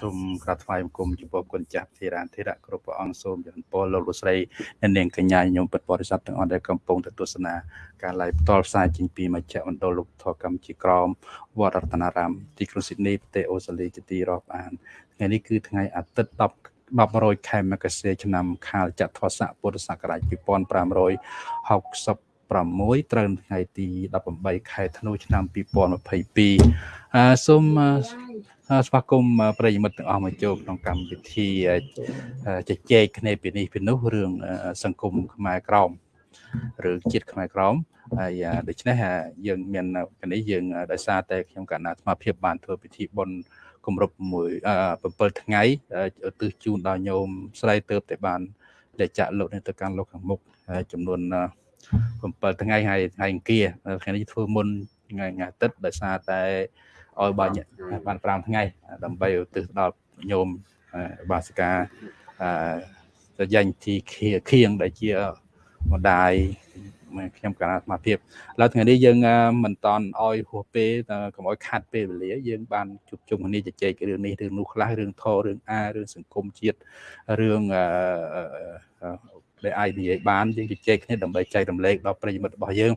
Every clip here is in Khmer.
សូមក្រាបថ្វាយបង្គំចំពោះគុណចាស់ធិរានធិរៈគ្រប់ព្រះអង្គសូមចន្ទពរលោកលោកស្រីអ្នកនាងកញ្ញាញោមពិតបរិស័ទទាំងអស់ដែលកំពុងទស្សនាការ live ផ្ទាល់ផ្សាយចេញពីមជ្ឈមណ្ឌលលោកធរកម្ពុជាក្រមវត្តរតនារាមទីក្រុងស៊ីដនីប្រទេសអូស្ត្រាលីជាទីរាប់អានថ្ងៃនេះគឺថ្ងៃអាទិត្យ10 10ខែមករាឆ្នាំខាលចត្វាស័កពុទ្ធសករាជ2566ត្រូវថ្ងៃទី18ខែធ្នូឆ្នាំ2022អឺសូម ស្វាគមន៍ប្រិយមិត្តទាំងអស់មកចូលក្នុងកម្មវិធីជជែកគ្នាពីនេះពីនោះរឿងសង្គមខ្មែរក្រមឬជាតិខ្មែរក្រមហើយដូច្នេះយើងមានកនេះយើងដោយសារតែខ្ញុំកណ្ណាអាត្មាភាពបានធ្វើពិធីបុណ្យគម្រប់6 7ថ្ងៃឧទ្ទិសជូនដល់ញោមស្រីទៅតែបានលេចចាក់លោកនេះទៅកាន់លោកខាងមុខចំនួន7ថ្ងៃហើយថ្ងៃអង្គារថ្ងៃនេះធ្វើមុនថ្ងៃអាទិត្យដោយសារតែ ឲ្យបាញ់បាន5ថ្ងៃដើម្បីឧទ្ទិសដល់ញោមបាសិកាអឺយ៉ាញ់ទីខៀងដែលជាម្ដាយខ្ញុំកណ្ដាលអាត្មាភាពឥឡូវថ្ងៃនេះយើងមិនតន់ឲ្យហួសពេលកុំឲ្យខាត់ពេលវេលាយើងបានជួបជុំគ្នាជជែករឿងនេះរឿងនោះខ្លះរឿងធររឿងអារឿងសង្គមជាតិរឿងដែលអាចនិយាយបានយើងជជែកគ្នាដើម្បីចែករំលែកដល់ប្រិយមិត្តរបស់យើង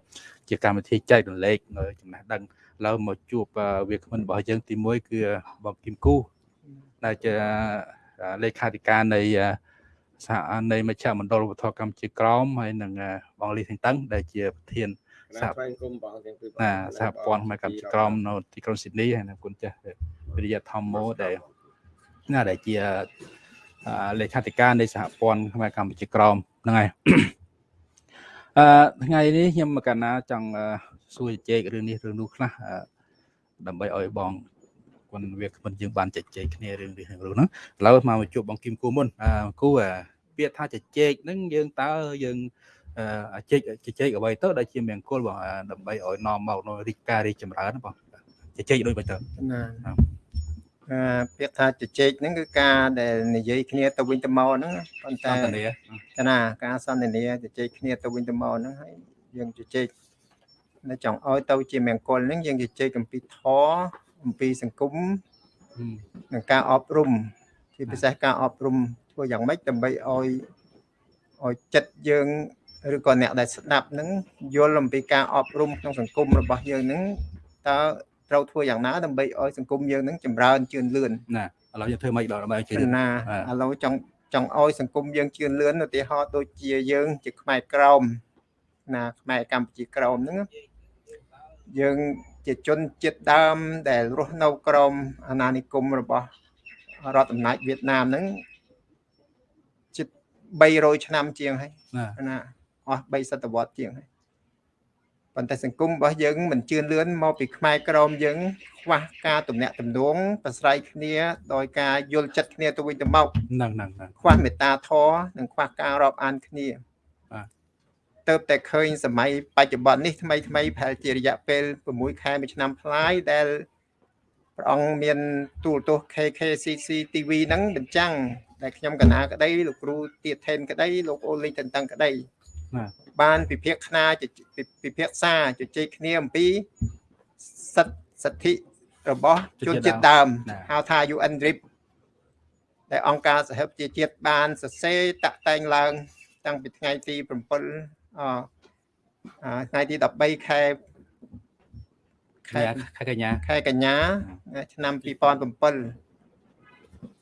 ជាកម្មវិធីចែករំលែកនៅចំណេះដឹង ឡើយមកជួបវាគ្មិនរបស់យើងទី1គឺបងគឹមគូដែលជាលេខាធិការនៃសហនៃមជ្ឈមណ្ឌលវត្ថុកម្ពុជាក្រមហើយនឹងបងលីសិងតឹងដែលជាប្រធានសហព័ន្ធគុំបងទាំងពីរណាសហព័ន្ធខ្មែរកម្ពុជាក្រមនៅទីក្រុងស៊ីដនីហើយនឹងគុណចាស់វិរិយធម្មោដែលណាដែលជាលេខាធិការនៃសហព័ន្ធខ្មែរកម្ពុជាក្រមហ្នឹងហើយអឺថ្ងៃនេះខ្ញុំមកកណាចង់ សួរជជែករឿងនេះរឿងនោះខ្លះដើម្បីឲ្យបងគុណវាគ្មិនយើងបានជជែកគ្នារឿងនេះរឿងហ្នឹងឥឡូវមកជួបបងគឹមគូមុនគូពាក្យថាជជែកហ្នឹងយើងតើយើងអជែកជជែកអ្វីទៅដែលជាមង្គលបងដើម្បីឲ្យនាំមកនៅរីកការរីកចម្រើនបងជជែកដូចបើទៅណាអឺពាក្យថាជជែកហ្នឹងគឺការដែលនិយាយគ្នាទៅវិញទៅមកហ្នឹងប៉ុន្តែណាការសន្ទនាជជែកគ្នាទៅវិញទៅមកហ្នឹងហើយយើងជជែក នៅចង់ឲ្យទៅជាមង្គលហ្នឹងយើងជជែកអំពីធម៌អំពីសង្គមនិងការអប់រំជាពិសេសការអប់រំធ្វើយ៉ាងម៉េចដើម្បីឲ្យឲ្យចិត្តយើងឬក៏អ្នកដែលស្ដាប់ហ្នឹងយល់អំពីការអប់រំក្នុងសង្គមរបស់យើងហ្នឹងតើត្រូវធ្វើយ៉ាងណាដើម្បីឲ្យសង្គមយើងហ្នឹងចម្រើនជឿនលឿនណាឥឡូវយើងធ្វើម៉េចដល់ដើម្បីជឿនណាឥឡូវចង់ចង់ឲ្យសង្គមយើងជឿនលឿនឧទាហរណ៍ដូចជាយើង ជាខ្មែរក្រមណាខ្មែរកម្ពុជាក្រមហ្នឹង យើងជាជនជាតិដើមដែលរស់នៅក្រោមអាណានិគមរបស់រដ្ឋអំណាចវៀតណាមហ្នឹងជិត300ឆ្នាំជាងហើយណាអស់3សតវត្សជាងហើយប៉ុន្តែសង្គមរបស់យើងមិនជឿនលឿនមកពីខ្មែរក្រមយើងខ្វះការទំនាក់ទំនងប្រស្រ័យគ្នាដោយការយល់ចិត្តគ្នាទៅវិញទៅមកហ្នឹងហ្នឹងខ្វះមេត្តាធម៌និងខ្វះការរាប់អានគ្នា ទៅតែឃើញសម័យបច្ចុប្បន្ននេះថ្មីថ្មីប្រហែលជារយៈពេល6ខែមួយឆ្នាំផ្លាយដែលព្រះអង្គមានទូលទស្សន៍ KKCC TV ហ្នឹងបញ្ចាំងដែលខ្ញុំកណាក្តីលោកគ្រូទៀតថេនក្តីលោកអូលីតន្តឹងក្តីបានពិភាក្សាពិភាក្សាជជែកគ្នាអំពីសិទ្ធសិទ្ធិរបស់ជនជាតិដើមហៅថា UN RIP ដែលអង្គការសហប្រជាជាតិបានសរសេរតាក់តែងឡើង តាំងពីថ្ងៃទី7អ ថ្ងៃទី13ខែខែខែកញ្ញាខែកញ្ញា ឆ្នាំ2007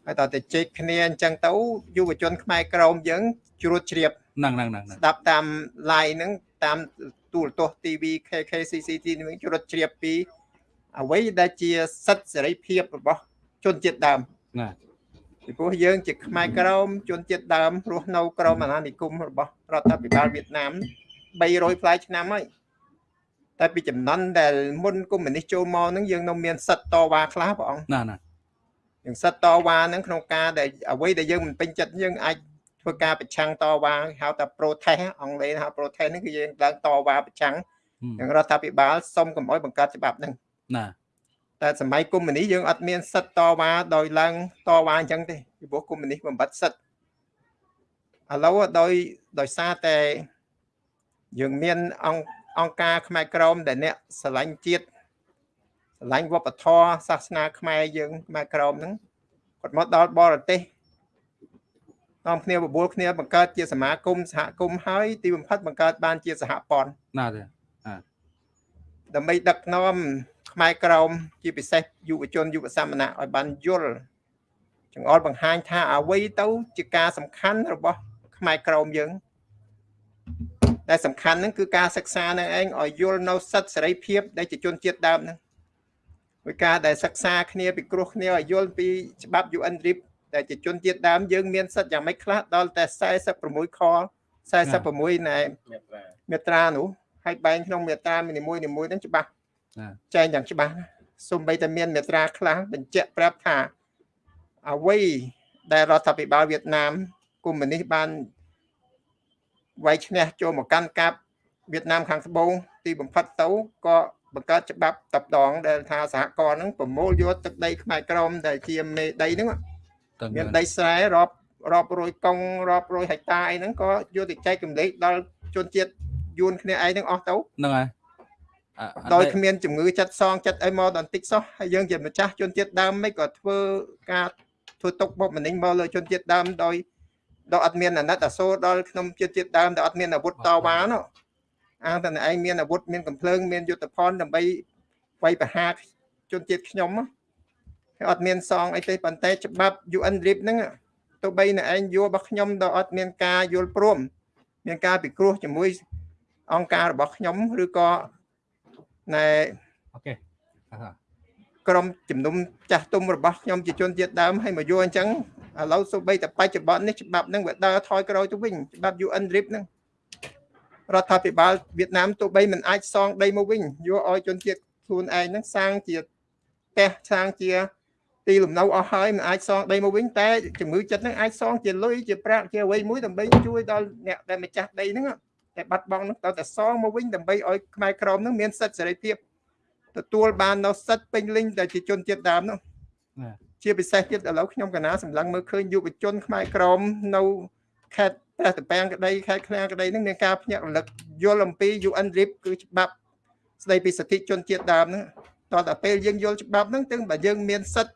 ហើយតើទៅជែកគ្នាអញ្ចឹងទៅយុវជន ខ្មែរក្រមយើងជ្រួតជ្រាបហ្នឹងហ្នឹងហ្នឹងស្ដាប់តាម line ហ្នឹងតាមទូរទស្សន៍ TV KKCCT នឹងជ្រួតជ្រាបពីអ្វីដែលជាសិទ្ធិសេរីភាពរបស់ជនជាតិដើមណា ពីព្រោះយើងជាខ្មែរក្រមជនជាតិដើមរស់នៅក្រមអាណានិគមរបស់រដ្ឋាភិបាលវៀតណាម300ផ្លាយឆ្នាំហើយតែពីចំណន់ដែលមុនកុម្មុយនីសចូលមកហ្នឹងយើងនៅមានសិទ្ធតវ៉ាខ្លះព្រះអង្គណាណាយើងសិទ្ធតវ៉ាហ្នឹងក្នុងការដែលអ្វីដែលយើងមិនពេញចិត្តយើងអាចធ្វើការប្រឆាំងតវ៉ាហៅថា protest អង់គ្លេសហៅ protest ហ្នឹងគឺយើងឡើងតវ៉ាប្រឆាំងនឹងរដ្ឋាភិបាលសុំកុំអោយបង្កើតច្បាប់ហ្នឹងណា តែសម័យកុម្មុយនីសយើងអត់មានសិទ្ធតវ៉ាដោយឡើងតវ៉ាអញ្ចឹងទេពីព្រោះកុម្មុយនីសបំបត្តិសិទ្ធឥឡូវដោយដោយសារតែយើងមានអង្គអង្គការខ្មែរក្រមដែលអ្នកស្រឡាញ់ជាតិស្រឡាញ់វប្បធម៌សាសនាខ្មែរយើងខ្មែរក្រមហ្នឹងគាត់មកដល់បរទេសនាំគ្នាបបួលគ្នាបង្កើតជាសមាគមសហគមន៍ហើយទីបំផុតបង្កើតបានជាសហព័ន្ធណាទេដើម្បីដឹកនាំ ខ្មែរក្រមជាពិសេសយុវជនយុវសមណៈឲ្យបានយល់ចង្អុលបង្ហាញថាអ្វីទៅជាការសំខាន់របស់ ខ្មែរក្រមយើងតែសំខាន់ហ្នឹងគឺការសិក្សានឹងឯងឲ្យយល់នៅសិទ្ធិសេរីភាពដែលជាជនជាតិដើមហ្នឹងដោយការដែលសិក្សាគ្នាពិគ្រោះគ្នាឲ្យយល់ពីច្បាប់ UN RIP ដែលជាជនជាតិដើមយើងមានសិទ្ធិយ៉ាងម៉េចខ្លះដល់តែ46ខ46ណែមេត្រានោះហើយបែងក្នុងមេត្រានីមួយៗហ្នឹងច្បាស់ ចែងយ៉ាងច្បាស់សូម្បីតែមានមេត្រាខ្លះបញ្ជាក់ប្រាប់ថាអ្វីដែលរដ្ឋាភិបាលវៀតណាមកុម្មុយនីសបានវាយឈ្នះចូលមកកាន់កាប់វៀតណាមខាងត្បូងទីបំផុតទៅក៏បង្កើតច្បាប់តបដងដែលថាសហគមន៍ហ្នឹងប្រមូលយកទឹកដីខ្មែរក្រមដែលជាមេដីហ្នឹងមានដីស្រែរាប់រាប់រយកុងរាប់រយហិកតាអីហ្នឹងក៏យកទៅចែកកម្លេចដល់ជនជាតិយួនគ្នាឯងហ្នឹងអស់ទៅហ្នឹងហើយ ដោយគ្មានជំងឺចិត្តសងចិត្តអីមកដល់តិចសោះហើយយើងជាម្ចាស់ជនជាតិដើមមិនក៏ធ្វើការធ្វើទុកបុកម្នេញមកលើជនជាតិដើមដោយដល់អត់មានអាណិតអាសូរដល់ក្នុងជាតិជាតិដើមដែលអត់មានអាវុធតវ៉ានោះអាងតែឯងមានអាវុធមានកំភ្លើងមានយុទ្ធភ័ណ្ឌដើម្បីវាយប្រហារជនជាតិខ្ញុំហើយអត់មានសងអីទេប៉ុន្តែច្បាប់ UN RIP ហ្នឹងទោះបីនៅឯងយល់របស់ខ្ញុំដល់អត់មានការយល់ព្រម មានការពិគ្រោះជាមួយអង្គការរបស់ខ្ញុំឬក៏ ណែអូខេក្រុមជំនុំចាស់ទុំរបស់ខ្ញុំជាជនជាតិដើមឲ្យមកយល់អញ្ចឹងឥឡូវសូម្បីតែបច្ចុប្បន្ននេះច្បាប់ហ្នឹងវាដើរថយក្រោយទៅវិញច្បាប់ UN RIP ហ្នឹងរដ្ឋាភិបាលវៀតណាមទោះបីមិនអាចសងដីមកវិញយកឲ្យជនជាតិខ្លួនឯងហ្នឹងសាងជាផ្ទះសាងជាទីលំនៅអស់ហើយមិនអាចសងដីមកវិញតែជំងឺចិត្តហ្នឹងអាចសងជាលុយជាប្រាក់ជាអ្វីមួយដើម្បីជួយដល់អ្នកដែលម្ចាស់ដីហ្នឹង តែបាត់បង់ហ្នឹងតើតែសងមកវិញដើម្បីឲ្យខ្មែរក្រមហ្នឹងមានសិទ្ធិសេរីភាពទទួលបាននៅសិទ្ធិពេញលេញដែលជាជនជាតិដើមហ្នឹងជាពិសេសទៀតឥឡូវខ្ញុំកណាសម្លឹងមើលឃើញយុវជនខ្មែរក្រមនៅខេត្តព្រះតពាំងក្តីខេត្តឃ្លាំងក្តីនឹងមានការភ្ញាក់រលឹកយល់អំពី UN RIP គឺច្បាប់ស្តីពីសិទ្ធិជនជាតិដើមហ្នឹងតតែពេលយើងយល់ច្បាប់ហ្នឹងទាំងបើយើងមានសិទ្ធិ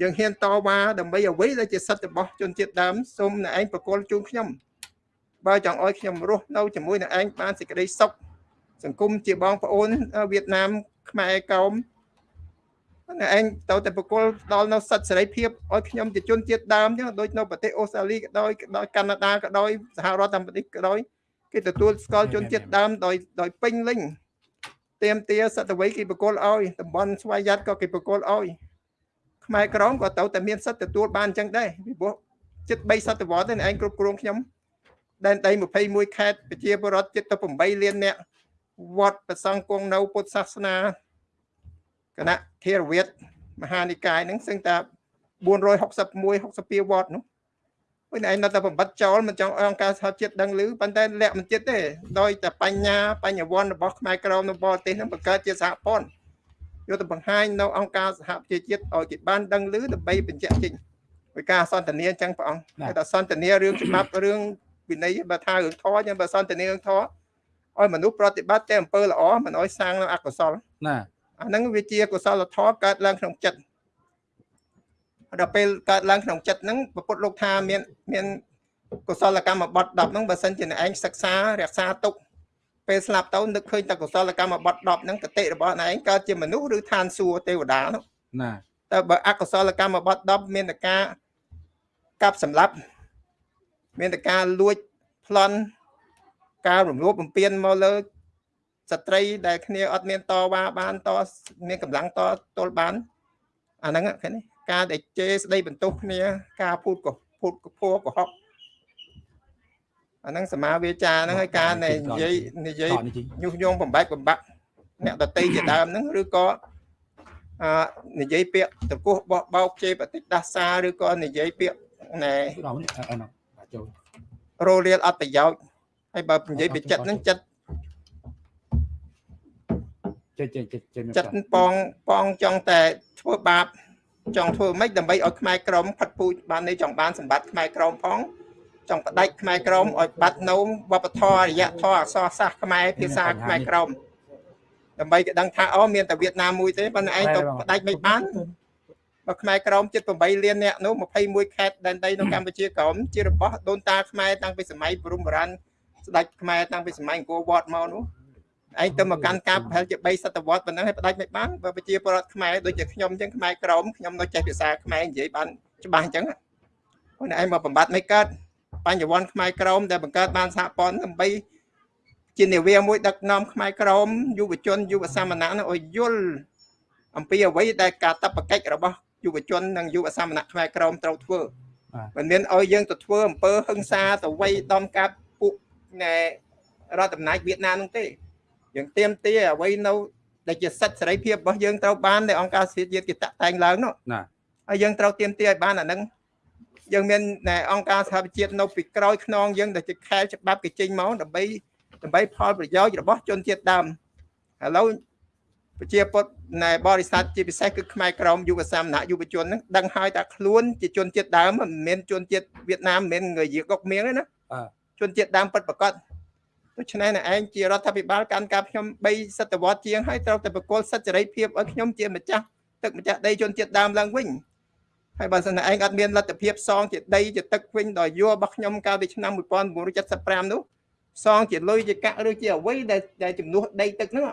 យើងហ៊ានតវ៉ាដើម្បីអ្វីដែលជាសិទ្ធិរបស់ជនជាតិដើមសូមអ្នកឯងប្រគល់ជូនខ្ញុំ បើចង់ឲ្យខ្ញុំរស់នៅជាមួយអ្នកឯងបានសេចក្តីសុខសង្គមជាបងប្អូនវៀតណាមខ្មែរកោមអ្នកឯងទៅតែបកគលដល់នៅសិទ្ធិសេរីភាពឲ្យខ្ញុំជាជនជាតិដើមចឹងដូចនៅប្រទេសអូស្ត្រាលីក៏ដោយដោយកាណាដាក៏ដោយសហរដ្ឋអាមេរិកក៏ដោយគេទទួលស្គាល់ជនជាតិដើមដោយដោយពេញលេញទៀមទាសតវ័យគេបកគលឲ្យតំបន់ស្វ័យយ័តក៏គេបកគលឲ្យខ្មែរក្រមក៏ទៅតែមានសិទ្ធិទទួលបានអញ្ចឹងដែរពីព្រោះចិត្ត3សតវត្សទេឯងគ្រប់គ្រងខ្ញុំ ដែនដី21ខេត្តប្រជាពលរដ្ឋចិត្តទៅ8លានអ្នកវត្តប្រសង់គង់នៅពុទ្ធសាសនាគណៈធេរវាទមហានិកាយហ្នឹងសឹងតែ461 62វត្តនោះវិញឯងនៅតែបំបត្តិចោលមិនចង់អង្គការសហជាតិដឹងឮប៉ុន្តែលាក់មិនចិត្តទេដោយតែបញ្ញាបញ្ញវន្តរបស់ខ្មែរក្រមនៅបរទេសហ្នឹងបង្កើតជាសហព័ន្ធយកទៅបង្ហាញនៅអង្គការសហប្រជាជាតិឲ្យគេបានដឹងឮដើម្បីបញ្ជាក់ចេញពីការសន្ទនាអញ្ចឹងព្រះអង្គតែតែសន្ទនារឿងច្បាប់រឿង វិន័យបើថារឿងធម៌អញ្ចឹងបើសន្ទនារឿងធម៌ឲ្យមនុស្សប្រតិបត្តិតែអំពើល្អមិនឲ្យសាងនៅអកុសលណាអាហ្នឹងវាជាកុសលធម៌កើតឡើងក្នុងចិត្តដល់ពេលកើតឡើងក្នុងចិត្តហ្នឹងពពុទ្ធលោកថាមានមានកុសលកម្មបត្តិ10ហ្នឹងបើសិនជាឯងសិក្សារក្សាទុកពេលស្លាប់ទៅនឹកឃើញតែកុសលកម្មបត្តិ10ហ្នឹងកតិរបស់ឯងកើតជាមនុស្សឬឋានសួគ៌ទេវតានោះណាតែបើអកុសលកម្មបត្តិ10មានតែការកាប់សម្លាប់ មានតែការលួចប្លន់ការរំលោភបំពានមកលើស្ត្រីដែលគ្នាអត់មានតវ៉ាបានតមានកម្លាំងតទល់បានអាហ្នឹងឃើញទេការដែលជេរស្ដីបន្ទោសគ្នា ការพูดកភូតកភួកុហកអាហ្នឹងសមាវាចាហ្នឹងហើយការនិយាយនិយាយញុះញង់បំបែកបំបាក់អ្នកតន្ត្រីជាដើមហ្នឹងឬក៏អឺនិយាយពាក្យតកោះបោះបោកជេរបតិដាសាឬក៏និយាយពាក្យណែ រោរៀលអត់ប្រយោជន៍ហើយបើនិយាយពីចិត្តហ្នឹងចិត្តចិត្តចិត្តចិត្តប៉ងប៉ងចង់តែធ្វើបាបចង់ធ្វើម៉េចដើម្បីឲ្យខ្មែរក្រមផាត់ពូជបាននេះចង់បានសម្បត្តិខ្មែរក្រមផងចង់បដិចខ្មែរក្រមឲ្យបាត់នៅវប្បធម៌រយៈធម៌អក្សរសាស្ត្រខ្មែរភាសាខ្មែរក្រមដើម្បីគេដឹងថាអូមានតែវៀតណាមមួយទេប៉ុន្តែឯងទៅបដិចមិនបាន បើខ្មែរក្រមជិត8លានអ្នកនោះ21ខេត្តដែនដីនៅកម្ពុជាក្រមជារបស់ដូនតាខ្មែរតាំងពីសម័យព្រំបុរាណស្ដេចខ្មែរតាំងពីសម័យអង្គរវត្តមកនោះឯងទៅមកកាន់ការប្រហែលជា3សតវត្សប៉ុណ្ណឹងឲ្យផ្ដាច់មិនបានបើប្រជាពលរដ្ឋខ្មែរដូចជាខ្ញុំអញ្ចឹងខ្មែរក្រមខ្ញុំនៅចេះភាសាខ្មែរនិយាយបានច្បាស់អញ្ចឹងខ្លួនឯងមកបំបត្តិមិនកើតបញ្ញវន្តខ្មែរក្រមដែលបង្កើតបានសហព័ន្ធដើម្បីជានាវាមួយដឹកនាំខ្មែរក្រមយុវជនយុវសាមណៈនោះឲ្យយល់អំពីអ្វីដែលការតបកិច្ចរបស់ យុវជននិងយុវសាមណៈខ្មែរក្រមត្រូវធ្វើមិនមានឲ្យយើងទៅធ្វើអំពើហិង្សាទៅវ័យដំកាប់ពួកណែរដ្ឋអំណាចវៀតណាមនោះទេយើងទៀមទាអ្វីនៅដែលជាសិទ្ធិសេរីភាពរបស់យើងត្រូវបានដែលអង្គការសិទ្ធិជាតិគេតាក់តែងឡើងនោះណាហើយយើងត្រូវទៀមទាឲ្យបានអាហ្នឹងយើងមានអង្គការសហប្រជាជាតិនៅពីក្រោយខ្នងយើងដែលជាខែច្បាប់គេចេញមកដើម្បីដើម្បីផលប្រយោជន៍របស់ជនជាតិដើមឥឡូវ ប្រជាពលរដ្ឋនៃបរិស័ទជាពិសេសគឺខ្មែរក្រមយុវសាមណៈយុវជនហ្នឹងដឹងហើយថាខ្លួនជាជនជាតិដើមមិនមែនជនជាតិវៀតណាមមិនមែនងយាកុកមៀងទេណាជនជាតិដើមពិតប្រាកដដូច្នេះឯងជារដ្ឋាភិបាលកាន់កាប់ខ្ញុំ3សតវត្សជាងហើយត្រូវតែបកគលសិទ្ធិសេរីភាពឲ្យខ្ញុំជាម្ចាស់ទឹកម្ចាស់ដីជនជាតិដើមឡើងវិញហើយបើសិនឯងអត់មានលទ្ធភាពសងជាដីជាទឹកវិញដល់យោរបស់ខ្ញុំកាលពីឆ្នាំ1975នោះសងជាលុយជាកាក់ឬជាអ្វីដែលដែលជំនួសដីទឹកហ្នឹង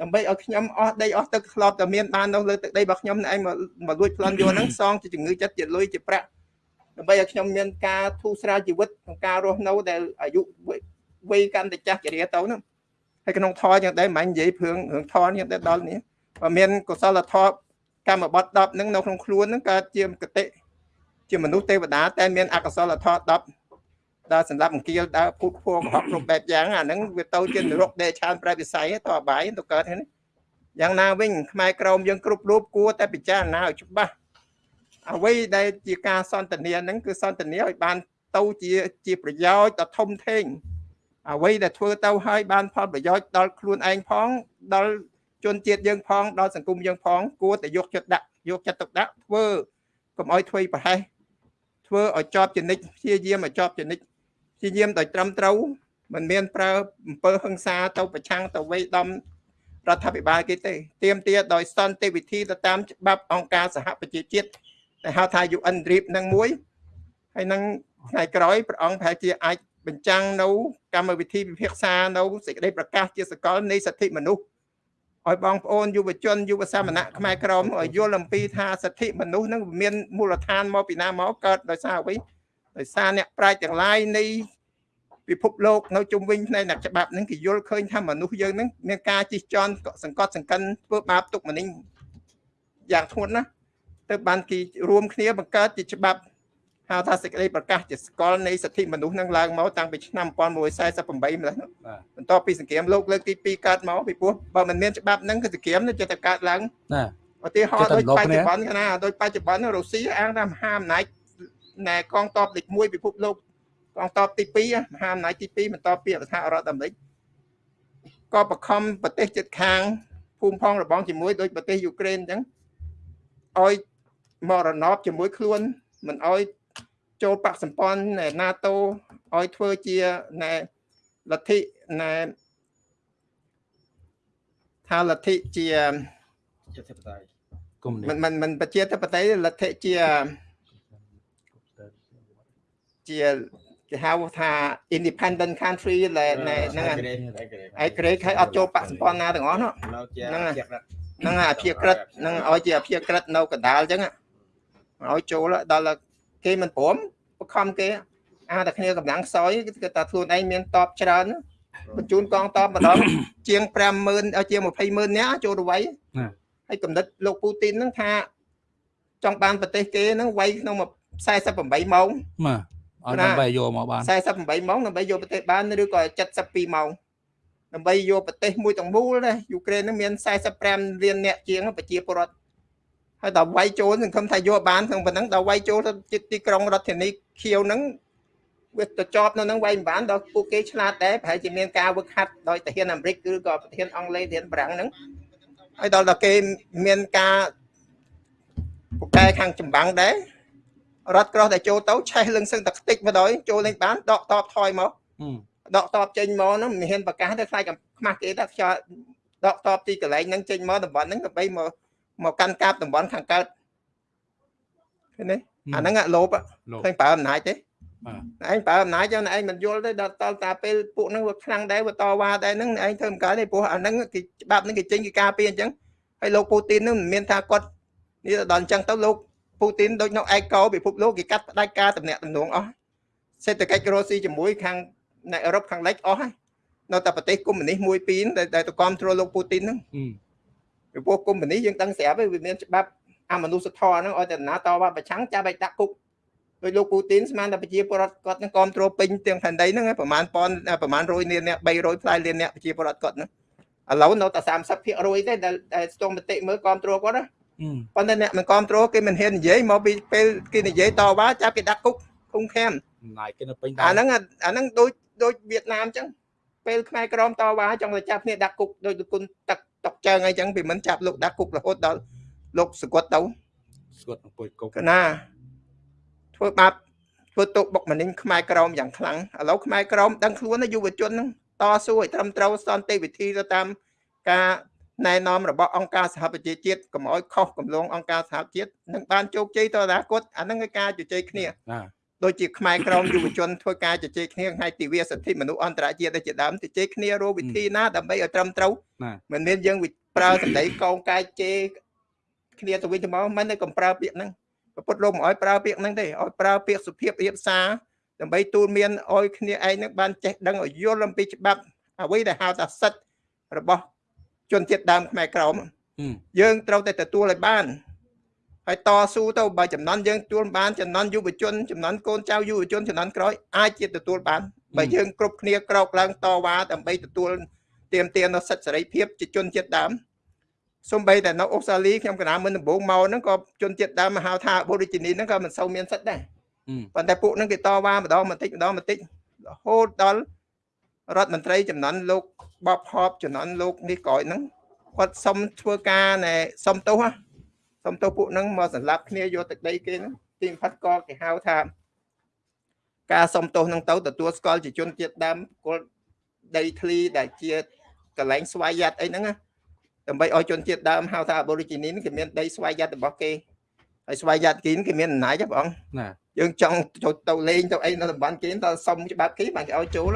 ដើម្បីឲ្យខ្ញុំអស់ដីអស់ទឹកធ្លាប់តែមានបាននៅលើទឹកដីរបស់ខ្ញុំឯងមកមកលួចប្លន់យកហ្នឹងសងជាជំងឺចិត្តជាលុយជាប្រាក់ដើម្បីឲ្យខ្ញុំមានការធូរស្រាលជីវិតក្នុងការរស់នៅដែលអាយុវ័យកាន់តែចាស់ចរាទៅហ្នឹងហើយក្នុងធរយ៉ាងដែរមិននិយាយព្រឿងរឿងធរនេះតែដល់នេះបើមានកុសលធម៌កម្មបត្តិ10ហ្នឹងនៅក្នុងខ្លួនហ្នឹងកើតជាកតិជាមនុស្សទេវតាតែមានអកុសលធម៌10 ដើរសម្រាប់អង្គាលដើរពុតភួងអស់គ្រប់បែបយ៉ាងអាហ្នឹងវាទៅជានរកដែលឆានប្រែវិស័យតអបាយទៅកើតហ្នឹងយ៉ាងណាវិញខ្មែរក្រមយើងគ្រប់រូបគួរតែពិចារណាឲ្យច្បាស់អ្វីដែលជាការសន្ទនាហ្នឹងគឺសន្ទនាឲ្យបានទៅជាជាប្រយោជន៍ដ៏ធំធេងអ្វីដែលធ្វើទៅឲ្យបានផលប្រយោជន៍ដល់ខ្លួនឯងផងដល់ជនជាតិយើងផងដល់សង្គមយើងផងគួរតែយកចិត្តដាក់យកចិត្តទុកដាក់ធ្វើកុំឲ្យធ្វើប្រហែសធ្វើឲ្យជាប់ចនិចព្យាយាមឲ្យជាប់ចនិច ព្យាយាមដោយត្រឹមត្រូវមិនមានប្រើអំពើហិង្សាទៅប្រឆាំងទៅវេដំរដ្ឋាភិបាលគេទេទៀមទាដោយសន្តិវិធីទៅតាមច្បាប់អង្គការសហប្រជាជាតិដែលហៅថា UN REP នឹងមួយហើយនឹងថ្ងៃក្រោយព្រះអង្គប្រហែលជាអាចបញ្ចាំងនៅកម្មវិធីពិភាក្សានៅសេចក្តីប្រកាសជាសកលនៃសិទ្ធិមនុស្សឲ្យបងប្អូនយុវជនយុវសាមណៈខ្មែរក្រមឲ្យយល់អំពីថាសិទ្ធិមនុស្សនឹងមានមូលដ្ឋានមកពីណាមកកើតដោយសារអ្វី ដោយសារអ្នកប្រាជ្ញទាំងឡាយនៃពិភពលោកនៅជុំវិញផ្នែកអ្នកច្បាប់នឹងគេយល់ឃើញថាមនុស្សយើងនឹងមានការជិះជាន់សង្កត់សង្កិនធ្វើបាបទុកម្នេញយ៉ាងធ្ងន់ណាស់ទៅបានគេរួមគ្នាបង្កើតជាច្បាប់ហៅថាសេចក្តីប្រកាសជាស្គាល់នៃសិទ្ធិមនុស្សនឹងឡើងមកតាំងពីឆ្នាំ1948ម្ល៉េះបន្ទាប់ពីសង្គ្រាមលោកលើកទី2កើតមកពីព្រោះបើមិនមានច្បាប់ហ្នឹងគឺសង្គ្រាមនឹងចិត្តកើតឡើងណាឧទាហរណ៍ដូចបច្ចុប្បន្នណាដូចបច្ចុប្បន្នរុស្ស៊ីអាងថាមហាអំណាច ណែកងទ័ពលេខ1ពិភពលោកកងទ័ពទី2មហាអំណាចទី2បន្តពីរដ្ឋារដ្ឋអាមេរិកក៏បខំប្រទេសជិតខាងភូមិផងរបងជាមួយដូចប្រទេសយូក្រែនអញ្ចឹងឲ្យមរណបជាមួយខ្លួនមិនឲ្យចូលបកសម្ព័ន្ធ NATO ឲ្យធ្វើជាណែលទ្ធិណែថាលទ្ធិជាជាធិបតេយ្យមិនមិនមិនប្រជាធិបតេយ្យលទ្ធិជា ជាគេហៅថា independent country ហ្នឹងឯក្រេកឲ្យអត់ចូលបកសម្ព័ន្ធណាទាំងអស់ហ្នឹងហ្នឹងអាភិក្រិតហ្នឹងឲ្យជាអភិក្រិតនៅកណ្ដាលអញ្ចឹងឲ្យចូលដល់គេមិនព្រមបខំគេអាតែគ្នាកម្លាំងខ្សោយគឺថាខ្លួនឯងមានតបច្រើនបញ្ជូនកងតបម្ដងជាង50000ជាង200,000នាក់ចូលទៅវាយហើយកំណត់លោកពូទីនហ្នឹងថាចង់បានប្រទេសគេហ្នឹងវាយក្នុង48ម៉ោងបាទ អត់ដើម្បីយកមកបាន48ម៉ោងដើម្បីយកប្រទេសបានឬក៏72ម៉ោងដើម្បីយកប្រទេសមួយទាំងមូលដែរយូក្រែនហ្នឹងមាន45លានអ្នកជាងប្រជាពលរដ្ឋហើយដល់វាយចូលសង្ឃឹមថាយកបានក្នុងប៉ុណ្ណឹងដល់វាយចូលទៅទីក្រុងរដ្ឋធានីខៀវហ្នឹងវាទៅជាប់នៅហ្នឹងវាយមិនបានដល់ពួកគេឆ្លាតដែរប្រហែលជាមានការវឹកហាត់ដោយទាហានអាមេរិកឬក៏ប្រធានអង់គ្លេសទាហានបារាំងហ្នឹងហើយដល់ដល់គេមានការពូកែខាងចម្បាំងដែរ រត់ក្រោះតែចូលទៅឆេះលឹងសឹងតែខ្ទេចមកដល់ចូលលេងបានដកតបថយមកដកតបចេញមកហ្នឹងមិនហ៊ានប្រកាសទៅខ្លាចខ្មាស់គេថាខ្យល់ដកតបទីកន្លែងហ្នឹងចេញមកតំបន់ហ្នឹងដើម្បីមកមកកាន់កាប់តំបន់ខាងកើតឃើញទេអាហ្នឹងអាលោបលោកឃើញប្រើអំណាចទេបាទឯងប្រើអំណាចចឹងឯងមិនយល់ទេដល់តតាពេលពួកហ្នឹងវាខ្លាំងដែរវាតវ៉ាដែរហ្នឹងឯងធ្វើមិនកើតទេព្រោះអាហ្នឹងគេច្បាប់ហ្នឹងគេចេញគេការពារអញ្ចឹងហើយលោកពូទីនហ្នឹងមិនមានថាគាត់នេះដល់អញ្ចឹងទៅលោក ពូទីនដូចនៅឯកោពិភពលោកគេកាត់ផ្ដាច់ការតំណាក់តំណងអស់សេដ្ឋកិច្ចរស់ស៊ីជាមួយខាងនៅអឺរ៉ុបខាងលិចអស់ហើយនៅតែប្រទេសកុម្មុយនីសមួយពីរដែលដែលទៅគ្រប់គ្រងលោកពូទីនហ្នឹងពីព្រោះកុម្មុយនីសយើងដឹងស្រាប់ហើយវាមានច្បាប់អមនុស្សធម៌ហ្នឹងឲ្យតែណាតវ៉ាប្រឆាំងចាប់ឲ្យដាក់គុកដោយលោកពូទីនស្មានតែប្រជាពលរដ្ឋគាត់នឹងគ្រប់គ្រងពេញទាំងផែនដីហ្នឹងប្រហែលប៉ុនប្រហែល100លានអ្នក300ផ្លាយលានអ្នកប្រជាពលរដ្ឋគាត់ហ្នឹងឥឡូវនៅតែ30%ទេដែលដែលស្ទង់មតិមើលគ្រប់គ្រងគាត់ណា ប៉ុន្តែអ្នកមិនគ្រប់គ្រងគេមិនហ៊ាននិយាយមកពីពេលគេនិយាយតវ៉ាចាប់គេដាក់គុកឃុំឃាំងណាយគេនៅពេញអាហ្នឹងអាអាហ្នឹងដូចដូចវៀតណាមអញ្ចឹងពេលខ្មែរក្រមតវ៉ាចង់ទៅចាប់គ្នាដាក់គុកដូចគុណទឹកតុកជើងអីចឹងពីមិនចាប់លោកដាក់គុករហូតដល់លោកសកត់ទៅស្គាត់នឹងពុយគុកកណាធ្វើបាបធ្វើទុកបុកម្នេញខ្មែរក្រមយ៉ាងខ្លាំងឥឡូវខ្មែរក្រមដឹងខ្លួនណាយុវជនហ្នឹងតស៊ូឲ្យត្រឹមត្រូវសន្តិវិធីទៅតាមការ ណែនាំរបស់អង្គការសហប្រជាជាតិកុំឲ្យខុសកំឡងអង្គការសហជាតិនឹងបានជោគជ័យទៅអនាគតអាហ្នឹងគឺការជជែកគ្នាណាដូចជាខ្មែរក្រមយុវជនធ្វើការជជែកគ្នាថ្ងៃទិវាសិទ្ធិមនុស្សអន្តរជាតិដូចជាដើមជជែកគ្នារកវិធីណាដើម្បីឲ្យត្រឹមត្រូវណាមិនមានយើងវិប្រើសម្ដីកោងកាយជេរគ្នាទៅវិញទៅមកមិនទេកុំប្រើពាក្យហ្នឹងប្រពុតលោកមិនឲ្យប្រើពាក្យហ្នឹងទេឲ្យប្រើពាក្យសុភាពរៀបសារដើម្បីទូលមានឲ្យគ្នាឯងហ្នឹងបានចេះដឹងឲ្យយល់អំពីច្បាប់អ្វីដែលហៅថាសិទ្ធិរបស់ ជនជាតិដើមខ្មែរក្រមយើងត្រូវតែទទួលឲ្យបានហើយតស៊ូទៅបើចំណន់យើងទទួលបានចំណន់យុវជនចំណន់កូនចៅយុវជនចំណន់ក្រោយអាចជាទទួលបានបើយើងគ្រប់គ្នាក្រោកឡើងតវ៉ាដើម្បីទទួលទាមទារនូវសិទ្ធិសេរីភាពជាជនជាតិដើមសំបីតែនៅអូស្ត្រាលីខ្ញុំកណាមិនដំបូងមកហ្នឹងក៏ជនជាតិដើមមកហៅថា Aborigine ហ្នឹងក៏មិនសូវមានសិទ្ធិដែរប៉ុន្តែពួកហ្នឹងគេតវ៉ាម្ដងបន្តិចម្ដងបន្តិចរហូតដល់ រដ្ឋមន្ត្រីចំនួនលោកបបហបចំនួនលោកនេះក្រោយហ្នឹងគាត់សុំធ្វើការណែសុំទោសសុំទោសពួកហ្នឹងមកសម្លាប់គ្នាយកទឹកដីគេហ្នឹងទីបំផាត់ក៏គេហៅថា ការសុំទោសហ្នឹងទៅទទួលស្គាល់ជាជនជាតិដើមគល់ដីធ្លីដែលជាកន្លែងស្វ័យយ័តអីហ្នឹងណាដើម្បីឲ្យជនជាតិដើមហៅថា Aborigine គេមានដីស្វ័យយ័តរបស់គេ ហើយស្វ័យយ័តគេគេមានអំណាចហ៎បងណាយើងចង់ចូលទៅលេងទៅអីនៅតំបន់គេតើសុំច្បាប់គេបានគេឲ្យចូល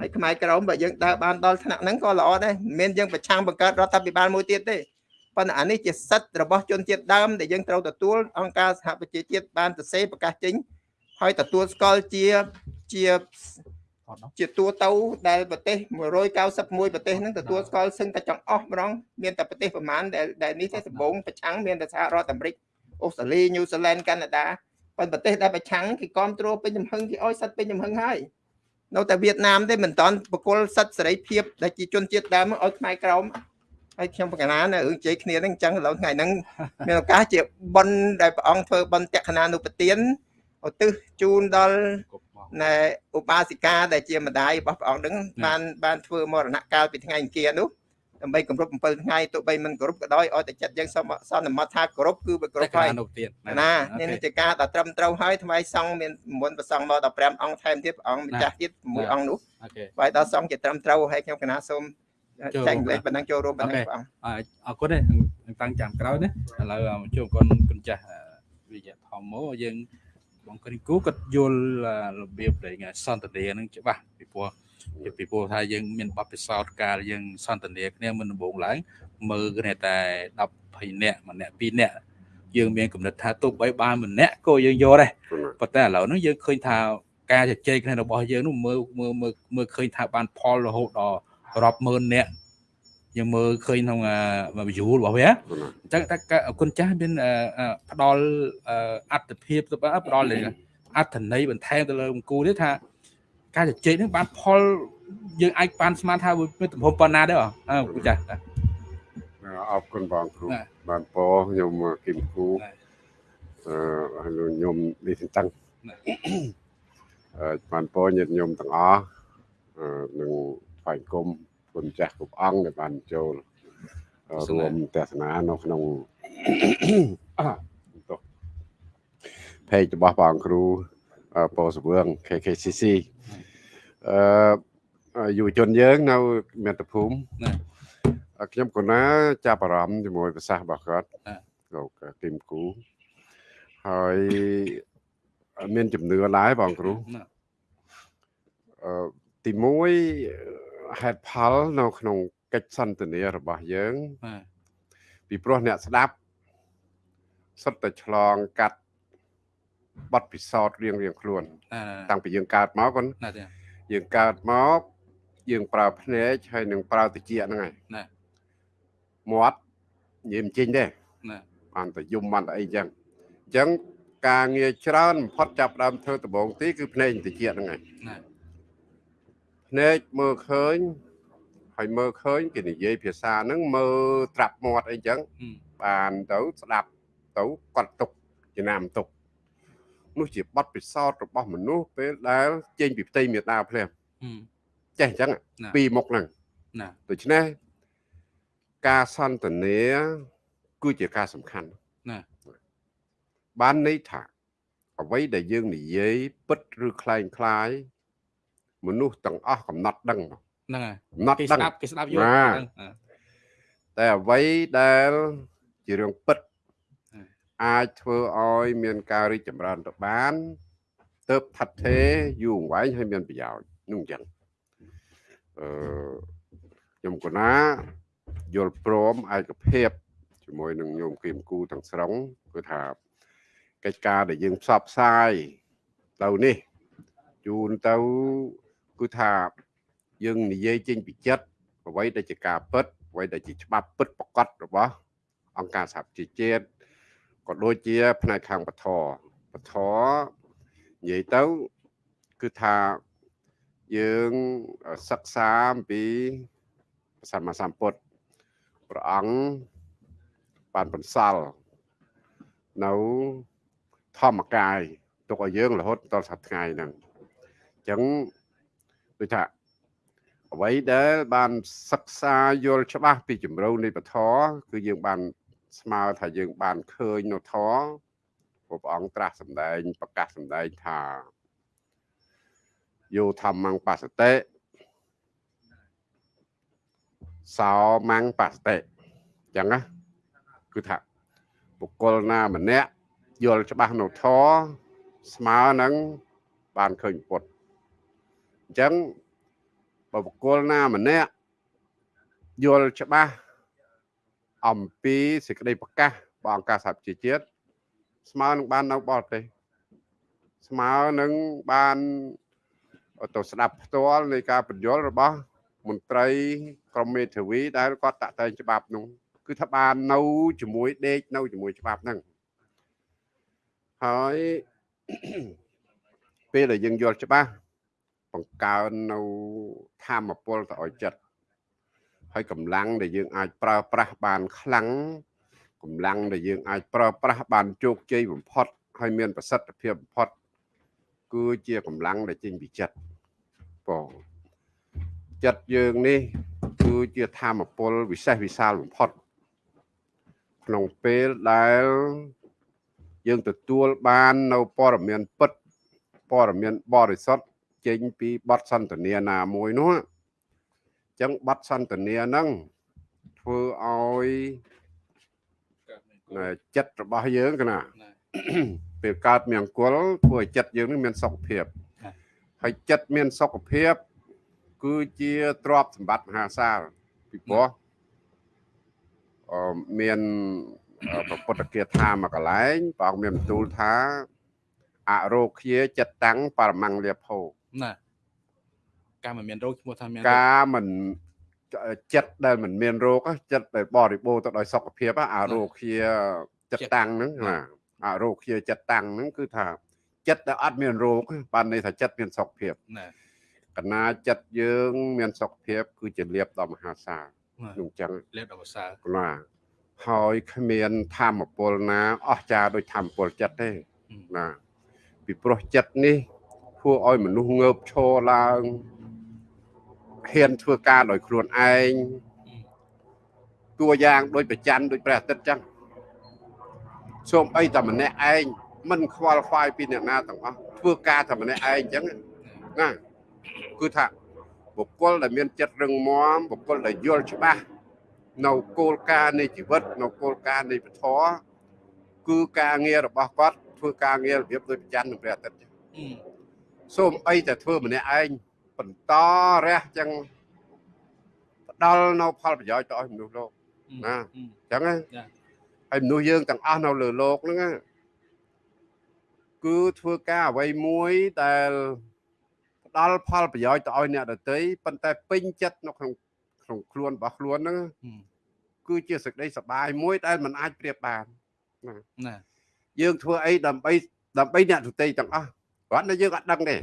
ហើយខ្មែរក្រមបើយើងដើរបានដល់ថ្នាក់ហ្នឹងក៏ល្អដែរមិនមែនយើងប្រឆាំងបង្កើតរដ្ឋាភិបាលមួយទៀតទេប៉ុន្តែអានេះជាសិទ្ធិរបស់ជនជាតិដើមដែលយើងត្រូវទទួលអង្គការសហប្រជាជាតិបានសរសេរប្រកាសចេញហើយទទួលស្គាល់ជាជាអត់នោះជាតួទៅដែលប្រទេស191ប្រទេសហ្នឹងទទួលស្គាល់សឹងតែចង្អស់ម្ដងមានតែប្រទេសប្រមាណដែលដែលនេះទេដំបូងប្រឆាំងមានតែសហរដ្ឋអាមេរិក អូស្ត្រាលីញូហ្សេឡង់កាណាដាប៉ុន្តែប្រទេសដែលប្រឆាំងគេគ្រប់គ្រងពេញចំហឹងគេឲ្យសិទ្ធិពេញចំហឹងហើយនៅតែវៀតណាមទេមិនតាន់បកគលសិទ្ធិសេរីភាពដែលជាជនជាតិដើមឲ្យខ្មែរក្រមហើយខ្ញុំបកណានៅរឿងជ័យគ្នាហ្នឹងអញ្ចឹងឥឡូវថ្ងៃហ្នឹងមានឱកាសជាប៉ុនដែលព្រះអង្គធ្វើប៉ុនតក្កណានុពទានឧទ្ទិសជូនដល់គុកមកណែឧបាសិកាដែលជាម្ដាយរបស់ព្រះអង្គហ្នឹងបានបានធ្វើមរណកាលពីថ្ងៃអង្គារនោះ ដើម្បីគម្រប់7ថ្ងៃទោះបីមិនគោរពក៏ដោយឲ្យតែចិត្តយើងសន្សន្មត់ថាគោរពគឺវាគោរពហើយនោះទៀតណានេះនេះជាការដ៏ត្រឹមត្រូវហើយថ្មីសង្ឃមានមុនប្រសង់មក15អង្គថែមទៀតព្រះអង្គម្ចាស់ទៀត6អង្គនោះអូខេហើយដល់សង្ឃជាត្រឹមត្រូវហើយខ្ញុំកណាសូមចែកម្លែកប៉ុណ្ណឹងចូលរួមប៉ុណ្ណឹងព្រះអង្គអរគុណទេតាំងចាំក្រោយណាឥឡូវមកជួបគុណគុណចាស់វិជ្ជាធម្មយើងបងគ្រីគូគាត់យល់របៀបដែលសន្តានានឹងច្បាស់ពីព្រោះ ពីព្រោះថាយើងមានបទពិសោធន៍ការយើងសន្តានាគ្នាមុនដំបូងឡើងមើលគ្នាតែ10 20នាក់ម្នាក់2នាក់យើងមានកំណត់ថាទោះបីបានម្នាក់ក៏យើងយកដែរប៉ុន្តែឥឡូវហ្នឹងយើងឃើញថាការជជែកគ្នារបស់យើងនោះមើលមើលមើលមើលឃើញថាបានផលរហូតដល់រាប់ម៉ឺននាក់យើងមើលឃើញក្នុងវីយូរបស់វាអញ្ចឹងតែគុណចាស់មានផ្ដល់អត្តភាពទៅផ្ដល់អត្ថន័យបន្ថែមទៅលើអង្គូនេះថា ការជជែកនេះបានផលយើងអាចបានស្មានថាមានទំហំប៉ុណ្ណាដែរអើគុណចាស់អរគុណបងគ្រូបាទបានពោខ្ញុំគឹមគូបាទអឺហើយខ្ញុំនេះតាំងបាទអឺបានពោញាតិញោមទាំងអស់អឺនឹងថ្វាយគុំគុណចាស់គ្រប់អង្គដែលបានចូលអឺរួមទស្សនានៅក្នុងអ่าទោះ page របស់បងគ្រូអឺពោសវឿង KKCC អឺយុវជនយើងនៅមាតុភូមិណាអឺខ្ញុំកណាចាប់អារម្មណ៍ជាមួយប្រសាសន៍របស់គាត់បាទលោកគឹមគូហើយមានជំនឿដែរបងគ្រូណាអឺទី1ហេតុផលនៅក្នុងកិច្ចសន្ទនារបស់យើងបាទពីព្រោះអ្នកស្ដាប់សុទ្ធតែឆ្លងកាត់បទពិសោធន៍រៀងរៀងខ្លួនណាតាំងពីយើងកើតមកគាត់ណាទេ យើងកើតមកយើងប្រើភ្នែកហើយនឹងប្រើតិចហ្នឹងហើយណាមាត់និយាយមិនចេញទេណាបានតែយំបានតែអីចឹងអញ្ចឹងការងារច្រើនបំផុតចាប់ផ្ដើមធ្វើដំបងទីគឺភ្នែកតិចហ្នឹងហើយណាភ្នែកមើលឃើញហើយមើលឃើញគេនិយាយភាសាហ្នឹងមើលត្រាប់មាត់អីចឹងហឹមបានទៅស្ដាប់ទៅគាត់ទុកចំណាំទុក នោះជាបទពិសោធន៍របស់មនុស្សពេលដែលចេញពីផ្ទៃមេតាភ្លាម ហឹម ចេះអញ្ចឹង ណា ពីរមុខហ្នឹង ណា ដូច្នេះការសន្ទនាគឺជាការសំខាន់ ណា បានន័យថាអ្វីដែលយើងនិយាយពិតឬคล้ายคล้ายមនុស្សទាំងអស់កំណត់ដឹងមក ហ្នឹងហើយ កំណត់ គេ ដឹង ស្ដាប់គេស្ដាប់យល់ ណា ហ្នឹងអឺ តែអ្វីដែលជារឿងពិត ហ่า អាចធ្វើឲ្យមានការរីកចម្រើនទៅបានទៅផាត់ទេយូរអង្វែងហើយមានប្រយោជន៍នោះអញ្ចឹងអឺខ្ញុំកណាយល់ព្រមឯកភាពជាមួយនឹងញោមគីមគូទាំងស្រុងគឺថាកិច្ចការដែលយើងផ្សព្វផ្សាយទៅនេះជូនទៅគឺថាយើងនិយាយចេញពីចិត្តអ្វីដែលជាការពិតអ្វីដែលជាច្បាប់ពិតប្រកបរបស់អង្គការសហប្រជាជាតិ ក៏ដូចជា ផ្នែកខាងបធរបធរនិយាយទៅគឺថាយើងសិក្សាអំពីសម្មាសម្ពុទ្ធព្រះអង្គបានបន្សល់នៅធម្មកាយទុកឲ្យយើងរហូតដល់សប្តាហ៍ថ្ងៃហ្នឹងអញ្ចឹងដូចថាអ្វីដែលបានសិក្សាយល់ច្បាស់ពីជំរៅនៃពធគឺយើងបាន ស្មើថាយើងបានឃើញនៅធម៌ព្រោះព្រះអង្គត្រាស់សម្ដែងប្រកាសសម្ដែងថាយោធម្មងបសតិសោមងបសតិអញ្ចឹងណាគឺថាបុគ្គលណាម្នាក់យល់ច្បាស់នៅធម៌ស្មើនឹងបានឃើញពុទ្ធអញ្ចឹងបើបុគ្គលណាម្នាក់យល់ច្បាស់ អំពីសេចក្តីប្រកាសរបស់អង្គការសហប្រជាជាតិស្មើនឹងបាននៅបរទេសស្មើនឹងបានទៅស្ដាប់ផ្ទាល់នៃការបញ្យល់របស់មន្ត្រីក្រមមេធាវីដែលគាត់តាក់តែងច្បាប់នោះគឺថាបាននៅជាមួយដេកនៅជាមួយច្បាប់ហ្នឹងហើយពេលដែលយើងយល់ច្បាស់បង្កើននៅធម៌ពលទៅឲ្យចិត្ត ហើយកម្លាំងដែលយើងអាចប្រើប្រាស់បានខ្លាំងកម្លាំងដែលយើងអាចប្រើប្រាស់បានជោគជ័យបំផុតហើយមានប្រសិទ្ធភាពបំផុតគឺជាកម្លាំងដែលចេញពីចិត្តបងចិត្តយើងនេះគឺជាធម៌ពលវិសេសវិសាលបំផុតក្នុងពេលដែលយើងទទួលបាននៅព័ត៌មានពិតព័ត៌មានបរិសុទ្ធចេញពីបទសន្ទនាណាមួយនោះអញ្ចឹងបទសន្ទនាហ្នឹងធ្វើឲ្យណែចិត្តរបស់យើងកណាណាពេលកើតមានអង្គលធ្វើឲ្យចិត្តយើងនឹងមានសុខភាពបាទហើយចិត្តមានសុខភាព គឺជាទ្រព្យសម្បត្តិមហាសាលពីព្រោះអឺមានអឺព្រះពុទ្ធគាថាមួយកន្លែងព្រះអង្គមានបន្ទូលថាអរោគាចិត្តតាំងបរមង្គលាភោណា ការមិនមានរោគឈ្មោះថាមានរោគការមិនចិត្តដែលមិនមានរោគចិត្តដែលបរិបូរណ៍ទៅដោយសុខភាពអរោគាចិត្តតាំងហ្នឹងណាអរោគាចិត្តតាំងហ្នឹងគឺថាចិត្តដែលអត់មានរោគបានន័យថាចិត្តមានសុខភាពណាកណាចិត្តយើងមានសុខភាព គឺជាលៀបដ៏មហាសាលណានោះអញ្ចឹងលេបដល់ភាសាកណាហើយគ្មានធម្មពលណាអស្ចារ្យដូចធម្មពលចិត្តទេណាពីព្រោះចិត្តនេះធ្វើឲ្យមនុស្សងើបឈរឡើង ហ៊ានធ្វើការដោយខ្លួនឯងតួយ៉ាងដូចប្រច័នដូចព្រះអាទិត្យចឹងសូម្បីតែម្នាក់ឯងមិនខ្វល់ខ្វាយពីអ្នកណាទាំងអស់ធ្វើការតែម្នាក់ឯងចឹងណាគឺថាបុគ្គលដែលមានចិត្តរឹងមាំបុគ្គលដែលយល់ច្បាស់នៅគោលការណ៍នៃជីវិតនៅគោលការណ៍នៃពធគឺការងាររបស់គាត់ធ្វើការងាររបៀបដូចប្រច័ននឹងព្រះអាទិត្យចឹងអឺសូមអីតែធ្វើម្នាក់ឯង បន្តរះចឹងផ្ដល់នៅផលប្រយោជន៍ទៅឲ្យមនុស្សលោកណាអឺចឹងណាចាហើយមនុស្សយើងទាំងអស់នៅលើលោកហ្នឹងណាគឺធ្វើការអ្វីមួយដែលផ្ដល់ផលប្រយោជន៍ទៅឲ្យអ្នកដទៃប៉ុន្តែពេញចិត្តនៅក្នុងក្នុងខ្លួនរបស់ខ្លួនហ្នឹងអឺគឺជាសេចក្តីសប្បាយមួយដែលมันអាចប្រៀបបានណាយើងធ្វើអីដើម្បីដើម្បីអ្នកដទៃទាំងអស់គាត់តែយើងអត់ដឹងទេ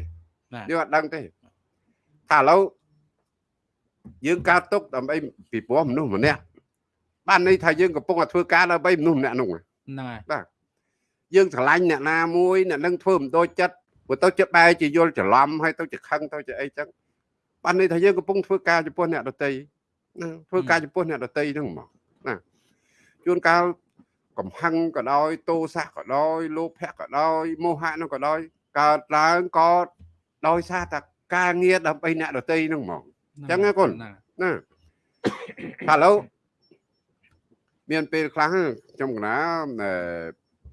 ណាយើងអត់ដឹងទេ ថាឥឡូវយើងកើតទុកដើម្បីពីព្រោះមនុស្សម្នាក់បានន័យថាយើងកំពុងតែធ្វើការដើម្បីមនុស្សម្នាក់នោះហ្នឹងហើយបាទយើងស្រឡាញ់អ្នកណាមួយអ្នកនឹងធ្វើមិនដូចចិត្តព្រោះទៅជាបែរជាយល់ច្រឡំហើយទៅជាខឹងទៅជាអីចឹងបានន័យថាយើងកំពុងធ្វើការចំពោះអ្នកដតីណាធ្វើការចំពោះអ្នកដតីហ្នឹងហ្មងណាជួនកាលកំហឹងក៏ដោយទោសៈក៏ដោយលោភៈក៏ដោយមោហៈនោះក៏ដោយកើតឡើងក៏ដោយសារតែ ការងារដើម្បីអ្នកដតីហ្នឹងហ្មងចឹងណាកូនណាណាថាឥឡូវមានពេលខ្លះខ្ញុំកណា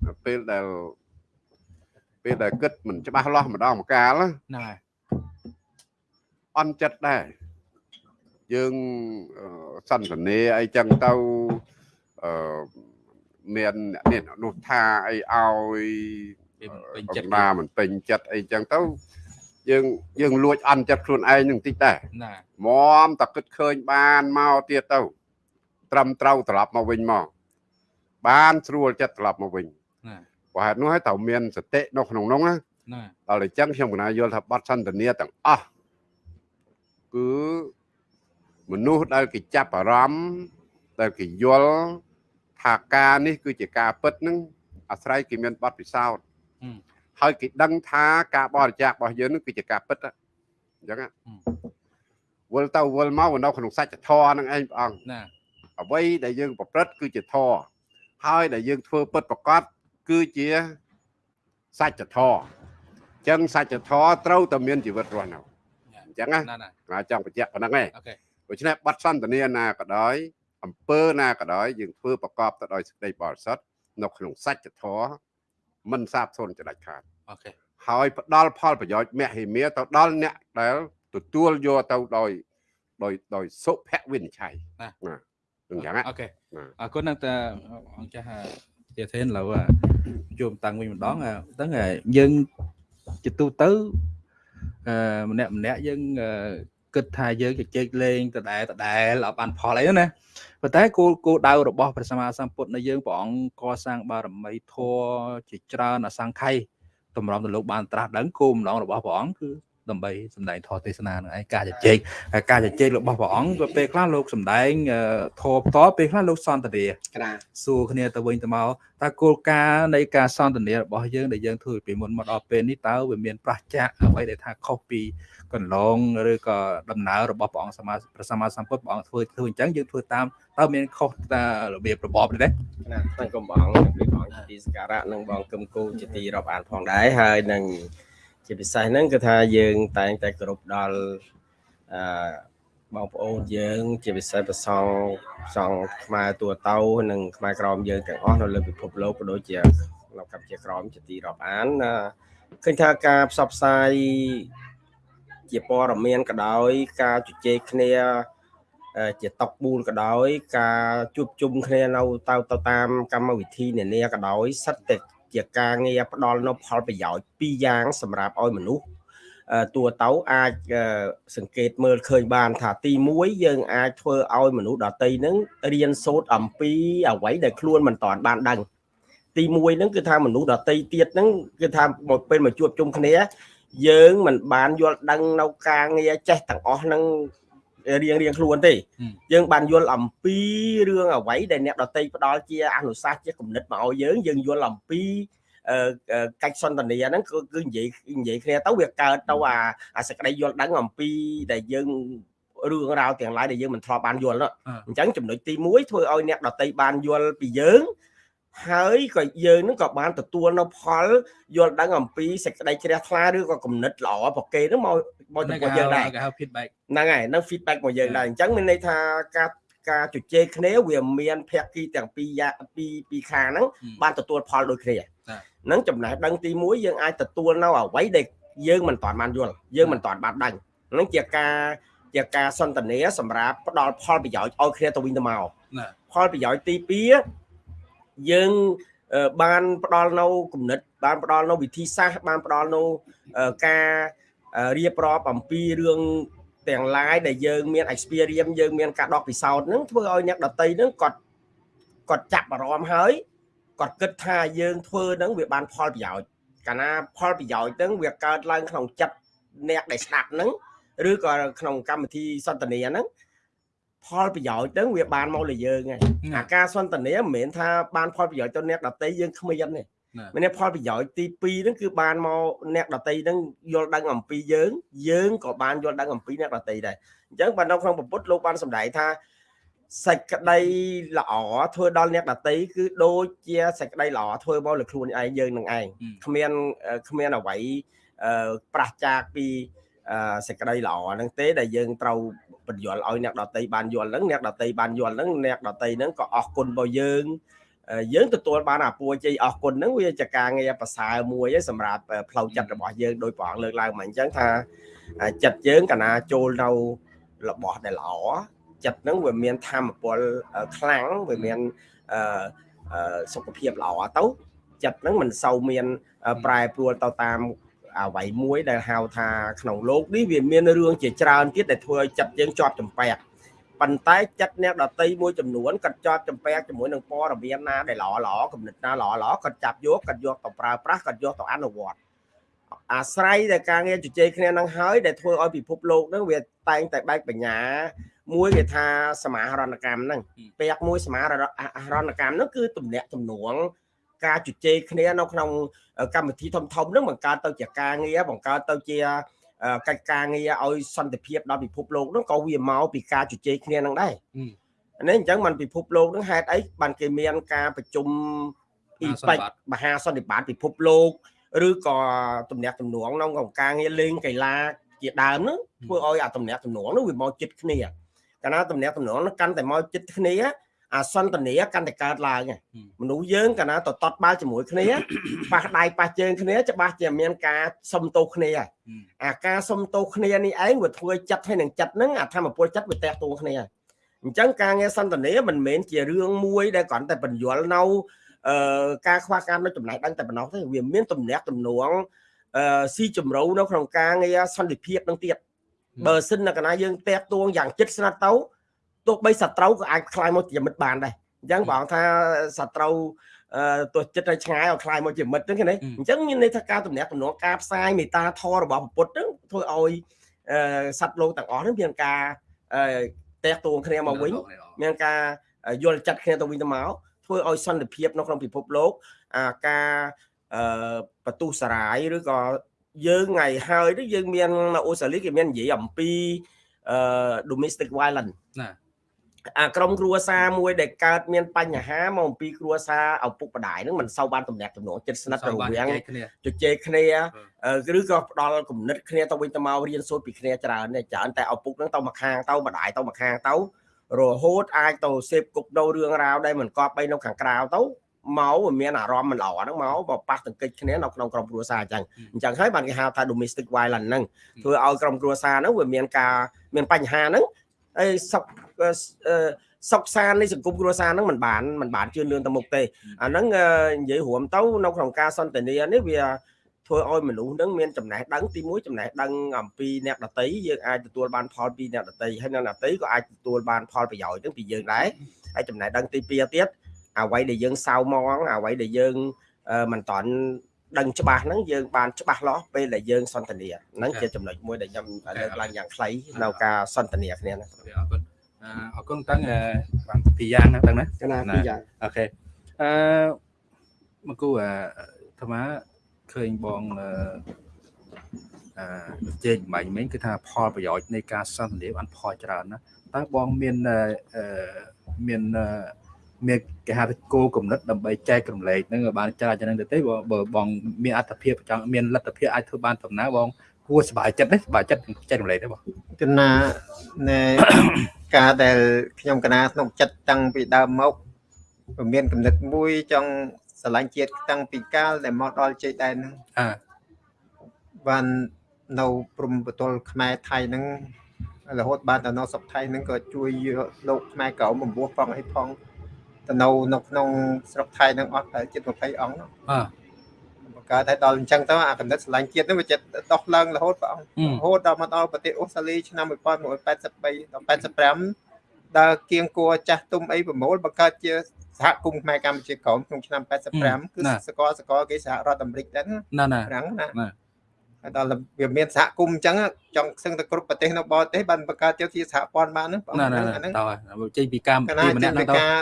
អឺពេលដែលពេលដែលគិតមិនច្បាស់លាស់ម្ដងម្កាលណាហ្នឹងហើយអន់ចិត្តដែរយើងអឺសន្តានាអីចឹងទៅអឺមានអ្នកនេះអ្នកនោះថាអីឲ្យពេលពេញចិត្តអំណាមិនពេញចិត្តអីចឹងទៅ យើងយើងលួចអន់ចិត្តខ្លួនឯងនឹងតិចដែរណាមមតគិតឃើញបានមកទៀតទៅ ត្រឹមត្រូវត្រឡប់មកវិញមកបានស្រួលចិត្តត្រឡប់មកវិញណាព្រោះហេតុនោះហើយត្រូវមានសតិនៅក្នុងនោះណាណាដល់អញ្ចឹងខ្ញុំកណាយល់ថាបត់សន្តានាទាំងអស់គឺមនុស្សដែលគេចាប់អារម្មណ៍ដែលគេយល់ថាការនេះគឺជាការពិតហ្នឹងអាស្រ័យគេមានបទពិសោធន៍អឺ ហើយគេដឹងថាការបរិច្ចាគរបស់យើងហ្នឹងគឺជាការពិតណាអញ្ចឹងណាអឺវិលទៅវិលមកនៅក្នុងសច្ចធម៌ហ្នឹងឯងព្រះអង្គណាអ្វីដែលយើងប្រព្រឹត្តគឺជាធម៌ហើយដែលយើងធ្វើពិតប្រកបគឺជាសច្ចធម៌អញ្ចឹងសច្ចធម៌ត្រូវតែមានជីវិតរស់នៅអញ្ចឹងណាណាណាណាចង់បញ្ជាក់ប៉ុណ្្នឹងឯងអូខេដូច្នេះបទសន្តានាណាក៏ដោយអំពើណាក៏ដោយយើងធ្វើប្រកបទៅដោយសេចក្តីបរិសុទ្ធនៅក្នុងសច្ចធម៌ មិនសាបសូន្យចដាច់ខាតអូខេហើយផ្ដល់ផលប្រយោជន៍មហិមាទៅដល់អ្នកដែលទទួលយកទៅដោយដោយដោយសុភវិនិច្ឆ័យណាអញ្ចឹងណាអូខេណាអរគុណណាស់តាអង្គចាស់ជាធេនឡូវជួមតាំងវិញម្ដងហ្នឹងយើងជាទូទៅអឺម្នាក់ម្នាក់យើង គិតថាយើងជជែកលេងដដែលដដែលអត់បានផលអីណាប៉ុន្តែគោលគោលដៅរបស់ព្រះសម្មាសម្ពុទ្ធនៃយើងព្រះអង្គកសាងបារមីធម៌ជាច្រើនអសង្ខ័យតម្រុំទៅលោកបានត្រាស់ដឹងគោលម្ដងរបស់ព្រះអង្គគឺ ដើម្បីសម្ដែងធម៌ទេសនានឹងឯងការជជែកហើយការជជែករបស់ព្រះអង្គក៏ពេលខ្លះលោកសម្ដែងអឺធម៌ផ្ទាល់ពេលខ្លះលោកសន្ទនាក្រាសួរគ្នាទៅវិញទៅមកតើគោលការណ៍នៃការសន្ទនារបស់យើងដែលយើងធ្វើពីមុនមកដល់ពេលនេះតើវាមានប្រះចាកអ្វីដែលថាខុសពីកន្លងឬក៏ដំណើររបស់ព្រះអង្គសម្មាព្រះសម្មាសម្ពុទ្ធព្រះអង្គធ្វើធ្វើអញ្ចឹងយើងធ្វើតាមតើមានខុសតារបៀបរបបនេះទេណាថ្វាយគុំបងនិងព្រះអង្គជាទីសក្ការៈនិងបងគឹមគូជាទីរាប់អានផងដែរហើយនឹង ជាពិសេសហ្នឹងគឺថាយើងតែងតែគោរពដល់អឺបងប្អូនយើង ជាពិសេសប្រសងសងខ្មែរទួទៅនិងខ្មែរក្រមយើងទាំងអស់នៅលើពិភពលោកក៏ដូចជានៅកម្ពុជាក្រមជាទីរាប់អានអឺឃើញថាការផ្សព្វផ្សាយជាព័ត៌មានក៏ដោយ ការជជែកគ្នាអឺជាតុកប៊ូលក៏ដោយ ការជួបជុំគ្នានៅទៅទៅតាមកម្មវិធីនានាក៏ដោយសិតតែ ជាការងារផ្ដល់នៅផលប្រយោជន៍ពីរយ៉ាងសម្រាប់ឲ្យមនុស្សអឺតួទៅអាចអឺសង្កេតមើលឃើញបាន ថាទី1យើងអាចធ្វើឲ្យមនុស្សដតីហ្នឹងរៀនសូត្រអំពីអ្វីដែលខ្លួនមិនតាន់បានដឹងទី1ហ្នឹងគឺថាមនុស្សដតីទៀតហ្នឹងគឺថាមកពេលមកជួបជុំគ្នាយើងមិនបានយល់ដឹងនៅការងារចេះទាំងអស់ហ្នឹង រៀងរៀងខ្លួនទេ យើងបានយល់អំពីរឿងអ្វីដែលអ្នកដតីផ្ដល់ជាអនុសាសន៍ជាគំនិតមកឲ្យយើងយើងយល់អំពីអឺអឺកិច្ចសន្ទនាហ្នឹងគឺគឺនិយាយនិយាយគ្នាទៅវាកើតទៅអាអាសេចក្តីយល់ដឹងអំពីដែលយើងរឿងរ៉ាវទាំងឡាយដែលយើងមិនធ្លាប់បានយល់នោះអឺអញ្ចឹងចំណុចទី1ធ្វើឲ្យអ្នកដតីបានយល់ពីយើង ហើយក៏យើងនឹងក៏បានទទួលនៅផលយល់ដឹងអំពីសេចក្តីជ្រះថ្លាឬក៏គំនិតល្អប្រកេហ្នឹងមកមកចំពោះយើងដែរគេហៅ feedback ហ្នឹងហើយនឹង feedback មកយើងដែរអញ្ចឹងមានន័យថាការការជជែកគ្នាវាមានភាគីទាំងពីរយ៉ាពីរពីរខាងហ្នឹងហឹមបានទទួលផលដូចគ្នាហ្នឹងចំណេះដឹងទី1យើងអាចទទួលនៅអ្វីដែលយើងមិនទាន់បានយល់យើងមិនទាន់បានដឹងហ្នឹងជាការជាការសន្ទនាសម្រាប់ផ្ដល់ផលប្រយោជន៍ឲ្យគ្នាទៅវិញទៅមកផលប្រយោជន៍ទី2 យើងបានផ្ដល់នៅគំនិត បានផ្ដល់នៅវិធីសាស្ត្របានផ្ដល់នៅការរៀបរាប់អំពីរឿងទាំងឡាយដែលយើងមាន experience យើងមានការដកពិសោធន៍ហ្នឹងធ្វើឲ្យអ្នកដតីហ្នឹងគាត់គាត់ចាប់អារម្មណ៍ហើយគាត់គិតថាយើងធ្វើហ្នឹងវាបានផលប្រយោជន៍កាលណាផលប្រយោជន៍ហ្នឹងវាកើតឡើងក្នុងចិត្តអ្នកដែលស្ដាប់ហ្នឹងឬក៏ក្នុងកម្មវិធីសន្ទនាហ្នឹង ផលប្រយោជន៍ហ្នឹងវាបានមកលើយើងហើយអាការសន្ទនាមិនមែនថាបានផលប្រយោជន៍ទៅអ្នកដតីយើងគ្មានទេមានផលប្រយោជន៍ទី2ហ្នឹងគឺបានមកអ្នកដតីហ្នឹងយល់ដឹងអំពីយើង យើងក៏បានយល់ដឹងអំពីអ្នកដតីដែរអញ្ចឹងបាននៅក្នុងពុទ្ធលោកបានសម្ដែងថាសេចក្តីល្អធ្វើដល់អ្នកដតីគឺដូចជាសេចក្តីល្អធ្វើមកលើខ្លួនឯងយើងនឹងឯងគ្មានគ្មានអ្វីប្រះចាកពីសេចក្តីល្អហ្នឹងទេដែលយើងត្រូវ បញ្យល់ឲ្យអ្នកដតីបានយល់ហ្នឹងអ្នកដតីបានយល់ហ្នឹងអ្នកដតីហ្នឹងក៏អរគុណរបស់យើងយើងទទួលបានអាពួរជ័យអរគុណហ្នឹងវាជាការងារប្រសើរមួយឯសម្រាប់ផ្លូវចិត្តរបស់យើងដោយព្រះអង្គលើកឡើងមកអញ្ចឹងថាចិត្តយើងកាលណាចូលនៅរបស់ដែលល្អចិត្តហ្នឹងវាមានធម៌ពលខ្លាំងវាមានសុខភាពល្អទៅចិត្តហ្នឹងមិនសូវមានប្រែប្រួលទៅតាម អ្វីមួយដែលហៅថាក្នុងโลกនេះវាមានរឿងជាច្រើនទៀតដែលធ្វើឲ្យចិត្តយើងជាប់ចម្ពាក់ប៉ុន្តែចិត្តអ្នកដតីមួយចំនួនគាត់ជាប់ចម្ពាក់ជាមួយនឹងព័ត៌មានណាដែលល្អល្អគំនិតណាល្អល្អគាត់ចាប់យកគាត់យកទៅប្រើប្រាស់គាត់យកទៅអនុវត្តអាស្រ័យតែការងារជជែកគ្នានឹងហើយដែលធ្វើឲ្យពិភពលោកនឹងវាតែងតែបែកបញ្ញាមួយគេថាសមាហរណកម្មហ្នឹងពាក្យមួយសមាហរណកម្មហ្នឹងគឺទំនាក់ទំនង ការជជែកគ្នានៅក្នុងកម្មវិធីធំធំហ្នឹងបង្កើតទៅជាការងារបង្កើតទៅជាកិច្ចការងារឲ្យសន្តិភាពដល់ពិភពលោកហ្នឹងក៏វាមកពីការជជែកគ្នាហ្នឹងដែរនេះអញ្ចឹងมันពិភពលោកហ្នឹងហេតុអីបានគេមានការប្រជុំអ៊ីប៉ិចមហាសន្និបាតពិភពលោកឬក៏ទំនាក់ទំនងក្នុងការងារលេងកីឡាជាដើមហ្នឹងធ្វើឲ្យអាទំនាក់ទំនងហ្នឹងវាមកចិត្តគ្នាកាលណាទំនាក់ទំនងហ្នឹងកាន់តែមកចិត្តគ្នា អាសន្តានាកាន់តែកើតឡើងមនុស្សយើងកាលណាតតបាល់ជាមួយគ្នាប៉ះដៃប៉ះជើងគ្នាច្បាស់ជាមានការសុំទោសគ្នាអាការសុំទោសគ្នានេះឯងវាធ្វើចិត្តឲ្យនឹងចិត្តហ្នឹងអាធម្មពលចិត្តវាតេះតួគ្នាអញ្ចឹងការងារសន្តានាមិនមែនជារឿងមួយដែលគ្រាន់តែបញ្យល់នៅអឺការខ្វះការនៅចំណេះដឹងតែប៉ុណ្ណោះទេវាមានទំនាក់ទំនងអឺស៊ីជម្រៅនៅក្នុងការងារសន្តិភាពនឹងទៀតបើសិននៅកណាយើងតេះតួងយ៉ាងចិត្តស្និទ្ធទៅ ទោះបីសត្រូវក៏អាចខ្លាយមកជាមិត្តបានដែរអញ្ចឹងបងថាសត្រូវទោះចិត្តឲ្យឆ្ងាយឲ្យខ្លាយមកជាមិត្តហ្នឹងណាអញ្ចឹងមានន័យថាការតំណាក់តំណងការផ្សាយមេត្តាធម៌របស់ពុទ្ធហ្នឹងធ្វើឲ្យសត្វលោកទាំងអស់ហ្នឹងមានការតែកតួងគ្នាមកវិញមានការយល់ចិត្តគ្នាទៅវិញទៅមកធ្វើឲ្យសន្តិភាពនៅក្នុងពិភពលោកអាការបទុសរាយឬក៏យើងថ្ងៃហើយនេះយើងមាននៅអូស្ត្រាលីគេមាននិយាយអំពី domestic violence ណា អាក្រុមគ្រួសារមួយដែលកើតមានបញ្ហាមកអំពីគ្រួសារឪពុកម្ដាយហ្នឹងមិនសូវបានតំណាក់តំណងចិត្តស្និទ្ធរវាងជជែកគ្នាឬក៏ផ្ដល់គំនិតគ្នាទៅវិញទៅមករៀនសូត្រពីគ្នាច្រើនទេច្រើនតែឪពុកហ្នឹងទៅមកខាងទៅម្ដាយទៅមកខាងទៅរហូតអាចទៅសេពគប់ដូររឿងរ៉ាវដែលមិនគប់បីនៅខាងក្រៅទៅមកវាមានអារម្មណ៍មិនល្អហ្នឹងមកបើប៉ះទង្គិចគ្នានៅក្នុងក្រុមគ្រួសារអញ្ចឹងអញ្ចឹងហើយបានគេហៅថា domestic violence ហ្នឹងធ្វើឲ្យក្រុមគ្រួសារហ្នឹងវាមានការមានបញ្ហាហ្នឹងហើយសុខ សុខសាននៃសង្គមគ្រួសារហ្នឹងมันបានมันបានជឿនលឿនទៅមុខទេអាហ្នឹងនិយាយរួមទៅនៅក្នុងការសន្ទនានេះវាធ្វើឲ្យមនុស្សនឹងមានចំណេះដឹងទីមួយចំណេះដឹងអំពីអ្នកដតីយើងអាចទទួលបានផលពីអ្នកដតីហើយអ្នកដតីក៏អាចទទួលបានផលប្រយោជន៍ទាំងពីយើងដែរហើយចំណេះដឹងទី2ទៀតអ្វីដែលយើងសៅមងអ្វីដែលយើងមិនតន់ដឹងច្បាស់ហ្នឹងយើងបានច្បាស់លាស់ពេលដែលយើងសន្ទនាហ្នឹងជាចំណុចមួយដែលខ្ញុំលើកឡើងយ៉ាងខ្លីនៅការសន្ទនាគ្នាហ្នឹងអរគុណ អរគុណតាំងបានពីរយ៉ាងណាតាំងណាចំណាពីរយ៉ាងអូខេអឺមកគូអាអាមាឃើញបងអឺអឺជែកបាញ់មិញគឺថាផលប្រយោជន៍នៃការសន្ទនាបានផលច្រើនណាតើបងមានអឺមានមានគេហៅថាគោកំណត់ដើម្បីចែករំលែកហ្នឹងបានច្រើនចឹងទៅទេបើបងមានអត្ថភាពចង់មានលទ្ធភាពអាចធ្វើបានដំណើរបង គួរសប្បាយចិត្តទេសប្បាយចិត្តចែករំលែកទេបងកណាណែការដែលខ្ញុំកណាក្នុងចិត្តតាំងពីដើមមកមានកំណត់មួយចង់ស្រឡាញ់ជាតិតាំងពីកាលដែលមកដល់ជ័យដែនហ្នឹងអើបាននៅព្រំបទល់ខ្មែរថៃហ្នឹងរហូតបានដល់នៅសុកថៃហ្នឹងក៏ជួយយកលោកខ្មែរក្រមបំពោះផងអីផងទៅនៅនៅក្នុងស្រុកថៃហ្នឹងអស់តែជិត20អង្គហ្នឹងអើ បង្កើតឲ្យដល់អញ្ចឹងទៅអាកំណត់ស្រឡាញ់ជាតិហ្នឹងវាចិត្តដោះឡើងរហូតព្រះអង្គអឺរហូតដល់មកដល់ប្រទេសអូស្ត្រាលីឆ្នាំ1983ដល់85ដល់គៀងគួរចាស់ទុំអីប្រមូលបង្កើតជាសហគមន៍ខ្មែរកម្ពុជាក្រមក្នុងឆ្នាំ85គឺសកលសកលគេសហរដ្ឋអាមេរិកដែរណាណាណាប្រាំងណាណាហើយ ដល់វាមានសហគមន៍អញ្ចឹងចង់សឹងតែគ្រប់ប្រទេសនៅបរទេសបានបង្កើតជាសហព័ន្ធបានហ្នឹងបងណាណាអាហ្នឹងតើចេញពីកម្មកវិណាធីម្ជានាក់ហ្នឹងពីទៅការ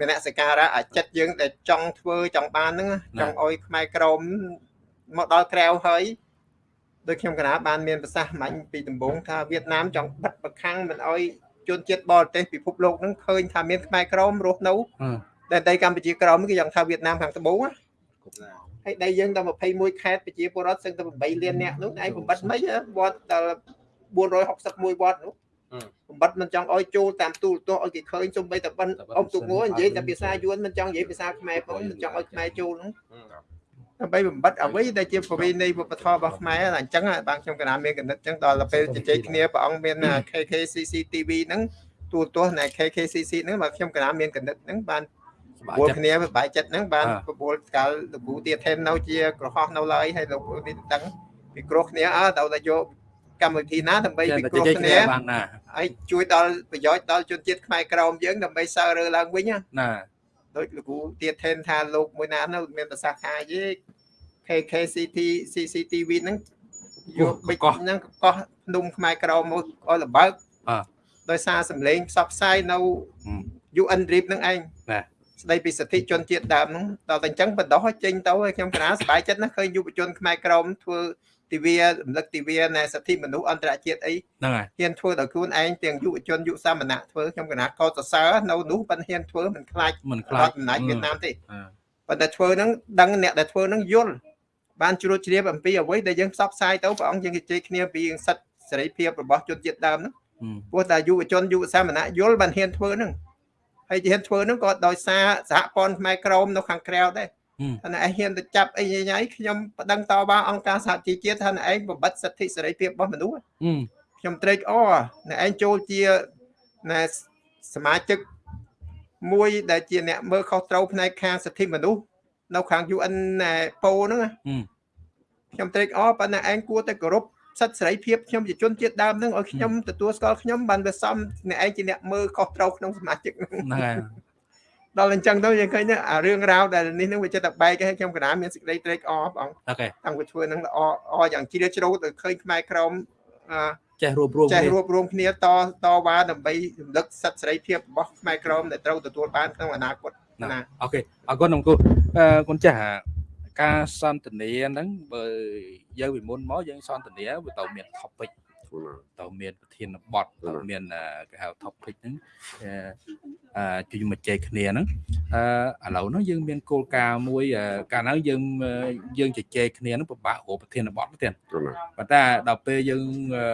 មនសិការៈអាចិត្តយើងដែលចង់ធ្វើចង់បានហ្នឹងចង់ឲ្យខ្មែរក្រមមកដល់ក្រៅហើយដូចខ្ញុំកណាបានមានប្រសាសន៍មាញ់ពីដំបូងថាវៀតណាមចង់បិទប្រខាំងមិនឲ្យជនជាតិបរទេសពិភពលោកហ្នឹងឃើញថាមានខ្មែរក្រមរស់នៅអឺតែដីកម្ពុជាក្រមគឺយ៉ាងថាវៀតណាមខាងត្បូងណា ហើយដីយើងដល់21ខេត្តប្រជាពលរដ្ឋសឹងតែ8លានអ្នកនោះឯងបំបត្តិមិនវត្តដល់461វត្តនោះបំបត្តិមិនចង់ឲ្យចូលតាមទូរទស្សន៍ឲ្យគេឃើញសំបីតែបិណ្ឌអុកទុកងនិយាយតែភាសាយួនមិនចង់និយាយភាសាខ្មែរផងមិនចង់ឲ្យខ្មែរចូលនោះដើម្បីបំបត្តិអ្វីដែលជាប្រវេណីវប្បធម៌របស់ខ្មែរអញ្ចឹងបាទខ្ញុំកណាមានកណិតអញ្ចឹងដល់ទៅពេលជជែកគ្នាព្រះអង្គមាន KKCC TV ហ្នឹងទូរទស្សន៍នៃ KKCC ហ្នឹងបាទខ្ញុំកណាមានកណិតហ្នឹងបានសប្បាយ ពលចិត្តគ្នាបាយចិត្តហ្នឹងបានអ่าប្រមូលកាលលោកគ្រូទៀតថេននៅជាក្រហោះនៅឡើយហើយលោកគ្រូនេះដឹងពីគ្រោះគ្នាអើទៅតែយកកម្មវិធីណាដើម្បីចេះពីតែគ្រោះចេញគ្នាគ្នាបានណាហើយជួយដល់ប្រយោជន៍ដល់ជនជាតិខ្មែរក្រមយើងដើម្បីសើរើឡើងវិញណាណាដូចលោកគ្រូទៀតថេនថាលោកមួយណានៅមានប្រសាសន៍ថាយេ KKCT CCTV ហ្នឹងយកបិចហ្នឹងកោះភ្នំខ្មែរក្រមមកឲ្យលបើកអ่าដោយសារសម្លេងផ្សព្វផ្សាយនៅ UN RIP ហ្នឹងឯងណា ស្ដីពីសិទ្ធិជនជាតិដើមហ្នឹងដល់តែអញ្ចឹងបណ្ដោះឲ្យចេញទៅឲ្យខ្ញុំកណាសប្បាយចិត្តណាស់ឃើញយុវជនខ្មែរក្រមធ្វើទិវារំលឹកទិវានៃសិទ្ធិមនុស្សអន្តរជាតិអីហ្នឹងហើយហ៊ានធ្វើដោយខ្លួនឯងទាំងយុវជនយុវសាមណៈធ្វើខ្ញុំកណាកោតសរសើរនៅនោះប៉ុន្តែហ៊ានធ្វើមិនខ្លាចមិនខ្ខ្លាលាចចអំណាចវៀតណាមទេអឺប៉ុន្តែធ្វើហ្នឹងដឹងអ្នកដែលធ្វើហ្នឹងយល់បានជ្រួតជ្រាបអំពីអ្វីដែលយើងផ្សព្វផ្សាយទៅព្រះអង្គយើងជជែកគ្នាពីសិទ្ធិសេរីភាពរបស់ជនជាតិដើមហ្នឹងអឺព្រោះតែយុវជនយុវសាមណៈយល់បានហ៊ានធ្វើហ្នឹង ហើយហ៊ានធ្វើហ្នឹងក៏ដោយសារសហព័ន្ធខ្មែរក្រមនៅខាងក្រៅដែរអឺថាណែឯងហ៊ានទៅចាប់អីញ៉ៃៗខ្ញុំប្តឹងតវ៉ាអង្គការសហជីវជាតិថាណែឯងបំបត្តិសិទ្ធិសេរីភាពរបស់មនុស្សអឺខ្ញុំត្រេកអរណែឯងចូលជាណែសមាជិកមួយដែលជាអ្នកមើលខុសត្រូវផ្នែកខាងសិទ្ធិមនុស្សនៅខាង UN ណែប៉ូហ្នឹងណាអឺខ្ញុំត្រេកអរប៉ុន្តែឯងគួរតែគោរព សិទ្ធិសេរីភាពខ្ញុំជាជនជាតិដើមហ្នឹងឲ្យខ្ញុំទទួលស្គាល់ខ្ញុំបានវាសមអ្នកឯងជាអ្នកមើលខុសត្រូវក្នុងសមាជិកហ្នឹង ហ្នឹងហើយ ដល់អញ្ចឹងទៅយើងឃើញអារឿងរ៉ាវដែលនេះនឹងវាចិត្តតែបែកឲ្យខ្ញុំកណាមានសេចក្តីត្រេកអរបង អូខេ តាំងពីធ្វើនឹងល្អអយ៉ាងជ្រាលជ្រៅទៅឃើញខ្មែរក្រមអឺ ចេះរួបរวม ចេះ គ្នា រួបរวมគ្នាតតវ៉ាដើម្បីរំលឹកសិទ្ធិសេរីភាពរបស់ខ្មែរក្រមដែលត្រូវទទួលបានក្នុងអនាគតណា អូខេអរគុណអង្គអឺគុណចាស់អា ការសន្ទនាហ្នឹងបើយើងពីមុនមកយើងសន្ទនាវាទៅមាន topic ទៅមានប្រធានបទទៅមានអឺគេហៅ topic ហ្នឹងអឺអឺជួយមកចែកគ្នាហ្នឹងអឺឥឡូវហ្នឹងយើងមានគោលការណ៍មួយអឺកាលហ្នឹងយើងអឺយើងជជែកគ្នាហ្នឹងពិបាករកប្រធានបទទៀតគណាប៉ុន្តែដល់ពេលយើងអឺ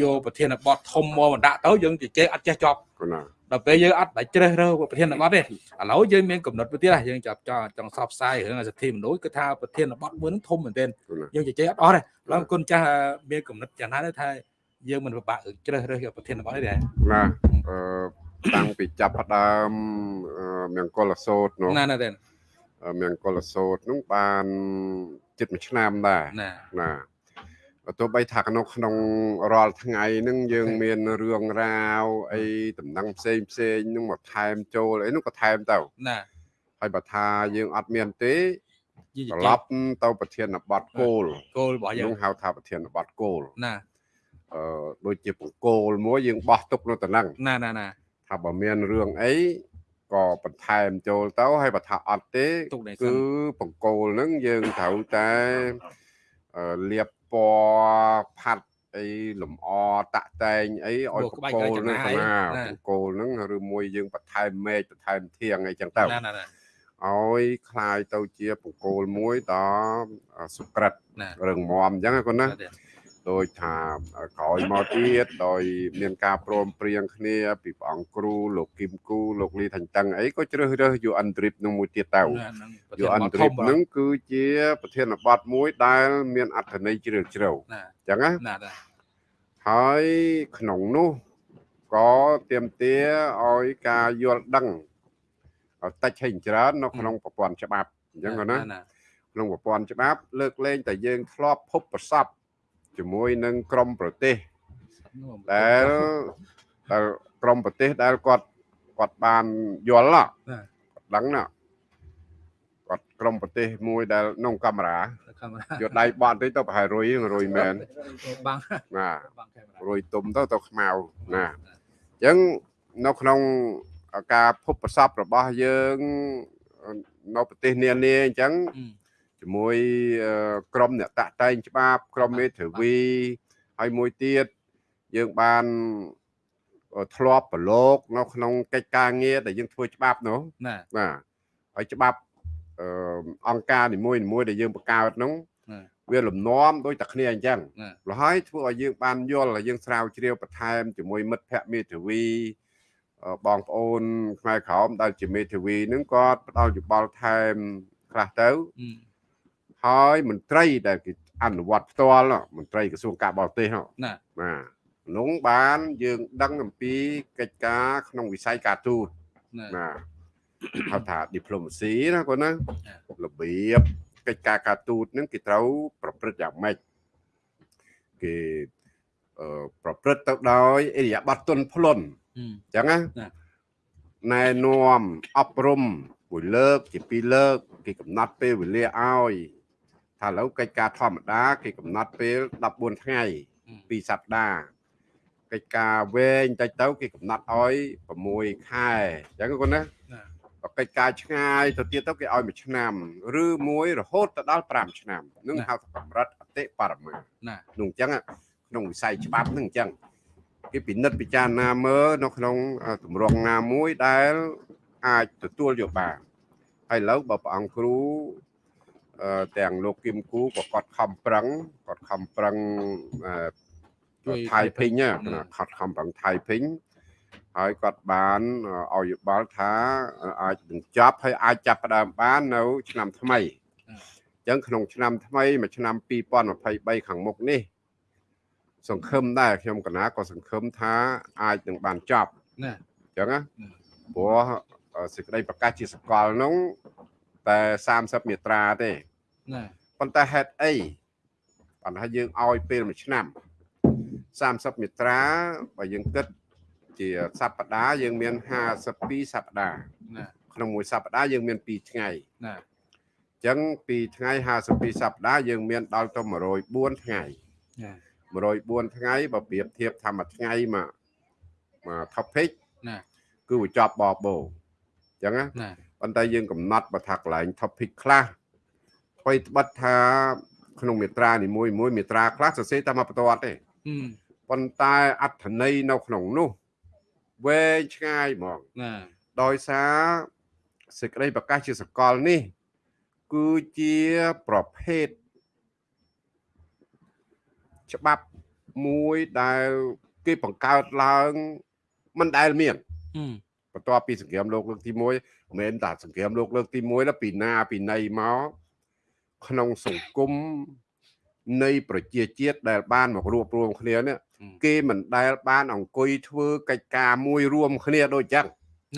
យកប្រធានបទធំមកបណ្ដាក់ទៅយើងជជែកអត់ចេះចប់គណា ដល់ពេលយើងអត់បាច់ជ្រើសរើសប្រធានបទទេឥឡូវយើងមានកំណត់មួយទៀតហ่ะយើងចាប់ចង់ចង់សបផ្សាយរឿងសិទ្ធិមនុស្សគឺថាប្រធានបទមួយហ្នឹងធំមែនទែនគណាយើងជជែកអត់អស់ទេឡើយគុណចាស់មានកំណត់យ៉ាងណាទេថាយើងមិនពិបាករឿងជ្រើសរើសយកប្រធានបទទេណាអឺតាំងពីចាប់ផ្ដើមអឺមង្គលសោតនោះណាណាទេមង្គលសោតនោះបានជិតមួយឆ្នាំដែរណា ណាទោះបីថាក្នុងក្នុងរាល់ថ្ងៃហ្នឹងយើងមានរឿងរ៉ាវអីដំណឹងផ្សេងផ្សេងហ្នឹងមកថែមចូលអីហ្នឹងក៏ថែមទៅណាហើយបើថាយើងអត់មានទេយើងជត្រជែឡកប់ទៅប្រធានបទគោលគោលរបស់យើងហ្នឹងហៅថាប្រធានបទគោលណាអឺដូចជាបង្គោលមួយយើងបោះទុកនៅតំណឹងណាណាណាថាបើមានរឿងអីក៏បន្ថែមចូលទៅហើយបើថាអត់ទេទុកនេះសិគឺនបង្គោលហ្នឹងយើងត្រូវតែអឺលាប ពណ៌ផាត់អីលំអតាក់តែងអីឲ្យបង្គោលហ្នឹងទៅណាបង្គោលហ្នឹងឬមួយយើងបន្ថែមមេឃបន្ថែមធៀងអីចឹងទៅ ណាណាណា ឲ្យคล้ายទៅជាបង្គោលមួយដល់សុក្រិត ណា រឹងមាំអញ្ចឹងណាគាត់ណា ទេដោយថាក្រោយមកទៀតដោយមានការព្រមព្រៀងគ្នាពីព្រះអង្គគ្រូលោកគឹមគូលោកលីថាញ់តឹងអីក៏ជ្រើសរើស UN Trip នឹងមួយទៀតទៅហ្នឹងប្រធាន UN បទធ Trip ំនឹងគឺជាប្រធានបទមួយដែលមានអត្ថន័យជ្រាលជ្រៅណាអញ្ចឹងណាណាណាហើយក្នុងនោះក៏ទៀមទាឲ្យការយល់ដឹងតិចហើយច្រើននៅក្នុងប្រព័ន្ធច្បាប់អញ្ចឹងណាណាក្នុងប្រព័ន្ធច្បាប់លើកលែងតែយើងធ្លាប់ភពប្រសព ជាមួយនឹងក្រមប្រទេសដែលដែលក្រមប្រទេសដែលគាត់គាត់បានយល់ណាគាត់ដឹងណាគាត់ក្រមប្រទេសមួយដែលក្នុងកាមេរ៉ាកាមេរ៉ាយកដៃបត់តិចទៅប្រហែលរុយរុយមែនបាំងណាបាំងកាមេរ៉ារុយទុំទៅទៅខ្មៅណាអញ្ចឹងនៅក្នុងការភពប្រសពរបស់យើងនៅប្រទេសនានាអញ្ចឹង ជាមួយអឺក្រុមអ្នកតាក់តែងច្បាប់ក្រុមមេធាវីហើយមួយទៀតយើងបានអឺធ្លាប់ប្រឡូកនៅក្នុងកិច្ចការងារដែលយើងធ្វើច្បាប់នោះណាបាទហើយច្បាប់អឺអង្គការនីមួយៗដែលយើងបង្កើតនោះណាវាលំនាំដូចតែគ្នាអញ្ចឹងណាលហើយធ្វើឲ្យយើងបានយល់ហើយយើងស្រាវជ្រាវបន្ថែមជាមួយមិត្តភ័ក្តិមេធាវីអឺបងប្អូនខ្មែរក្រមដែលជាមេធាវីនឹងគាត់ផ្ដល់យោបល់ថែមខ្លះទៅ ហើយមន្ត្រីដែលគេអនុវត្តផ្ទាល់នោះមន្ត្រីក្រសួងការបរទេសនោះណាបាទក្នុងបានយើងដឹងអំពីកិច្ចការក្នុងវិស័យការទូតណាណាហៅថា diplomacy ណាគាត់ណាចារបៀបកិច្ចការការទូតហ្នឹងគេត្រូវប្រព្រឹត្តយ៉ាងម៉េចគេអឺប្រព្រឹត្តទៅដោយអិរិយាបថទន់ភ្លន់អឺអញ្ចឹងណាណាណែនាំអប់រំមួយលើក ជាពីរលើក គេកំណត់ពេលវេលាឲ្យ ថាឥឡូវកិច្ចការធម្មតាគេកំណត់ពេល14ថ្ងៃពីរសប្តាហ៍កិច្ចការវែងតិចទៅគេកំណត់ឲ្យ6ខែអញ្ចឹងគាត់ណាណាបើកិច្ចការឆ្ងាយទៅទៀតទៅគេឲ្យមួយឆ្នាំឬមួយរហូតទៅដល់5ឆ្នាំនឹងហៅថាកម្រិតអតិបរមាណានោះអញ្ចឹងក្នុងវិស័យច្បាប់នឹងអញ្ចឹងគេពិនិត្យពិចារណាមើលនៅក្នុងទម្រង់ណាមួយដែលអាចទទួលយកបានហើយឥឡូវបើព្រះអង្គគ្រូអឺ ទាំងលោកគឹមគូក៏គាត់ខំប្រឹងគាត់ខំប្រឹងអឺថៃភិញណាគាត់ខំប្រឹងថៃភិញហើយគាត់បានឲ្យយោបល់ថាអាចនឹងចាប់ហើយអាចចាប់ផ្ដើមបាននៅ ឆ្នាំថ្មីអញ្ចឹងក្នុងឆ្នាំថ្មីមួយឆ្នាំ2023ខាងមុខនេះ សង្ឃឹមដែរខ្ញុំកណាក៏សង្ឃឹមថាអាចនឹងបានចប់ណាអញ្ចឹងណាอืมព្រោះអឺសេចក្តីប្រកាសជាសកលនោះតែ30មាត្រាទេ ណាប៉ុន្តែហេតុអីបានថាយើងឲ្យពេលមួយឆ្នាំ30មាត្រាបើយើងគិតជាសប្តាហ៍យើងមាន52សប្តាហ៍ណាក្នុងមួយសប្តាហ៍យើងមាន2ថ្ងៃណាអញ្ចឹង2ថ្ងៃ52សប្តាហ៍យើងមានដល់ទៅ104ថ្ងៃណា104ថ្ងៃបើប្រៀបធៀបថាមួយថ្ងៃមកមក topic ណាគឺវាចប់បបោអញ្ចឹងណាណាប៉ុន្តែយើងកំណត់បើថាកន្លែង topic ខ្លះ អ្វីត្បិតថា ក្នុងមាត្រានីមួយមួយមាត្រាខ្លះសរសេរតែមកបន្ទាត់ទេអឺប៉ុន្តែអត្ថន័យនៅក្នុងនោះវែងឆ្ងាយហ្មងណាដោយសារសេចក្តីប្រកាសជាសកលនេះ គឺជាប្រភេទច្បាប់មួយដែលគេបង្កើតឡើងមិនដែលមានអឺបន្ទាប់ពីសង្គ្រាមលោកលើកទី1មិនមែនតែសង្គ្រាមលោកលើកទី1ដល់ពីណាពីណីមក ក្នុងសង្គមនៃប្រជាជាតិដែលបានមករួបរวมគ្នានេះគេមិនដែលបានអង្គុយធ្វើកិច្ចការមួយរួមគ្នាដូចចឹង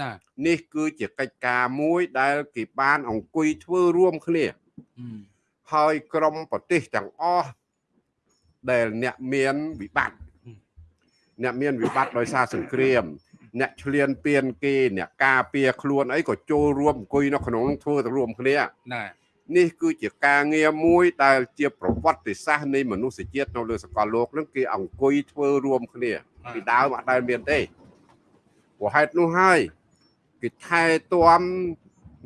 ណានេះគឺជាកិច្ចការមួយដែលគេបានអង្គុយធ្វើរួមគ្នាអឺហើយក្រមប្រទេសទាំងអស់ដែលអ្នកមានវិបត្តិអ្នកមានវិបត្តិដោយសារសង្គ្រាម អ្នកឆ្លៀនពៀនគេអ្នកការពារខ្លួនអីក៏ចូលរួមអង្គុយនៅក្នុងនោះធ្វើទៅរួមគ្នាណា នេះគឺជាការងារមួយដែលជាប្រវត្តិសាស្ត្រនៃមនុស្សជាតិនៅលើសកលលោកនឹងគេអង្គុយធ្វើរួមគ្នាពីដើមអត់ដែលមានទេព្រោះហេតុនោះហើយគេថែទាំ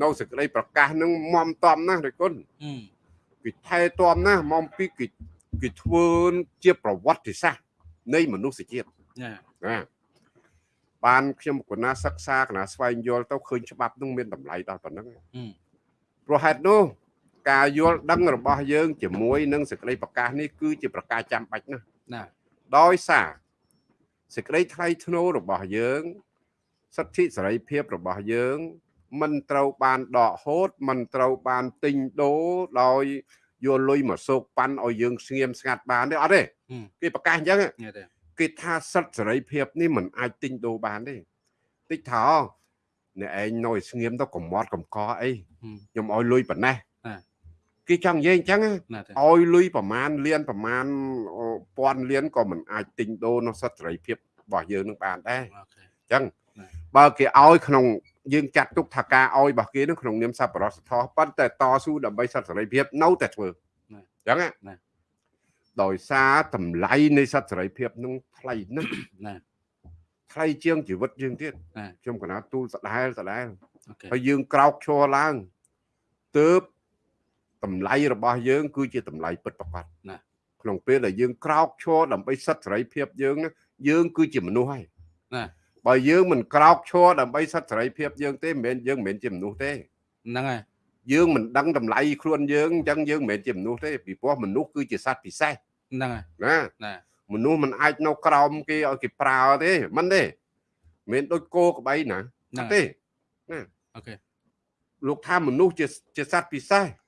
នៅសេចក្តីប្រកាសនឹងមមតំណាស់ដោយគុណអឺគេថែទាំណាស់មកពីគេគេធ្វើជាប្រវត្តិសាស្ត្រនៃមនុស្សជាតិណាណាបានខ្ញុំកណាសិក្សាកណាស្វែងយល់ទៅឃើញច្បាប់នឹងមានតម្លៃដល់ប៉ុណ្ណឹងអឺព្រោះហេតុនោះ ការយល់ដឹងរបស់យើងជាមួយនឹងសេចក្តីប្រកាសនេះគឺជាប្រការចាំបាច់ណាស់ណាដោយសារសេចក្តីថ្លៃថ្នូររបស់យើងសិទ្ធិសេរីភាពរបស់យើង មិនត្រូវបានដកហូត មិនត្រូវបានទិញដូរដោយយកលុយមកសោកប៉ាន់ឲ្យយើងស្ងៀមស្ងាត់បានទេអត់ទេគេប្រកាសអញ្ចឹងនេះទេគេថាសិទ្ធិសេរីភាពនេះមិនអាចទិញដូរបានទេតិចថាអ្នកឯងនៅឲ្យស្ងៀមទៅកំមាត់កំកអីខ្ញុំឲ្យលុយប៉ុណ្ណេះ គេចង់និយាយអញ្ចឹងណាទេឲ្យលុយប្រមាណលានប្រមាណពាន់លានក៏មិនអាចទិញដូរនៅសិទ្ធិសេរីភាពរបស់យើងនឹងបានដែរអូខេអញ្ចឹងណាបើគេឲ្យក្នុងយើងចាត់ទុកថាការឲ្យរបស់គេនឹងក្នុងនាមសប្បុរសធម៌ប៉ុន្តែតស៊ូដើម្បីសិទ្ធិសេរីភាពនៅតែធ្វើអញ្ចឹងណាណាដោយសារតម្លៃនៃសិទ្ធិសេរីភាពនឹងថ្លៃណាស់ណាថ្លៃជាងជីវិតយើងទៀតណាខ្ញុំកណាទូលសដែលសដែលអូខេហើយយើងក្រោកឈរឡើងទើប តម្លៃរបស់យើង គឺជាតម្លៃពិតប្រាកដណាក្នុងពេលដែលយើងក្រោកឈរដើម្បីសិទ្ធិសេរីភាពយើងណាយើងគឺជាមនុស្សហើយណាបើយើងមិនក្រោកឈរដើម្បីសិទ្ធិសេរីភាពយើងទេមិនមែនយើងមិនមែនជាមនុស្សទេហ្នឹងហើយយើងមិនដឹងតម្លៃខ្លួនយើងអញ្ចឹងយើងមិនមែនជាមនុស្សទេពីព្រោះមនុស្សគឺជាសត្វពិសេសហ្នឹងហើយណាណាមនុស្សមិនអាចនៅក្រោមគេឲ្យគេប្រើទេមិនទេមិនមែនដូចគោក្បីណាហ្នឹងទេអូខេលោកថាមនុស្សជាជាសត្វពិសេសអឺ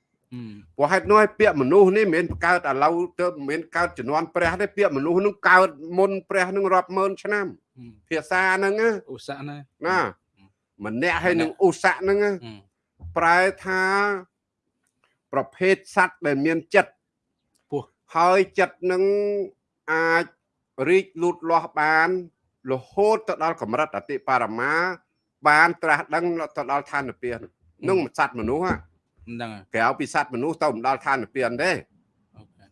ព្រោះហេតុនោះឲ្យពាក្យមនុស្សនេះមិនមែនកើតឥឡូវទៅមិនមែនកើតជំនាន់ព្រះទេពាក្យមនុស្សនឹងកើតមុនព្រះនឹងរាប់ម៉ឺនឆ្នាំអឺភាសាហ្នឹងណាឧស្សាហ៍ណាណាម្នាក់ហើយនឹងឧស័កហ្នឹងណាអឺប្រែថាប្រភេទសត្វដែលមានចិត្តពោះហើយចិត្តនឹងអាចរីកលូតលាស់បានរហូតទៅដល់កម្រិតអតិបរមា បានត្រាស់ដឹងទៅដល់ឋានពាននឹងសត្វមនុស្សហ่ะ ហ្នឹងហើយក្រៅពីសត្វមនុស្សទៅមិនដល់ឋានពានទេអូខេ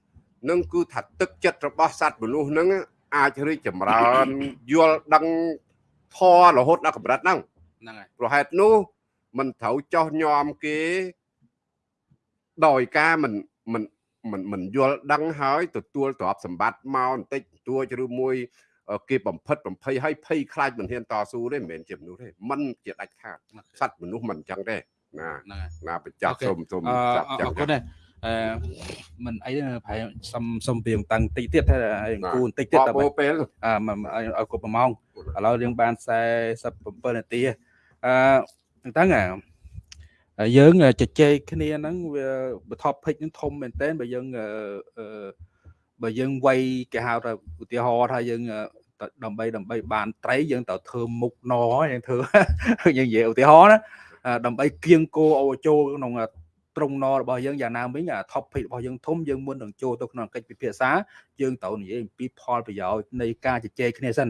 នឹងគឺថាទឹកចិត្តរបស់សត្វមនុស្សហ្នឹងអាចរីកចម្រើនយល់ដឹងធររហូតដល់កម្រិតហ្នឹងហ្នឹងហើយប្រហែលនោះមិនត្រូវចោះញោមគេដោយការមិនមិនមិនមិនយល់ដឹងហើយទទួលទ្រព្យសម្បត្តិមកបន្តិចបន្តួចឬមួយអឺគេបំផិតបំភ័យឲ្យភ័យខ្លាចមិនហ៊ានតស៊ូទេមិនមែនជាមនុស្សទេមិនជាដាច់ខាតសត្វមនុស្សមិនអញ្ចឹងទេ ណាហ្នឹងហើយណាបញ្ចប់អូខេសូមសូមអឺចាប់អចាំរគុណដែរអឺមិនអីទេប្រហែលសុំសុំពីតាំងតិចទៀតថាគូបន្តិចទៀតតតែបពេលអឺមកឲ្យឲ្យគ្រប់1ម៉ោងឥឡូវយើងបាន47នាទីអឺតាំងអាយើងជជែកគ្នាហ្នឹងវាបថប់ភិកហ្នឹងធំមែនតើបើយើងអឺអឺបើយើងវាយគេហៅថាឧទាហរណ៍ថាយើងអឺទៅដើម្បីដើម្បីបានត្រីយើងត្រូវធ្វើមុខណយើងធ្វើយើងនិយាយឧទាហរណ៍ណាអឺ ដើម្បីគៀងគោឲ្យចូលក្នុងត្រង់ណរបស់យើងយ៉ាងណាវិញអា topic របស់យើងធំយើងមុននឹងចូលទៅក្នុងកិច្ចពិភាក្សាយើងត្រូវនិយាយអំពីផលប្រយោជន៍នៃការជជែកគ្នាសិន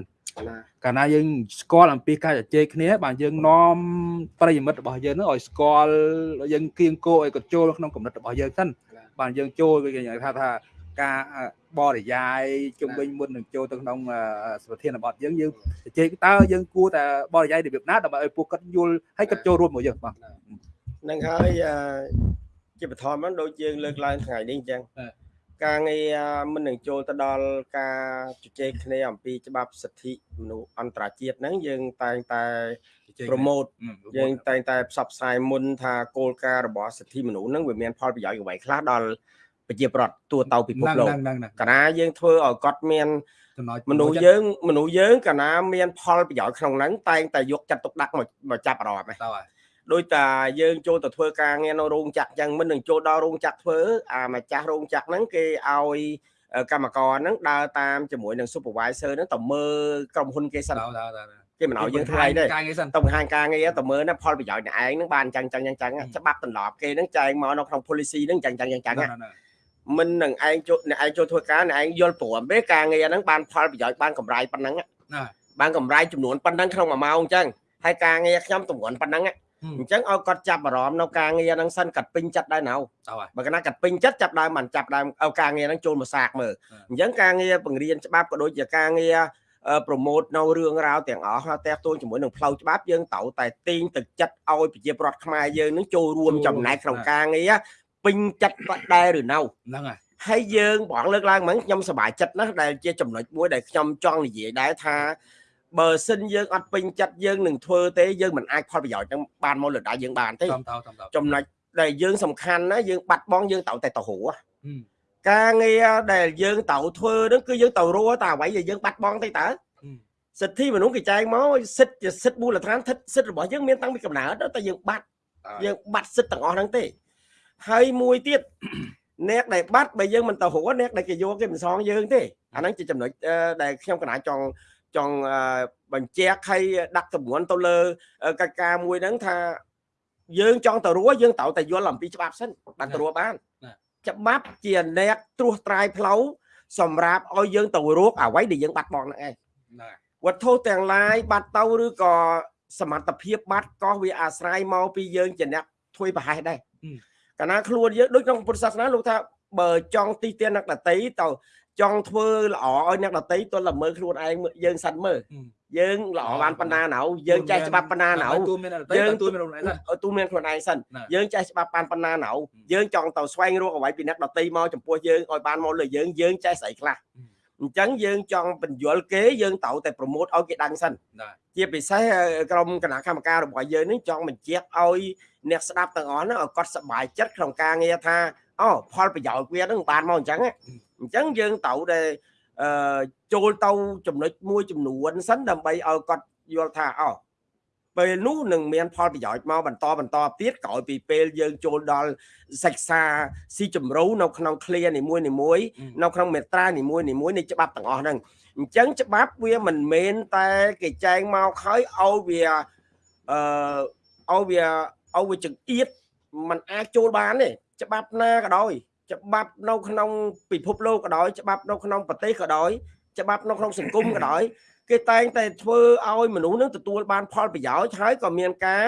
កាលណាយើងស្គាល់អំពីការជជែកគ្នាបានយើងនាំប្រិយមិត្តរបស់យើងហ្នឹងឲ្យស្គាល់យើងគៀងគោឲ្យគាត់ចូលក្នុងគំនិតរបស់យើងសិនបានយើងចូលគេនិយាយថាថា ការបរិយាយជុំវិញមុននឹងចូលទៅក្នុងអឺប្រធានបទយើងយើងជជែកតើយើងគួរតែបរិយាយរបៀបណាដើម្បីឲ្យពួកគាត់យល់ហើយគាត់ចូលរួមមកយើងបាទហ្នឹងហើយអឺជាបឋមហ្នឹងដូចយើងលើកឡើងថ្ងៃនេះអញ្ចឹងអឺការងារមិននឹងចូលទៅដល់ការជជែកគ្នាអំពីច្បាប់សិទ្ធិមនុស្សអន្តរជាតិហ្នឹងយើងតែងតែ promote យើងតែងតែផ្សព្វផ្សាយមុនថាគោលការណ៍របស់សិទ្ធិមនុស្សហ្នឹងវាមានផលប្រយោជន៍អ្វីខ្លះដល់ ប្រជាប្រដ្ឋទូទៅពិភពលោកហ្នឹងហ្នឹងហ្នឹងកាលណាយើងធ្វើឲ្យគាត់មានចំណុចមនុស្សយើងមនុស្សយើងកាលណាមានផលប្រយោជន៍ក្នុងហ្នឹងតែងតែយកចិត្តទុកដាក់មកមកចាប់អារម្មណ៍ឯងតើហើយដោយតាយើងចូលទៅធ្វើការងារនៅរោងចក្រអញ្ចឹងមិននឹងចូលដល់រោងចក្រធ្វើអាម្ចាស់រោងចក្រហ្នឹងគេឲ្យកម្មករហ្នឹងដើរតាមជាមួយនឹង supervisor ហ្នឹងទៅមើលក្រុមហ៊ុនគេសិនតើតើតើគេមិនឲ្យយើងធ្វើអីទេការងារសិនទៅបង្ហាញការងារទៅមើលណាផលប្រយោជន៍អ្នកឯងហ្នឹងបានអញ្ចឹងអញ្ចឹងអញ្ចឹងច្បាប់ទម្លាប់គេហ្នឹងចែងមកនៅក្នុង policy ហ្នឹងអញ្ចឹងអញ្ចឹងអញ្ចឹងហ្នឹងហ្នឹង មិននឹងឯងចូលអ្នកឯងចូលធ្វើការអ្នកឯងយល់ព្រមទេការងារហ្នឹងបានផលប្រយោជន៍បានកម្រៃប៉ុណ្ណឹងណាបានកម្រៃចំនួនប៉ុណ្ណឹងក្នុងមួយម៉ោងអញ្ចឹងហើយការងារខ្ញុំទម្ងន់ប៉ុណ្ណឹងអញ្ចឹងឲ្យគាត់ចាប់អារម្មណ៍នៅការងារហ្នឹងសិនកាត់ពេញចិត្តដែរណៅតើហើយបើកណាកាត់ពេញចិត្តចាប់ដើមបានចាប់ដើមឲ្យការងារហ្នឹងចូលមកសាកមើលអញ្ចឹងការងារបង្រៀនច្បាប់ក៏ដូចជាការងារប្រម៉ូតនៅរឿងរ៉ាវទាំងអស់តែទោះជាមួយនឹងផ្លូវច្បាប់យើងត្រូវតែទាញទឹកចិត្តឲ្យប្រជាប្រដ្ឋខ្មែរយើងនឹងចូលរួមចំណែកក្នុងការងារ ពេញចិត្តបាត់ដែរឬនៅហ្នឹងហើយហើយយើងបងលើកឡើងហ្នឹងខ្ញុំសប្បាយចិត្តណាស់ដែលជាចំណុចមួយដែលខ្ញុំចង់និយាយដែរថាបើសិនយើងអត់ពេញចិត្តយើងនឹងធ្វើទេយើងមិនអាចផលប្រយោជន៍ហ្នឹងបានមកលើដៃយើងបានទេតាមតើតាមតើចំណុចដែលយើងសំខាន់ណាយើងបាត់បង់យើងត្រូវតែទៅរੂការងារដែលយើងត្រូវធ្វើហ្នឹងគឺយើងត្រូវរស់តែអ្វីដែលយើងបាត់បង់ទៅតើសិទ្ធិមនុស្សគេចែងមកសិទ្ធិជាសិទ្ធិមូលដ្ឋានសិទ្ធិរបស់យើងមានតាំងពីកំណើតតែយើងបាត់យើងបាត់សិទ្ធិទាំងអស់ហ្នឹងទេ ហើយមួយទៀតអ្នកដែលបាត់បើយើងមិនទៅរស់អ្នកដែលគេយកគេមិនសងយើងទេអាហ្នឹងជាចំណុចដែលខ្ញុំកណាចង់ចង់បញ្ជាក់ឲ្យដាក់ទម្ងន់ទៅលើកិច្ចការមួយហ្នឹងថាយើងចង់ទៅរស់យើងត្រូវតែយល់អំពីច្បាប់សិនបានទៅរស់បានច្បាប់ជាអ្នកត្រួសត្រាយផ្លូវសម្រាប់ឲ្យយើងទៅរកអ្វីដែលយើងបាត់បង់ហ្នឹងឯងវត្ថុទាំងឡាយបាត់ទៅឬក៏សមត្ថភាពបាត់ក៏វាអាស្រ័យមកពីយើងជាអ្នកធ្វើប្រហែសដែរ កាលណាខ្លួនយើងដូចក្នុងពុទ្ធសាសនាលោកថាបើចង់ទីទានអ្នកដតីទៅចង់ធ្វើល្អឲ្យអ្នកដតីទល់តែមើលខ្លួនឯងយើងសិនមើលយើងល្អបានប៉ុណ្ណាណៅយើងចេះច្បាប់ប៉ុណ្ណាណៅយើងទូមានខ្លួនឯងសិនទូមានខ្លួនឯងសិនយើងចេះច្បាប់បានប៉ុណ្ណាណៅយើងចង់ទៅស្វែងរកអ្វីពីអ្នកដតីមកចំពោះយើងឲ្យបានមកលើយើងយើងចេះស្អីខ្លះ អញ្ចឹងយើងចង់បញ្យល់គេយើងត្រូវតែប្រម៉ូតឲ្យគេដឹងសិនជាពិសេសក្រុមគណៈកម្មការរបស់យើងនេះចង់បញ្ជាក់ឲ្យអ្នកស្ដាប់ទាំងអស់ហ្នឹងឲ្យគាត់សប្បាយចិត្តក្នុងការងារថាអូផលប្រយោជន៍វាហ្នឹងបានមកអញ្ចឹងអញ្ចឹងយើងត្រូវតែអឺចូលទៅចំណុចមួយចំនួនសិនដើម្បីឲ្យគាត់យល់ថាអូ ពេលនោះនឹងមានផលប្រយោជន៍មកបន្តបន្តទៀតក្រោយពីពេលយើងចូលដល់សិក្សាស៊ីជម្រៅនៅក្នុង clear នីមួយនីមួយនៅក្នុងមេត្រានីមួយនីមួយនៃច្បាប់ទាំងអស់ហ្នឹងអញ្ចឹងច្បាប់វាមិនមែនតែគេចែងមកហើយឲ្យវាអឺឲ្យវាឲ្យវាចង្អៀតมันអាចចូលបានទេច្បាប់ណាក៏ដោយច្បាប់នៅក្នុងពិភពលោកក៏ដោយច្បាប់នៅក្នុងប្រទេសក៏ដោយ ច្បាប់នៅក្នុងសង្គមក៏ដោយគេតែងតែធ្វើឲ្យមនុស្សនឹងទទួលបានផលប្រយោជន៍ហើយក៏មានការ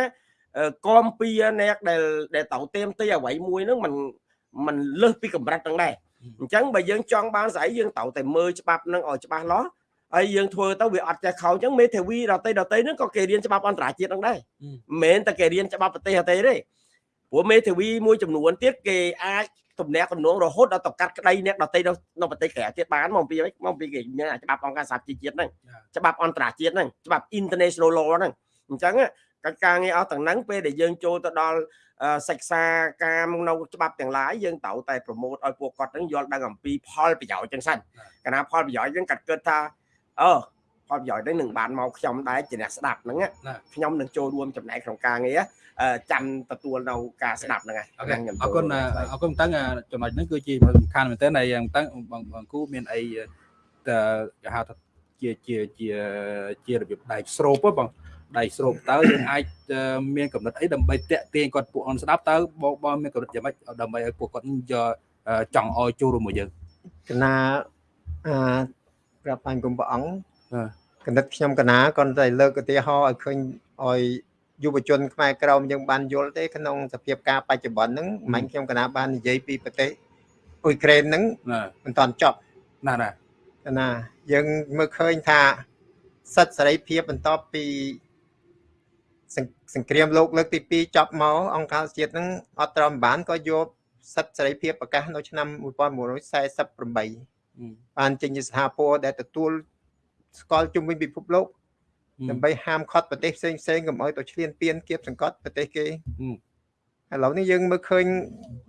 គំពីអ្នកដែលដែលទៅเต็มទីអ្វីមួយហ្នឹងมันมันលើសពីកម្រិតហ្នឹងដែរអញ្ចឹងបើយើងចង់បានស្អីយើងត្រូវតែមើលច្បាប់ហ្នឹងឲ្យច្បាស់លាស់ហើយយើងធ្វើទៅវាអត់ចេះខោអញ្ចឹងមេធាវីដតីដតីហ្នឹងក៏គេរៀនច្បាប់អន្តរជាតិហ្នឹងដែរមិនមែនតែគេរៀនច្បាប់ប្រទេសទេទេព្រោះមេធាវីមួយចំនួនទៀតគេអាច ទំនាក់ទំនងរហូតដល់ទៅកាត់ក្តីអ្នកដតីនៅប្រទេសក្រៅទៀតបានមកពីមកពីគេមានច្បាប់អង្គការសហជីវជាតិហ្នឹងច្បាប់អន្តរជាតិហ្នឹងច្បាប់ international law ហ្នឹងអញ្ចឹងកិច្ចការងារអស់ទាំងហ្នឹងពេលដែលយើងចូលទៅដល់សិក្សាការនៅច្បាប់ទាំងឡាយយើងត្រូវតែប្រមូតឲ្យពួកគាត់ហ្នឹងយល់ដឹងអំពីផលប្រយោជន៍ចឹងសិនកាលណាផលប្រយោជន៍យើងកាត់គិតថាអឺ ផលប្រយោជន៍ហ្នឹងនឹងបានមកខ្ញុំដែរជាអ្នកស្ដាប់ហ្នឹងខ្ញុំនឹងចូលរួមចំណែកក្នុងការងារចាំទទួលនៅការស្ដាប់ហ្នឹងហើយអរគុណអរគុណតាំងចំណុចហ្នឹងគឺជាសំខាន់មែនទែនហើយតាំងបងគូមានអីគេហៅថាជាជាជាជារបៀបដែកស្រូបបងដៃស្រូបតើយើងអាចមានកំណត់អីដើម្បីតាក់ទាញគាត់ពួកអនស្ដាប់តើបងបងមានកំណត់យ៉ាងម៉េចដើម្បីឲ្យពួកគាត់យកចង់ឲ្យចូលរួមមួយយើងកណាអឺប្រាប់បាញ់គុំព្រះអង្គ កណិតខ្ញុំកណាគាត់តែលើកឧទាហរណ៍ឲ្យឃើញឲ្យយុវជនខ្មែរក្រមយើងបានយល់ទេក្នុងសភាពការបច្ចុប្បន្នហ្នឹងមិនខ្ញុំកណាបាននិយាយពីប្រទេសអ៊ុយក្រែនហ្នឹងមិនតាន់ចប់ណាណាណាយើងមើលឃើញថាសិទ្ធិសេរីភាពបន្ទាប់ពីសង្គ្រាមលោកលើកទី2ចប់មកអង្គការជាតិហ្នឹងអត់ត្រឹមបានក៏យកសិទ្ធិសេរីភាពប្រកាសនៅឆ្នាំ1948បានចេញជាសហព័ន្ធដែលទទួល ស្គាល់ជុំវិញពិភពលោកដើម្បីហាមឃាត់ប្រទេសផ្សេងផ្សេងកុំឲ្យទៅឈ្លានពានគៀបសង្កត់ប្រទេសគេឥឡូវនេះយើងមើលឃើញ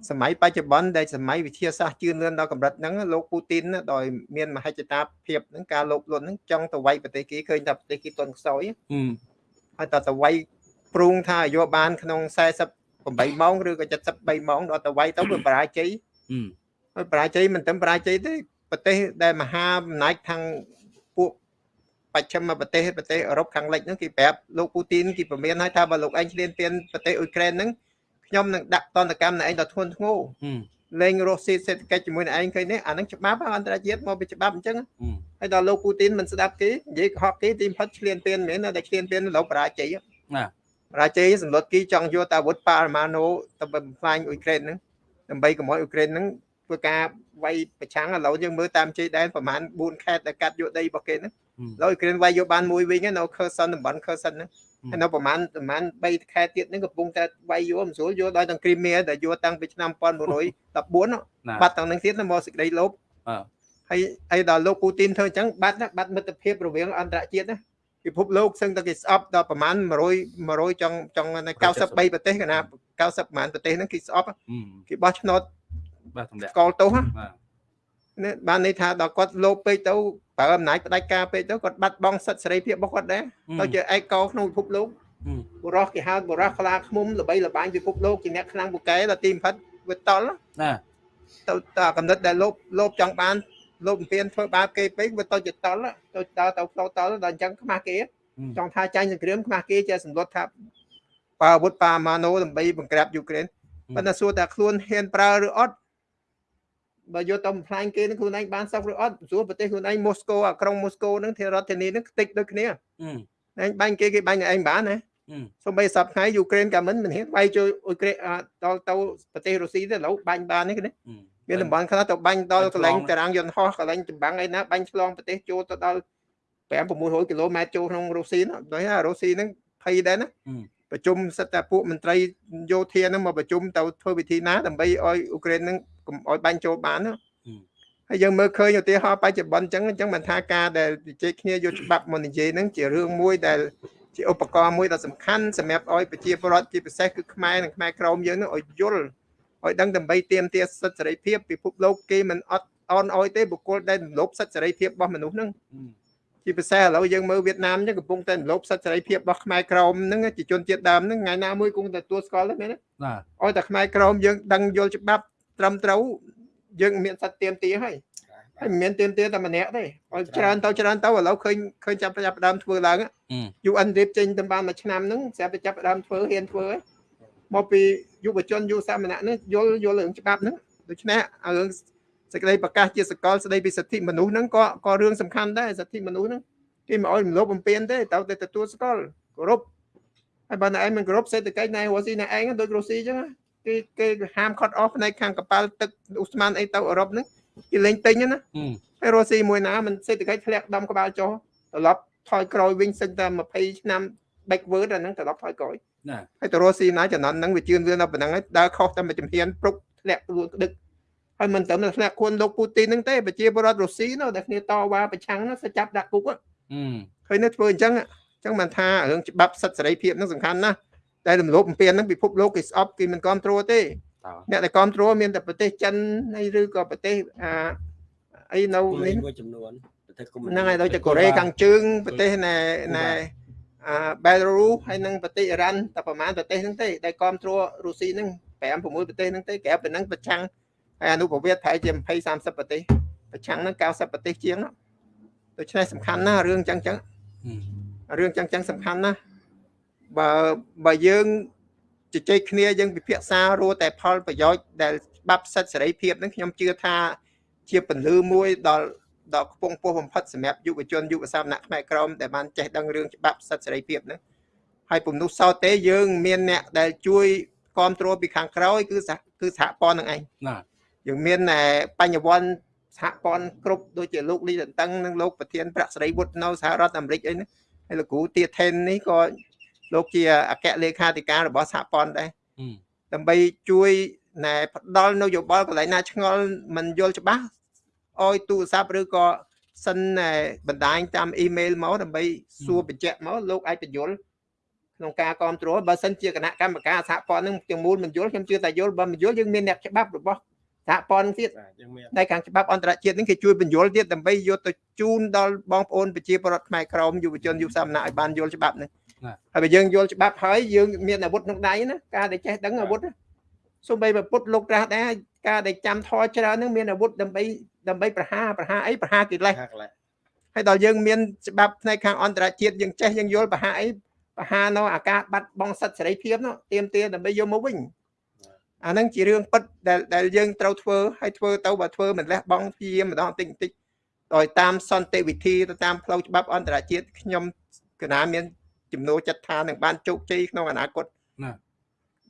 សម័យបច្ចុប្បន្នដែលសម័យវិទ្យាសាស្ត្រជឿនលឿនដល់កម្រិតហ្នឹងលោកពូទីនដោយមានមហិច្ឆតាភាពហ្នឹងការលោភលន់ហ្នឹងចង់ទៅវាយប្រទេសគេឃើញថាប្រទេសគេទន់ខ្សោយហើយតើទៅវាយព្រូងថាអាយុបានក្នុង48ម៉ោងឬក៏73ម៉ោងដល់ទៅវាយទៅវាបរាជ័យហើយបរាជ័យមិនត្រឹមបរាជ័យទេប្រទេសដែលមហាអំណាចខាងពួក បច្ចិមប្រទេសប្រទេសអឺរ៉ុបខាងលិចហ្នឹងគេប្រាប់លោកពូទីនគេប្រមានឲ្យថាបើលោកឯងឈ្លានពានប្រទេសអ៊ុយក្រែនហ្នឹងខ្ញុំនឹងដាក់តន្តកម្មនៅឯងដល់ធ្ងន់ធ្ងរលេងរស់ស៊ីសេដ្ឋកិច្ចជាមួយនឹងឯងឃើញនេះអានឹងច្បាប់អន្តរជាតិមកពីច្បាប់អញ្ចឹងហើយដល់លោកពូទីនមិនស្ដាប់គេនិយាយកុហកគេទីផុតឈ្លានពានមែនតែឈ្លានពានលោកបរាជ័យណាបរាជ័យសម្លុតគីចង់យកតាវុធប៉ារ៉ាម៉ាណូទៅបំផ្លាញអ៊ុយក្រែនហ្នឹងដើម្បីកុំឲ្យអ៊ុយក្រែនហ្នឹងធ្វើការវាយប្រឆាំងឥឡូវយើងមើលតាមជ័យដែនប្រហែល4ខេត្តដែលកាត់យកដីរបស់គេហ្នឹងឥ ឡូវអ៊ុយក្រែនវាយយកបានមួយវិញនៅខឺសិនតំបន់ខឺសិនហ្នឹងហើយនៅប្រហែលប្រហែល3ខែទៀតហ្នឹងកំពុងតែវាយយកមិនស្រួលយកដោយទាំងគ្រីមៀដែលយកតាំងពីឆ្នាំ1914បាត់ទាំងនឹងទៀតមកសេចក្តីលោភហើយហើយដល់លោកពូទីនធ្វើអញ្ចឹងបាត់បាត់មិត្តភាពរវាងអន្តរជាតិណាពិភពលោកសឹងតែគេស្អប់ដល់ប្រហែល100 100ចង់ចង់93ប្រទេសកណា90ប្រហែលប្រទេសហ្នឹងគេស្អប់គេបោះឆ្នោតបាទទម្លាក់កលទោសណាបា នន័យថាដល់គាត់លោភពេកទៅប្រើអំណាចផ្ដាច់ការពេកទៅគាត់បាត់បង់សិទ្ធិសេរីភាពរបស់គាត់ដែរទៅជាឯកោក្នុងពិភពលោកបុរសគេហៅបុរសខ្លាឃ្មុំល្បីល្បាញពិភពលោកជាអ្នកខ្លាំងពូកែដល់ទីបំផិតវាតល់ណាទៅតកំណត់ដែលលោភលោភចង់បានលោភបំពេញធ្វើបាបគេពេកវាទៅជាតល់ទៅដល់ទៅផ្លូវតល់ដល់អញ្ចឹងខ្មាស់គេចង់ថាចាញ់សង្គ្រាមខ្មាស់គេជាសម្លុតថាបើអាវុធប៉ាម៉ាណូដើម្បីបង្ក្រាបយូក្រែនប៉ុន្តែសួរថាខ្លួនហ៊ានប្រើឬអត់ បើយកទៅបំផ្លាញគេនឹងខ្លួនឯងបានសុខឬអត់សួរប្រទេសខ្លួនឯងម៉ូស្កូអាក្រុងម៉ូស្កូហ្នឹងធារដ្ឋធានីហ្នឹងខ្ទេចដូចគ្នាឯងបាញ់គេគេបាញ់ឯងបានណាសូម្បីសប្ថ្ងៃយូក្រែនក៏មិនមិនហ៊ានវាយចូលអ៊ុយក្រែនដល់ទៅប្រទេសរុស្ស៊ីទៅឥឡូវបាញ់បាននេះគ្នាមានតំបន់ខ្លះទៅបាញ់ដល់កន្លែងតារាងយន្តហោះកន្លែងចម្បាំងអីណាបាញ់ឆ្លងប្រទេសចូលទៅដល់5 600គីឡូម៉ែត្រចូលក្នុងរុស្ស៊ីនោះដោយថារុស្ស៊ីហ្នឹងភ័យដែរណា ប្រជុំសិតតែពួកមន្ត្រីយោធាហ្នឹងមកប្រជុំទៅធ្វើវិធីណាដើម្បីឲ្យអ៊ុក្រែនហ្នឹងកុំឲ្យបាញ់ចូលបានណាហើយយើងមើលឃើញឧទាហរណ៍បច្ចុប្បន្នអញ្ចឹងអញ្ចឹងមិនថាការដែលជជែកគ្នាយកច្បាប់មកនិយាយហ្នឹងជារឿងមួយដែលជាឧបករណ៍មួយដ៏សំខាន់សម្រាប់ឲ្យប្រជាពលរដ្ឋជាពិសេសគឺខ្មែរនិងខ្មែរក្រមយើងនឹងឲ្យយល់ឲ្យដឹងដើម្បីទៀមទាសិទ្ធិសេរីភាពពិភពលោកគេមិនអត់អន់អោយទេបុគ្គលដែលរំលោភសិទ្ធិសេរីភាពរបស់មនុស្សហ្នឹង ជាពិសេសឥឡូវយើងមើលវៀតណាមចឹងកំពុងតែរំលោភសិទ្ធិសេរីភាពរបស់ខ្មែរក្រមហ្នឹងជាជនជាតិដើមហ្នឹងថ្ងៃណាមួយគង់តែទួលស្គាល់ទេមែនទេបាទឲ្យតែខ្មែរក្រមយើងដឹងយល់ច្បាប់ត្រឹមត្រូវយើងមានសិទ្ធិទៀមទាហើយហើយមិនមានទៀមទាតែម្នាក់ទេឲ្យច្រើនទៅច្រើនទៅឥឡូវឃើញឃើញចាប់ចាប់ដើមធ្វើឡើង UN រៀបចេញទៅបានមួយឆ្នាំហ្នឹងស្រាប់តែចាប់ដើមធ្វើហ៊ានធ្វើហើយមកពីយុវជនយុវសាមណៈនេះយល់យល់រឿងច្បាប់ហ្នឹងដូច្នេះរឿង សេចក្តីប្រកាសជាសកលស្តីពីសិទ្ធិមនុស្សហ្នឹងក៏ក៏រឿងសំខាន់ដែរសិទ្ធិមនុស្សហ្នឹងគេមិនអោយរំលោភបំពានទេទៅតែទទួលស្គាល់គោរពហើយបើណែឯងមិនគោរពសេដ្ឋកិច្ចណែរុស្ស៊ីណែឯងដូចរុស្ស៊ីអញ្ចឹងគេគេហាមខត់អស់ផ្នែកខាងកប៉ាល់ទឹកឧស្ម័នអីទៅអឺរ៉ុបហ្នឹងគេលេងទិញណាហើយរុស្ស៊ីមួយណាមិនសេដ្ឋកិច្ចធ្លាក់ដំក្បាលចុះត្រឡប់ថយក្រោយវិញសិនតែ20ឆ្នាំ backward អាហ្នឹងត្រឡប់ថយក្រោយណាហើយទៅរុស្ស៊ីណាចំណន់ហ្នឹងវាជឿនលឿនដល់ប៉ុណ្ណឹងហើយដើរខុសតែមួយជំហានព្រុកធ្លាក់ខ្លួនក្តឹក ហើយមិនត្រឹមតែធ្លាក់ខ្លួនលោកពូទីនហ្នឹងទេប្រជាពលរដ្ឋរុស្ស៊ីនោះដែលគ្នាតវ៉ាប្រឆាំងនោះ sẽ ចាប់ដាក់គុកឃើញនេះធ្វើអញ្ចឹងអញ្ចឹងមិនថារឿងច្បាប់សិទ្ធិសេរីភាពហ្នឹងសំខាន់ណាស់តែរំលោភបំពានហ្នឹងពិភពលោកគេស្អប់គេមិនគ្រប់គ្រងទេអ្នកដែលគ្រប់គ្រងមានតែប្រទេសចិនហើយឬក៏ប្រទេសអាអីនៅនេះមួយចំនួនប្រទេសកុម្មុយហ្នឹងហើយដូចជាកូរ៉េខាងជើងប្រទេសណែណែអាបែលរូហើយនឹងប្រទេសអ៊ីរ៉ាន់តែប្រហែលប្រទេសហ្នឹងទេដែលគ្រប់គ្រងរុស្ស៊ីហ្នឹង5 6ប្រទេសហ្នឹងទេក្រៅពីហ្នឹងប្រឆាំង ហើយអនុប្រវត្តិប្រហែលជា20 30ប្រទេសប្រឆាំងហ្នឹង90ប្រទេសជាងដូច្នេះសំខាន់ណាស់រឿងចឹងចឹងរឿងចឹងចឹងសំខាន់ណាស់បើបើយើងជជែកគ្នាយើងពិភាក្សារੂតែផលប្រយោជន៍ដែលច្បាប់សិទ្ធិសេរីភាពហ្នឹងខ្ញុំជឿថាជាពលឺមួយដល់ដល់ខ្ពង់ពោះបំផុតសម្រាប់យុវជនយុវសាមណៈខ្មែរក្រមដែលបានចេះដឹងរឿងច្បាប់សិទ្ធិសេរីភាពហ្នឹងហើយពំនោះសោតទេយើង មានអ្នកដែលជួយគ្រប់គ្រងពីខាងក្រោយគឺគឺសហព័ន្ធនឹងឯងណា យើងមានបញ្ញវន្តសហព័ន្ធគ្រប់ដូចជាលោកលីតតឹងនិងលោកប្រធានប្រាក់សេរីវុឌ្ឍនៅសហរដ្ឋអាមេរិកអីនេះហើយលោកគ្រូទាថេននេះក៏លោកជាអគ្គលេខាធិការរបស់សហព័ន្ធដែរដើម្បីជួយណែផ្ដល់នៅយោបល់កន្លែងណាឆ្ងល់មិនយល់ច្បាស់ឲ្យទូរស័ព្ទឬក៏សិនបណ្ដាញតាមអ៊ីមែលមកដើម្បីសួរបញ្ជាក់មកលោកអាចបញ្យល់ក្នុងការគ្រប់គ្រងបើសិនជាគណៈកម្មការសហព័ន្ធនឹងទាំងមូលមិនយល់ខ្ញុំជឿថាយល់បើមិនយល់យើងមានអ្នកច្បាប់របស់ សហព័ន្ធទៀតតែខាងច្បាប់អន្តរជាតិនេះគេជួយបញ្យល់ទៀតដើម្បីយកទៅជូនដល់បងប្អូនប្រជាពលរដ្ឋខ្មែរក្រមយុវជនយុវសាមណៈឲ្យបានយល់ច្បាប់នេះហើយបើយើងយល់ច្បាប់ហើយយើងមានអាវុធក្នុងដៃណាការដែលចេះដឹងអាវុធសូម្បីបើពុតលោកត្រាស់ដែរការដែលចាំធរច្រើននឹងមានអាវុធដើម្បីដើម្បីប្រហារប្រហារអីប្រហារកិលេសហើយដល់យើងមានច្បាប់ផ្នែកខាងអន្តរជាតិយើងចេះយើងយល់ប្រហារអីប្រហារនៅអាការបាត់បង់សិទ្ធិសេរីភាពនោះទៀមទាដើម្បីយកមកវិញ អាហ្នឹងជារឿងពិតដែលដែលយើងត្រូវធ្វើហើយធ្វើទៅបើធ្វើមិនលះបង់ព្យាយាមម្ដងតិចតិចដោយតាមសន្តិវិធីទៅតាមផ្លូវច្បាប់អន្តរជាតិខ្ញុំកណាមានចំនួនចិត្តថានឹងបានជោគជ័យក្នុងអនាគតណា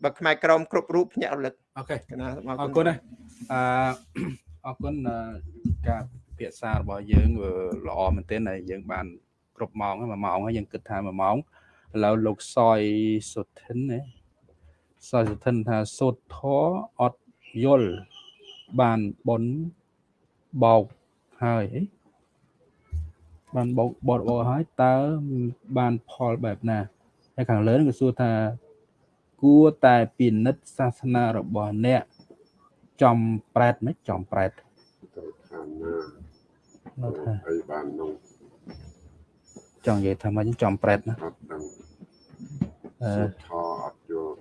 បើខ្មែរក្រមគ្រប់រូបភ្ញាក់រលឹកអូខេកណាអរគុណណាអឺអរគុណការពិភាក្សារបស់យើងល្អមែនទែនហើយយើងបាន គ្រប់ម៉ោង1ម៉ោងហើយយើងគិតថា1ម៉ោងឥឡូវលោកសយសុធិនណា សយសុធិនថាសូត្រធរអត់យល់បានបនបោកហើយអីបានបោកបត់បោកហើយតើបានផលបែបណាហើយខាងលើនឹងក៏សួរថាគួរតែពិនិត្យសាសនារបស់អ្នកចំប្រែតមិនចំប្រែតបានណានោះថាអីបាននោះចង់និយាយថាមិនចំប្រែតណាអត់ដឹងអឺសុទ្ធថអត់យល់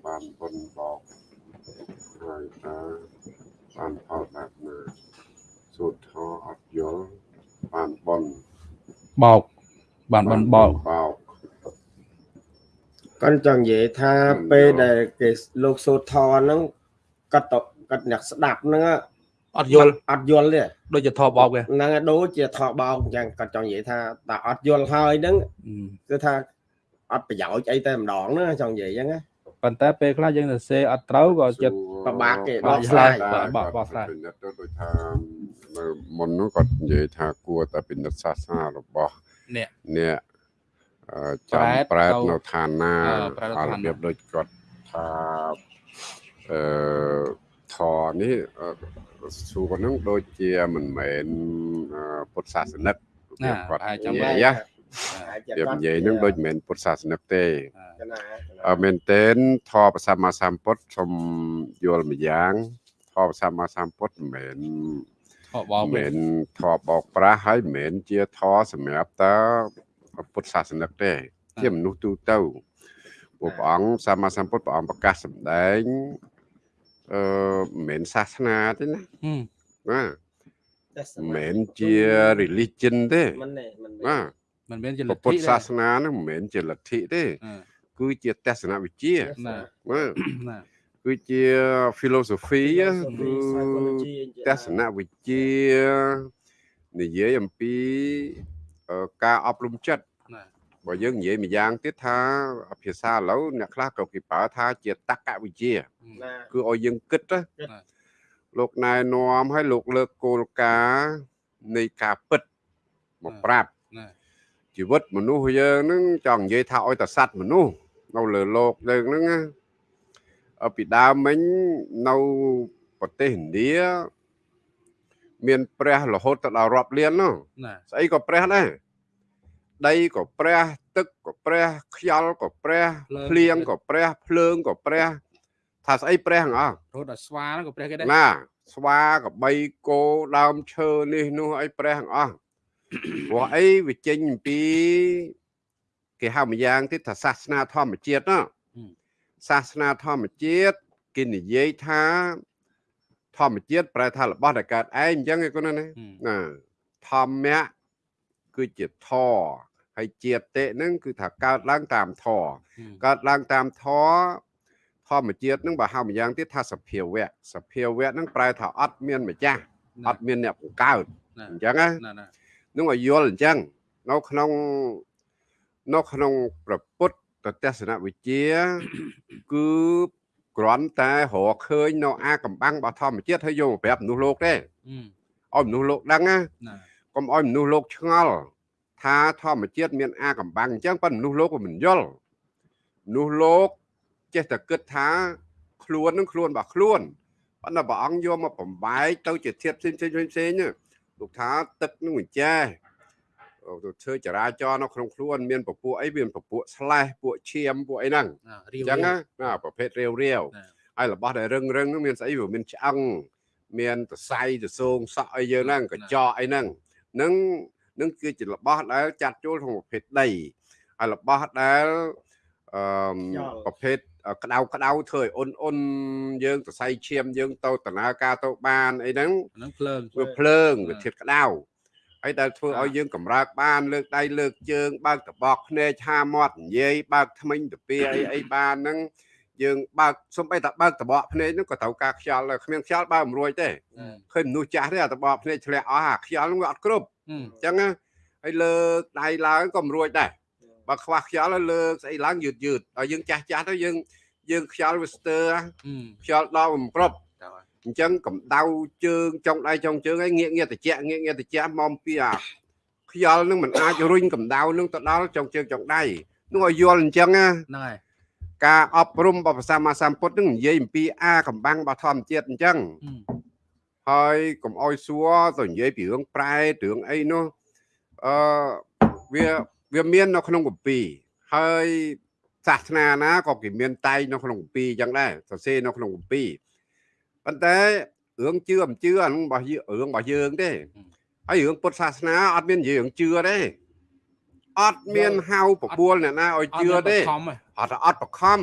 បានបុណ្យបោកហើយតើបានផលបែបណាសុទ្ធថអត់យល់បានបុណ្យបោកបានបានបោកបោកគាត់ចង់និយាយថាមិនពេលយល់ដែលគេលោកសូត្រធរហ្នឹងគាត់ទៅគាត់អ្នកស្ដាប់ហ្នឹងអត់យល់អត់យល់ទេដូចជាថបបោកវាហ្នឹងហើយដូចជាថបោកអញ្ចឹងគាត់ចង់និយាយថាតែអត់យល់ហើយហ្នឹងអឺគឺថាអត់ប្រយោជន៍អីតែម្ដងហ្នឹងចង់និយាយអញ្ចឹងណា ប៉ុន្តែពេលខ្លះយើងទៅសេអត់ត្រូវក៏ចិត្តពិបាកគេបោកបកឆ្ស្លើរាយយបាទបោកបោកស្រាយពិនិត្យទៅដូចថានៅមុននោះគាត់និយាយថាគួរតែពិនិត្យសាសនារបស់នេះអ្នកអឺចាំប្រែតប្រែតទៅនៅឋានណាអឺប្រែតនៅឋានណារបៀបដូចគាត់ថាអឺធរនេះអឺសួរហ្នឹងដូចជាមិនមែនអឺពុទ្ធសាសនិករបៀបគាត់អាចចាំនិបាយាច់ យណារបៀបនិយាយហ្នឹងដូចមិនមែនពុទ្ធសាសនិកទេកណាអឺមែនទែនធម៌ប្រសម្មាសម្ពុទ្ធសូមយល់ម្យ៉ាងធម៌ប្រសម្មាសម្ពុទ្ធមិនមែនថបបោកវាមិនមែនធម៌បោកប្រាស់ហើយមិនមែនជាធម៌សម្រាប់តើពុទ្ធសាសនិកទេ ជាមនុស្សទូទៅពួកព្រះអង្គសម្មាសម្ពុទ្ធព្រះអង្គប្រកាសសម្ដែងអឺមិនមែនសាសនាទេណាហឹមណាមិនមែនជា religion ទេមិនទេមិនណា មិនមែនជាលព្រះទ្ធិពុទ្ធទេសាសនាហ្នឹងមិនមែនជាលទ្ធិទេអឺគឺជាទស្សនវិជ្ជាណាណាណាគឺជា philosophy គឺទស្សនវិជ្ជានិយាយអំពីអឺការអប់រំចិត្តណាបើយើងនិយាយម្យ៉ាងទៀតថាភាសាឥឡូវអ្នកខ្លះក៏គេប្រើថាជាតក្កវិជ្ជាណាគឺឲ្យយើងគិតណាគិតលោកណែនាំឲ្យលោកលើកគោលការណ៍នៃការពិតមកប្រាប់ណា ជីវិតមនុស្សយើងហ្នឹងចង់និយាយថាឲ្យតែសัตว์មនុស្សនៅលើโลกយើងហ្នឹងណាអឺពីដើមមិញនៅប្រទេសឥណ្ឌាមានព្រះរហូតទៅដល់រាប់លាននោះ ណា ស្អីក៏ព្រះដែរដីក៏ព្រះទឹកក៏ព្រះខ្យល់ក៏ព្រះភ្លៀងក៏ព្រះភ្លើងក៏ព្រះថាស្អីព្រះទាំងអស់ រហូតដល់ស្វាហ្នឹងក៏ព្រះគេដែរ ណាស្វាក៏បីគោដើមឈើនេះនោះអីព្រះទាំងអស់ ព្រោះអីវាចេញអំពី គេហៅម្យ៉ាងទៀតថាសាសនាធម្មជាតិណាសាសនាធម្មជាតិគេនិយាយថាធម្មជាតិប្រែថារបស់ដែលកើតឯងអញ្ចឹងឯកូនណាហឹមណាធម្មៈគឺជាធរហើយជាតិតិហ្នឹងគឺថាកើតឡើងតាមធរហឹមកើតឡើងតាមធរធម្មជាតិហ្នឹងបើហៅម្យ៉ាងទៀតថាសភាវៈសភាវៈហ្នឹងប្រែថាអត់មានម្ចាស់អត់មានអ្នកបង្កើតណាអញ្ចឹងណាណាណា នឹងឲ្យយល់អញ្ចឹងនៅក្នុងនៅក្នុងប្រពុទ្ធទស្សនវិជ្ជា គឺគ្រាន់តែរកឃើញនៅអាកំបាំងរបស់ធម្មជាតិហើយយកមកប្រាប់មនុស្សលោកទេហឹមឲ្យមនុស្សលោកដឹងណាណាកុំឲ្យមនុស្សលោកឆ្ងល់ថាធម្មជាតិមានអាកំបាំងអញ្ចឹងប៉ុន្តែមនុស្សលោកក៏មិនយល់មនុស្សលោកចេះតែគិតថាខ្លួននឹងខ្លួនរបស់ខ្លួនប៉ុន្តែព្រះអង្គយកមកបំបែកទៅជាធាតុផ្សេងផ្សេងផ្សេងផ្សេងណា លោកថាទឹកនឹងមិនចេះទៅធ្វើចរាចរណ៍នៅក្នុងខ្លួន មានពពួកអីមានពពួកស្លេះពួកឈាមពួកអីហ្នឹងណារៀអវញ្ចឹងណាណាប្រភេទរាវរាវណាហើយរបស់ដែលរឹងរឹងហ្នឹងមានស្អីវាមានឆ្អឹងមានសរសៃទៅសងសក់អីយើងហ្នឹងកញ្ចក់អីហ្នឹងនឹងនឹងគឺជារបស់ដែលចាត់ចូលក្នុងប្រភេទដីហើយរបស់ដែលអឺមខ្យល់ប្រភេទ ក្តៅក្តៅធ្វើឲ្យអ៊ុនអ៊ុនយើងសរសៃឈាមយើងទៅដំណើរការទៅបានអីហ្នឹងអាហ្នឹងភ្លើងវាភ្លើងអឺវាធាតុក្តៅហើយដែលធ្វើឲ្យយើងកម្រើកបានលើកដៃលើកជើងបើកតបកភ្នែកឆាមាត់និយាយបើកថ្មិញទៅពីអីអីបានហ្នឹងយើងបើកសំបីតែបើកតបកភ្នែកហ្នឹងក៏ត្រូវការខ្យល់ដែរគ្មានខ្យល់បើកមិនរួចទេហឹមឃើញមនុស្សចាស់ទេអាតបកភ្នែកធ្លាក់អស់អាខ្យល់ហ្នឹងវាអត់គ្រប់ហឹមអញ្ចឹងណាហើយលើកដៃឡើងក៏មិនរួចដែរ បើខ្វះខ្យល់ហើយលើកស្អីឡើងយឺតយឺតដល់យើងចាស់ចាស់ទៅយើងយើងខ្យល់វាស្ទើរហឹមខ្យល់ដល់មិនគ្រប់តើហើយអញ្ចឹងកម្ដៅជើងចុងដៃចុងជើងឯងងាកងាកតិចងាកងាកតិចមកពីអាខ្យល់នឹងមិនអាចរុញកម្ដៅនឹងទៅដល់ចុងជើងចុងដៃនោះឲ្យយល់អញ្ចឹងណាហ្នឹងហើយការអប់រំរបស់ព្រះសម្មាសម្ពុទ្ធនឹងនិយាយអំពីអាកំបាំងរបស់ធម្មជាតិអញ្ចឹងហឹមហើយកុំអោយសួរទៅនិយាយពីរឿងប្រែរឿងអីនោះអឺវា វាមាននៅក្នុងគម្ពីរហើយសាសនាណាក៏គេមានតែងនៅក្នុងគម្ពីរអញ្ចឹងដែរសរសេរនៅក្នុងគម្ពីរប៉ុន្តែរឿងជឿមិនជឿអាហ្នឹងរបស់យើងរឿងរបស់យើងទេហើយរឿងពុទ្ធសាសនាអត់មាននិយាយរឿងជឿទេអត់មានហៅបបួលអ្នកណាឲ្យជឿទេខំហ៎អត់អត់បខំ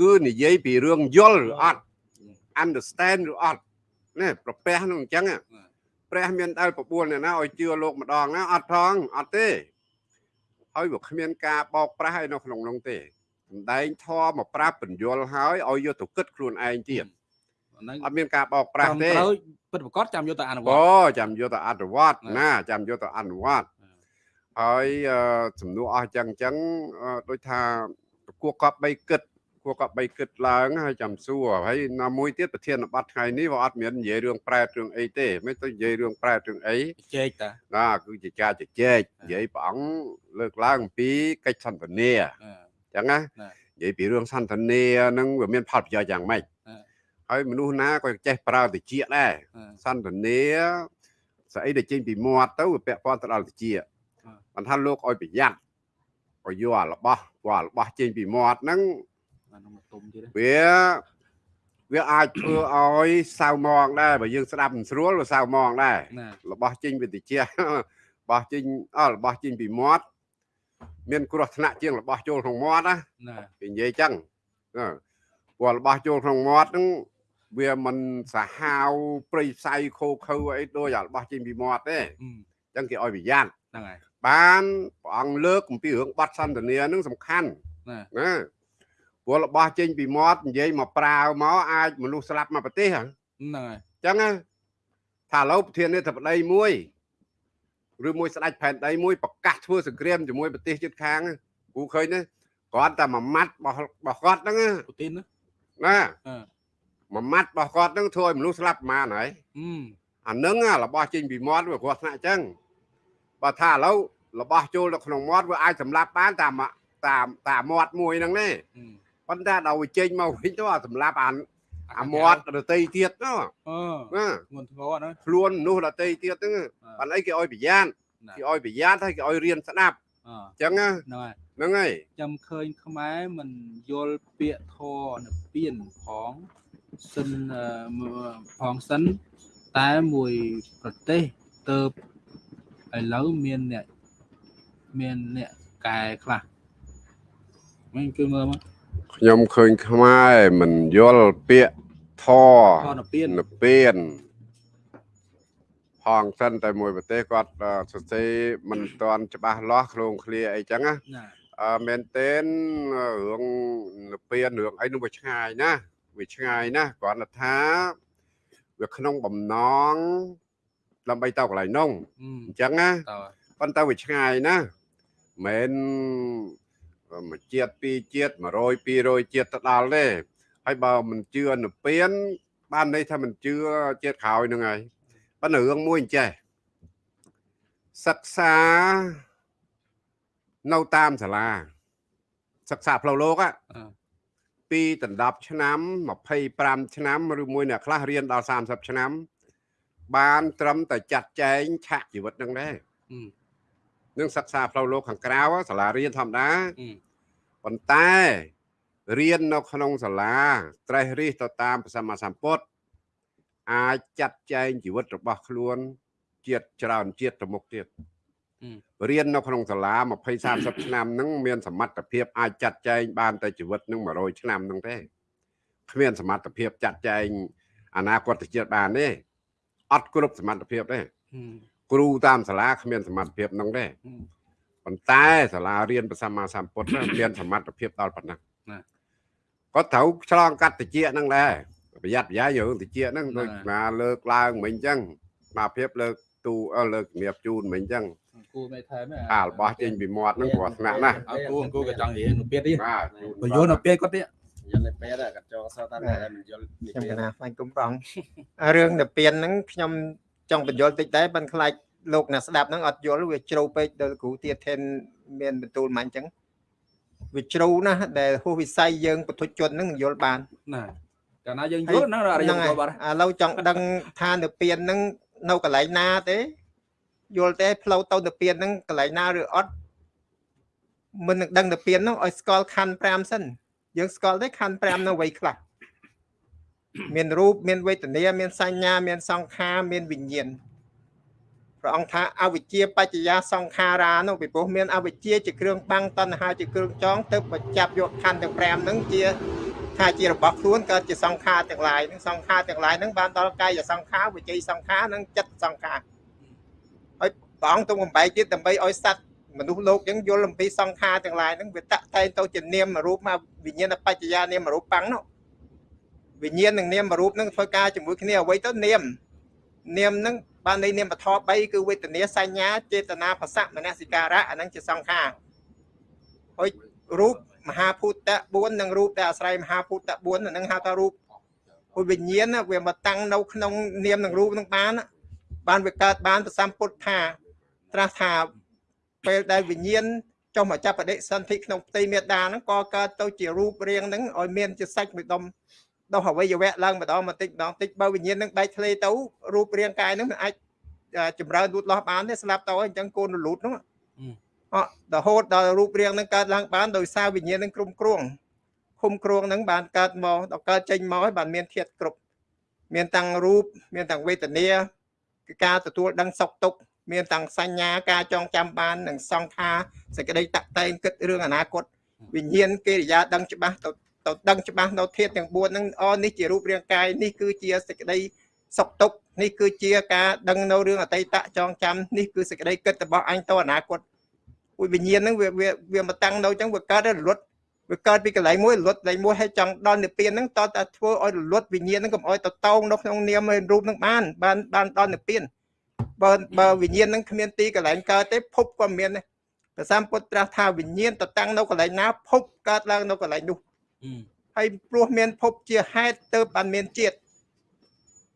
គឺនិយាយពីរឿងយល់ឬអត់ understand ឬអត់នេះប្រពះនោះអញ្ចឹងព្រះមានដែលបបួលអ្នកណាឲ្យជឿលោកម្ដងណាអត់ផងអត់ទេ ហើយវាគ្មានការបោកប្រាស់ឲ្យនៅក្នុងនោះទេសំដែងធម៌មកប្រាប់បញ្យល់ហើយឲ្យយកទៅគិតខ្លួនឯងទៀតហ្នឹងអត់មានការបោកប្រាស់ទេត្រូវពិតប្រកបចាំយកទៅអនុវត្តអូចាំយកទៅអនុវត្តអ่าណាចាំយកទៅអនុវត្តអ่าហើយអឺសំណួរអស់ចឹងចឹងអឺដូចថាគួរកប់បីគិត គួរកប់បីគិតឡើងហើយចាំសួរហើយណាមួយទៀតប្រធានបទថ្ងៃនេះវាអត់មាននិយាយរឿងប្រែតរឿងអីទេមិនទៅនិយាយរឿងប្រែតរឿងអីជែកតាណាគឺជាការជជែកនិយាយព្រះអង្គលើកឡើងអំពីកិច្ចសន្ទនាអឺចឹងណាណានិយាយពីរឿងសន្ទនាហ្នឹងវាមានផលប្រយោជន៍យ៉ាងម៉េចអឺហើយមនុស្សណាក៏ចេះប្រើតិចដែរអឺសន្ទនាស្អីដែលចេញពីមាត់ទៅវាពាក់ព័ន្ធទៅដល់តិចអឺមិនថាលោកឲ្យប្រយ័ត្នឲ្យយកអារបស់ព្រោះអារបស់ចេញពីមាត់ហ្នឹងអានោះមកទុំទៀត វាវាអាចធ្វើឲ្យសៅមងដែរបើយើងស្ដាប់មិនស្រួលវាសៅមងដែរណារបស់ចេញពីតិចរបស់ចេញអស់របស់ចេញពីមាត់មានគ្រោះថ្នាក់ជាងរបស់ចូលក្នុងមាត់ណាណាគេនិយាយចឹងអឺព្រោះរបស់ចូលក្នុងមាត់ហ្នឹងវាមិនសាហាវព្រៃផ្សៃខូខើអីដូចអារបស់ចេញពីមាត់ទេអឺចឹងគេឲ្យប្រយ័ត្នហ្នឹងហើយបានព្រះអង្គលើកអំពីរឿងបាត់សន្តានាហ្នឹងសំខាន់ណាណា ព្រោះរបស់ចេញពីមាត់និយាយមកប្រាវមកអាចមនុស្សស្លាប់មកប្រទេសហ្នឹងហ្នឹងហើយចឹងណាថាឥឡូវប្រធានាធិបតីមួយឬមួយស្ដេចផែនដីមួយប្រកាសធ្វើសង្គ្រាមជាមួយប្រទេសជិតខាងគូឃើញទេគាត់តែមួយម៉ាត់របស់របស់គាត់ហ្នឹងណាពូទីនណាណាអឺមួយម៉ាត់របស់គាត់ហ្នឹងធ្វើឲ្យមនុស្សស្លាប់ប្រហែលហើយអឺអាហ្នឹងអារបស់ចេញពីមាត់វាគ្រោះថ្នាក់អញ្ចឹងបើថាឥឡូវរបស់ចូលទៅក្នុងមាត់វាអាចសម្លាប់បានតាមតាមតាមមាត់មួយហ្នឹងទេអឺ ប៉ុន្តែដល់វាចេញមកវិញទៅអាសម្លាប់អាអាមាត់ដតីទៀតណាអឺណាធ្ងន់ធ្ងរណាខ្លួនមនុស្សដតីទៀតហ្នឹងបានអីគេឲ្យប្រយ័ត្នណាគេឲ្យប្រយ័ត្នហើយគេឲ្យរៀនស្ដាប់អឺអញ្ចឹងណាហ្នឹងហើយហ្នឹងហើយចាំឃើញខ្មែរមិនយល់ពាក្យធរនៅពៀនផងសិនអឺផងសិនតែមួយប្រទេសទៅឥឡូវមានអ្នកមានអ្នកកែខ្លះមិនគឺមើលមក ខ្ញុំឃើញខ្មែរមិនយល់ពាក្យធធរនៅពៀននៅពៀនផងសិនតែមួយប្រទេសគាត់អឺសរសេរមិនទាន់ច្បាស់លាស់ខ្លួនឃ្លាអីចឹងណាណាអឺមែនទេនរឿងនៅពៀនរឿងអីនោះវាឆ្ងាយណាវាឆ្ងាយណាគ្រាន់តែថាវាក្នុងបំណងដើម្បីទៅកន្លែងនោះអឺអញ្ចឹងណាតើប៉ុន្តែវាឆ្ងាយណាមិន មួយជាតិពីរជាតិ100 200ជាតិទៅដល់ទេហើយបើមិនជឿនៅពៀនបានន័យថាមិនជឿជាតិក្រោយហ្នឹងហើយប៉ុន្តែរឿងមួយអញ្ចេះសិក្សានៅតាមសាលាសិក្សាផ្លូវលោក á អឺពីដណ្ដប់ឆ្នាំ25ឆ្នាំឬមួយអ្នកខ្លះរៀនដល់30ឆ្នាំ បាន ត្រឹមតែចាត់ចែងឆាកជីវិតហ្នឹងដែរអឺ នឹងសិក្សាផ្លូវលោកខាងក្រៅសាលារៀនធម្មតាអឺប៉ុន្តែរៀននៅក្នុងសាលាត្រេះរិះទៅតាមព្រះសម្មាសម្ពុទ្ធអាចចាត់ចែងជីវិតរបស់ខ្លួនជាតិច្រើនជាតិទៅមុខទៀតរៀននៅក្នុងសាលា20 30ឆ្នាំហ្នឹងមានសមត្ថភាពអាចចាត់ចែងបានតែជីវិតហ្នឹង100ឆ្នាំហ្នឹងទេគ្មានសមត្ថភាពចាត់ចែងអនាគតជាតិបានទេអត់គ្រប់សមត្ថភាពទេអឺ គ្រូតាមសាលាគ្មានសមត្ថភាពហ្នឹងទេអឺប៉ុន្តែសាលារៀនព្រះសម្មាសម្ពុទ្ធហ្នឹងមានសមត្ថភាពដល់ប៉ុណ្ណឹងណាក៏ត្រូវឆ្លងកាត់តិចហ្នឹងដែរប្រយ័ត្នប្រយែងរឿងតិចហ្នឹងណាដូចណាលើកឡើងមិញអញ្ចឹងស្មារភាពលើកទូអឺលើកជំរាបជូនមិញអញ្ចឹងគូមេថែមអារបស់ចេញពីមាត់ហ្នឹងព្រោះថ្នាក់ណាស់អើគូគូក៏ចង់រៀននៅពៀនទៀតបាទបើយល់នៅពៀនគាត់ទៀតយល់តែពេលដែរក៏ចងសតតែតែមិនយល់ពីខ្ញុំពេលកណាស្វែងគុំប្រងរឿងទៅពៀនហ្នឹងខ្ញុំ ចង់បញ្យល់តិចដែរប៉ុន្តែខ្លាចលោកអ្នកស្ដាប់ហ្នឹងអត់យល់វាជ្រៅពេកដល់គ្រូទៀតថេនមានបន្ទូលមកអញ្ចឹងវាជ្រៅណាស់ដែលហួសវិស័យយើងពុទ្ធជនហ្នឹងយល់បានណាកាលណាយើងយល់ហ្នឹងអរិយហ្នឹងយហើយល់បាត់ឥឡូវចង់ដឹងថានៅពៀនហ្នឹងនៅកន្លែងណាទេយល់ទេផ្លូវទៅទៅពៀនហ្នឹងកន្លែងណាឬអត់មិននឹងដឹងទៅពៀនហ្នឹងឲ្យស្គាល់ខណ្ឌ5សិនយើងស្គាល់ទេខណ្ឌ5នៅអ្វីខ្លះ មានរូបមានវេទនាមានសញ្ញា មានសង្ខារមានវិញ្ញាណព្រះអង្គថាអវិជ្ជាបច្ចយាសង្ខារានោះពីព្រោះមានអវិជ្ជាជាគ្រឿងបាំងតណ្ហាជាគ្រឿងចងទៅបញ្ចាប់យកខណ្ឌទាំង5ហ្នឹងជាថាជារបស់ខ្លួនកើតជាសង្ខារទាំងឡាយហ្នឹងសង្ខារទាំងឡាយហ្នឹងបានដល់កាយសង្ខារវិជ័យសង្ខារនិងចិត្តសង្ខារហើយព្រះអង្គទ្រង់បំបែកទៀតដើម្បីឲ្យសត្វមនុស្សលោកយើងយល់អំពីសង្ខារទាំងឡាយហ្នឹងវាតកតែងទៅជានាមរូបមកវិញ្ញាណបច្ចយានាមរូបបាំងនោះ វិញ្ញាណនិងនាមរូបហ្នឹងធ្វើការជាមួយគ្នាអ្វីទៅនាមនាមហ្នឹងបាននៃនាមបធ3គឺវេទនាសញ្ញាចេតនាភាសៈមនសិការៈអាហ្នឹងជាសង្ខារហើយរូបមហាភូតៈ4និងរូបដែលអាស្រ័យមហាភូតៈ4អាហ្នឹងហៅថារូបហើយវិញ្ញាណវាមកតាំងនៅក្នុងនាមនិងរូបហ្នឹងបានបានវាកើតបានប្រសម្ពុទ្ធថាត្រាស់ថាពេលដែលវិញ្ញាណចុះមកចាប់បដិសន្ធិក្នុងផ្ទៃមេដាហ្នឹងក៏កើតទៅជារូបរាងហ្នឹងឲ្យមានជាសាច់មួយដុំ ដោះអវយវៈឡើងម្ដងបន្តិចម្ដងតិចបើវិញ្ញាណនឹងបែកធ្លាយទៅរូបរាងកាយនឹងអាចចម្រើនលូតលាស់បានទេស្លាប់ទៅអញ្ចឹងកូនរលូតនោះអត់រហូតដល់រូបរាងនឹងកើតឡើងបានដោយសារវិញ្ញាណនឹងក្រុមគ្រងឃុំគ្រងនឹងបានកើតមកដល់កើតចេញមកហើយបានមានធាតុគ្រប់មានតាំងរូបមានតាំងវេទនាគឺការទទួលដឹងសុខទុក្ខមានតាំងសញ្ញាការចងចាំបាននិងសង្ខារសេចក្តីតាក់តែងគិតរឿងអនាគតវិញ្ញាណកិរិយាដឹងច្បាស់ទៅ ទៅដឹងច្បាស់នៅធាតុទាំង4ហ្នឹងអនេះជារូបរាងកាយនេះគឺជាសេចក្តីសុខទុក្ខនេះគឺជាការដឹងនៅរឿងអតីតចងចាំនេះគឺសេចក្តីគិតរបស់អញទៅអនាគតវិវិញ្ញាណហ្នឹងវាវាមកតាំងនៅអញ្ចឹងវាកើតរលត់វាកើតពីកន្លែងមួយរលត់កន្លែងមួយហើយចង់ដល់និព្វានហ្នឹងតតែធ្វើឲ្យរលត់វិញ្ញាណហ្នឹងកុំឲ្យទៅតោងនៅក្នុងនាមរូបហ្នឹងបានបានបានដល់និព្វានបើបើវិញ្ញាណហ្នឹងគ្មានទីកន្លែងកើតទេភពក៏មានដែរព្រះសម្ពុទ្ធត្រាស់ថាវិញ្ញាណទៅតាំងនៅកន្លែងណាភពកើតឡើងនៅកន្លែងនោះ ហើយព្រោះមានភពជាហេតុទៅបានមានជាតិ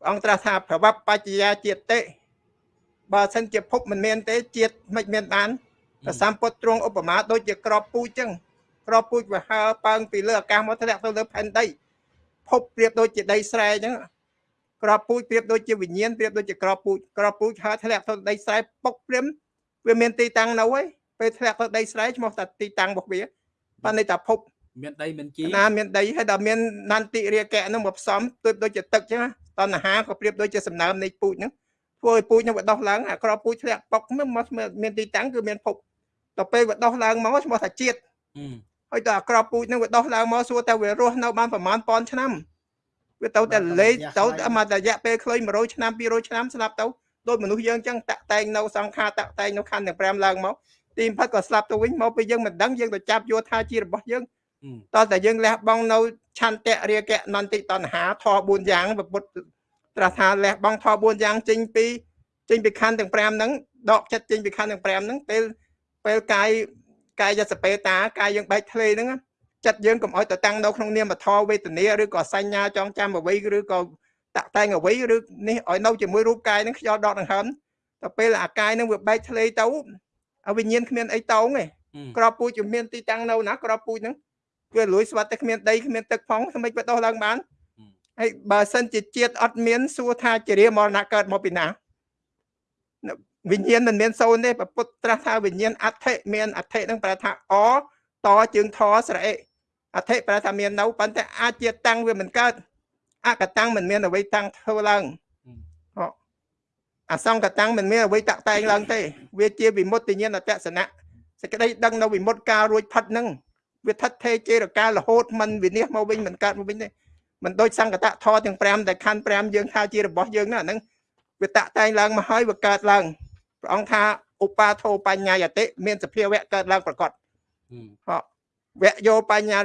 អង្គត្រាស់ថាប្រវត្តិបច្ចយាជាតិទេបើសិនជាភពមិនមានទេជាតិមិនមានបានព្រះសម្ពុទ្ធទ្រង់ឧបមាដូចជាក្របពូជចឹងក្របពូជវាហើពើងពីលើអាកាសមកធ្លាក់ទៅលើផែនដីភពប្រៀបដូចជាដីស្រែចឹងក្របពូជប្រៀបដូចជាវិញ្ញាណប្រៀបដូចជាក្របពូជក្របពូជហើធ្លាក់ទៅដីស្រែពុកព្រាមវាមានទីតាំងនៅហើយពេលធ្លាក់ទៅដីស្រែឈ្មោះថាទីតាំងរបស់វាបានន័យថាភព មានដីមានជីណាមានដីហើយដល់មាននន្តិរាកៈនឹងមកផ្សំដូចដូចជាទឹកចឹងតណ្ហាក៏ប្រៀបដូចជាសំណើមនៃពូជហ្នឹងធ្វើឲ្យពូជនឹងវាដោះឡើងអាក្របពូជធ្លាក់ប៉ុកមកមានទីតាំងគឺមានភពដល់ពេលវាដោះឡើងមកឈ្មោះថាជាតិហើយដល់អាក្របពូជនឹងវាដោះឡើងមកសួរតែវារស់នៅបានប្រហែលពាន់ឆ្នាំវាទៅតែលេខទៅមករយៈពេលខ្លី100ឆ្នាំ200ឆ្នាំស្លាប់ទៅដូចមនុស្សយើងចឹងតាក់តែងនៅសង្ខារតាក់តែងនៅខណ្ឌទាំង5ឡើងមកទីផិតក៏ស្លាប់ទៅវិញមកពេលយើងមិនដឹងយើងទៅចាប់យកថាជារបស់យើង តើតែយើងលះបង់នៅឆន្ទៈរាគៈនន្តិតណ្ហាធម៌4យ៉ាងពុទ្ធត្រាស់ថាលះបង់ធម៌4យ៉ាងចេញពីចេញពីខណ្ឌទាំង5ហ្នឹងដកចិត្តចេញពីខណ្ឌទាំង5ហ្នឹងពេលពេលកាយកាយសពេតាកាយយើងបែកធ្លេហ្នឹងចិត្តយើងកុំឲ្យទៅតាំងនៅក្នុងនាមធម៌វេទនាឬក៏សញ្ញាចងចាំអ្វីឬក៏តាក់តែងអ្វីឬនេះឲ្យនៅជាមួយរូបកាយហ្នឹងខ្យល់ដកដង្ហើមទៅពេលអាកាយហ្នឹងវាបែកធ្លេទៅអវិញ្ញាណគ្មានអីតោងទេក្របពូជជំមានទីតាំងនៅណាក្របពូជហ្នឹង វាលួយស្វាត់តែគ្មានដីគ្មានទឹកផងស្មិចបដោះឡើងបានហើយបើសិនជាជាតិអត់មានសួរថាជារាមរណៈកើតមកពីណាវិញ្ញាណមិនមានសូន្យទេពពុទ្ធត្រាស់ថាវិញ្ញាណអដ្ឋិមានអដ្ឋិនឹងប្រែថាអតជើងធស្រអិអដ្ឋិប្រែថាមាននៅប៉ុន្តែអាចជាតាំងវាមិនកើតអកតាំងមិនមានអ្វីតាំងធ្វើឡើងអសង្កតាំងមិនមានអ្វីតាក់តែងឡើងទេវាជាវិមុតតិញ្ញាណអតសនៈសេចក្តីដឹងនៅវិមុតការរួចផិតនឹង វាថិតថេរជេរកាលរហូតមិនវិនិច្ឆ័យមកវិញមិនកើតមកវិញទេមិនដូចសង្កតធទាំង5ដែលខណ្ឌ5យើងថាជារបស់យើងណាហ្នឹងវាតាក់តែងឡើងមកហើយវាកើតឡើងព្រះអង្គថាឧបាធោបញ្ញាយតិមានសភាវៈកើតឡើងប្រកបហ៎វៈយោបញ្ញា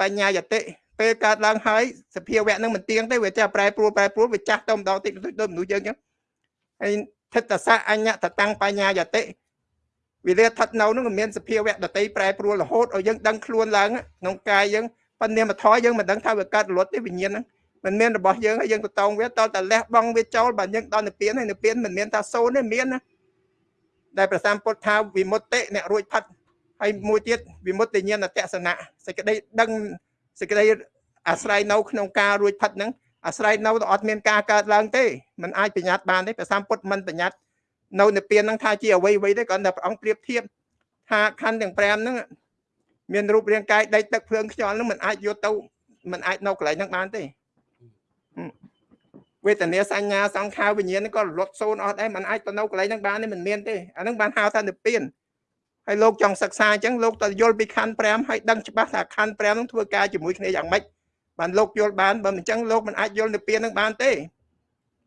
បញ្ញាយតិពេលកើតឡើងហើយសភាវៈនឹងមិនទៀងទេវាចាប្រែប្រួលប្រែប្រួលវាចាស់ទៅម្ដងតិចដូចមនុស្សយើងអញ្ចឹងហើយថិតសៈអញ្ញតតាំងបញ្ញាយតិ វាលាស្ថិតនៅនឹងមានសភាវៈដតីប្រែប្រួលរហូតឲ្យយើងដឹងខ្លួនឡើងក្នុងកាយយើងប៉ុន្តែនាមធរយើងមិនដឹងថាវាកើតរលត់ទេវិញ្ញាណហ្នឹងមិនមានរបស់យើងហើយយើងទៅតងវាតតែលះបង់វាចូលបើយើងដល់និព្វានហើយនិព្វានមិនមានថាសូន្យទេមានណាដែលប្រសាមពុទ្ធថាវិមុតតិអ្នករួចផាត់ហើយមួយទៀតវិមុតតិញ្ញាណតសនៈសេចក្តីដឹងសេចក្តីអាស្រ័យនៅក្នុងការរួចផាត់ហ្នឹងអាស្រ័យនៅទៅអត់មានការកើតឡើងទេมันអាចបញ្ញត្តិបានទេប្រសាមពុទ្ធមិនបញ្ញត្តិ នៅនិព្វានហ្នឹងថាជាអ្វីអ្វីទេគ្រាន់តែព្រះអង្គប្រៀបធៀបថាខណ្ឌទាំង5ហ្នឹងមានរូបរាងកាយដីទឹកភ្លើងខ្យល់ហ្នឹងมันអាចយកទៅมันអាចនៅកន្លែងហ្នឹងបានទេ វេទនាសញ្ញាសង្ខារវិញ្ញាណក៏រលត់សូន្យអស់ដែរมันអាចទៅនៅកន្លែងហ្នឹងបានទេមិនមានទេអាហ្នឹងបានហៅថានិព្វានហើយលោកចង់សិក្សាអញ្ចឹងលោកទៅយល់ពីខណ្ឌ5ហើយដឹងច្បាស់ថាខណ្ឌ5ហ្នឹងធ្វើការជាមួយគ្នាយ៉ាងម៉េចបានលោកយល់បានបើមិនអញ្ចឹងលោកមិនអាចយល់និព្វានហ្នឹងបានទេ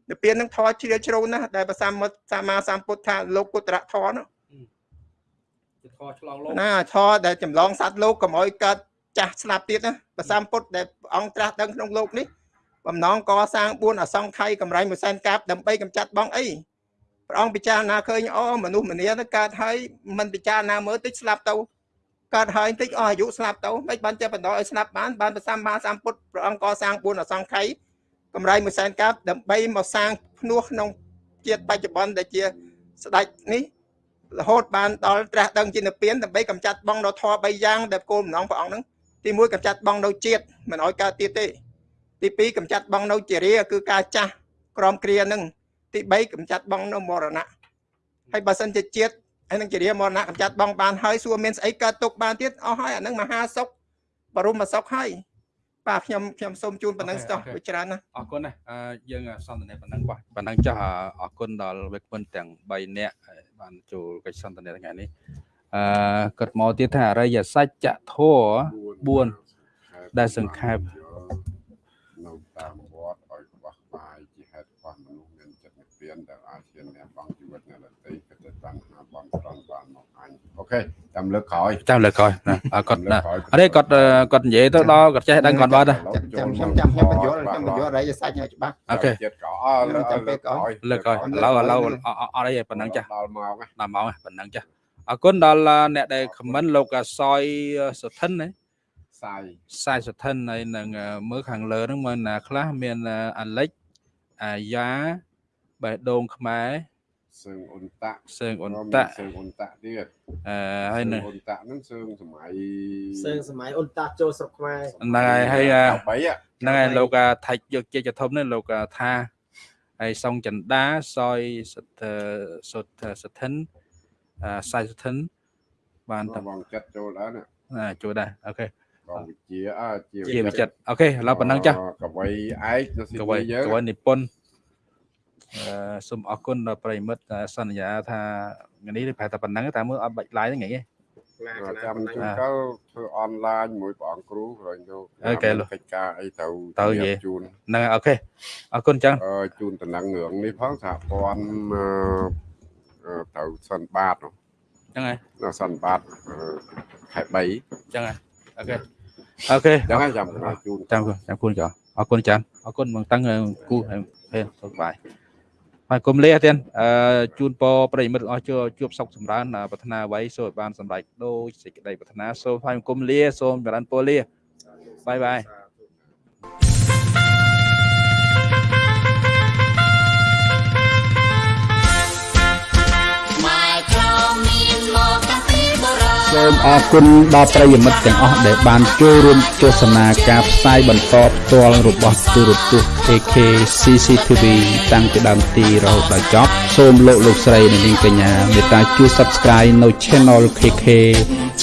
និព្វានហ្នឹងធរជ្រាលជ្រៅណាស់ដែលព្រះសម្មាសម្មាសម្ពុទ្ធថាលោកគុត្រៈធរនោះជាធរឆ្លងលោកណាធរដែលចម្លងសត្វលោកកុំឲ្យកើតចាស់ស្លាប់ទៀតណាព្រះសម្ពុទ្ធដែលព្រះអង្គត្រាស់ដឹងក្នុងលោកនេះបំណងកសាង4អសង្ខ័យកម្រៃមួយសែនកាប់ដើម្បីកម្ចាត់បងអីព្រះអង្គពិចារណាឃើញអូមនុស្សម្នាទៅកើតហើយមិនពិចារណាមើលតិចស្លាប់ទៅកើតហើយតិចអស់អាយុស្លាប់ទៅមិនបានចេះបន្តឲ្យស្លាប់បានបានព្រះសម្មាសម្ពុទ្ធព្រះអង្គកសាង4អសង្ខ័យ កម្រៃមួយសែនកាប់ដើម្បីមកសាងភ្នោះក្នុងជាតិបច្ចុប្បន្នដែលជាស្ដេចនេះរហូតបានដល់ត្រាស់ដឹងជានិព្វានដើម្បីកម្ចាត់បងនៅធម៌3យ៉ាងដែលគោលបំណងព្រះអង្គហ្នឹងទី1កម្ចាត់បងនៅជាតិមិនឲ្យកើតទៀតទេទី2កម្ចាត់បងនៅជារាគឺការចាស់ក្រមគ្រាហ្នឹងទី3កម្ចាត់បងនៅមរណៈហើយបើសិនជាជាតិហើយនឹងជារាមរណៈកម្ចាត់បងបានហើយសួរមានស្អីកើតទុកបានទៀតអស់ហើយអាហ្នឹងមហាសុខបរមសុខហើយ បាទខ្ញុំខ្ញុំសូមជូនប៉ុណ្ណឹងស្ទោះវិច្រើនណាអរគុណណាអឺយើងសន្ទនាប៉ុណ្ណឹងបាទប៉ុណ្ណឹងចាស់អរគុណដល់វិក្កាមទាំង3នាក់ហើយបានចូលកិច្ចសន្ទនាថ្ងៃនេះអឺគាត់មកទៀតថាអរិយសច្ចធម៌4ដែលសង្ខេបនៅតាមវត្តឲ្យខ្វះខ្វាយជាហេតុខ្វះមនុស្សមានចិត្តនិព្វានដែលអាចជាអ្នកបងជីវិតអ្នកដទៃ គិតទៅតាំងហាបងស្រន់បានមកអញអូខេតាមលើកក្រោយចាំលើកក្រោយណាអរគាត់ណាអរេគាត់គាត់និយាយទៅដល់គាត់ចេះដឹងគាត់បាត់ណាចាំខ្ញុំចាំខ្ញុំបញ្យល់ខ្ញុំបញ្យល់រៃសាច់ឲ្យច្បាស់អូខេចិត្តក្រោយលើកលើកក្រោយលើកក្រោយឥឡូវឥឡូវអរអីប៉ុណ្ណឹងចាស់ដល់មកដល់មកប៉ុណ្ណឹងចាស់អរគុណដល់អ្នកដែលខមមិនលោកសយសុធិនណាសាយខ្សែសធិនហើយនឹងមើលខាងលើហ្នឹងមើលណាខ្លះមានអាលិចអាយ៉ាបេះដូងខ្មែរ សើងអ៊ុនតាក់សើងអ៊ុនតាក់សើងអ៊ុនតាក់ទៀតអឺហើយនឹងអ៊ុនតាក់ហ្នឹងសើងសម័យសើងសម័យអ៊ុនតាចូលស្រុកខ្មែរហ្នឹងហើយហើយអា13ហ៎ហ្នឹងហើយលោកអាថៃយកជ័យចធំនេះលោកអាថាហើយសុងចន្ទាសយសុទ្ធសុទ្ធសធិនអឺសៃសធិនបានទៅទៅបងចិត្តចូលដែរណាអាជួយដែរអូខេបងវិជាអើជាជាវិចិត្រអូខេឥឡូវប៉ុណ្ណឹងចាស់កវីឯកនៅស៊ីកវីយើងកវីនិពន្ធអឺ សូមអរគុណដល់ប្រិយមិត្តដែលសន្យាថាថ្ងៃនេះប្រហែលតែប៉ុណ្ណឹងតែមើលអត់បាច់ live ហ្នឹងហីចាំជួនកាលធ្វើអនឡាញមួយព្រះអង្គគ្រូក្រោយទៅអូខេលោកកិច្ចការអីទៅទៅនិជយាយម្រាបជូនហ្នឹងហើយអូខេអរគុណចឹងអឺជូនតំណែងរឿងនេះផងសហព័ន្ធអឺអឺទៅសិនបាតនោះចឹងហើយនៅសិនបាតអឺខែ3ចឹងហើយអូខេអូខេចឹងហើយចាំខ្ញុំជូនចាំចាំគុណចាអរគុណចាអរគុណបងតាំងគូហេសុខបាយ ហើយគុំលាទៀតអឺជូនពរប្រិយមិត្តទាំងអស់ជួបជួបសុខចម្រើនប្រាថ្នាអ្វីសូមឲ្យបានសម្រេចដូចសេចក្តីប្រាថ្នាសូមថ្លែងគុំលាសូមចម្រើនពរលាបាយបាយខ្មែរក្រមានមកតាំងពីបុរាណ សូមអរគុណដល់ប្រិយមិត្តទាំងអស់ដែលបានចូលរួមទស្សនាការផ្សាយបន្តផ្ទាល់របស់ទូរទស្សន៍ AK CCTV តាំងពីដើមទីរហូតដល់ចប់សូមលោកលោកស្រីនិងនាងកញ្ញាមេត្តាជួយ Subscribe នៅ Channel KK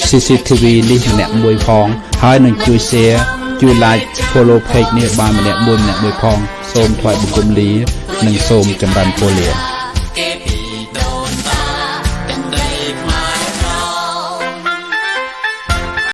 CCTV នេះម្នាក់មួយផង ហើយនឹងជួយ Share ជួយ Like Follow Page នេះបានម្នាក់មួយម្នាក់មួយផង សូមថ្លែងបង្គំលា និងសូមចម្រើនពរលា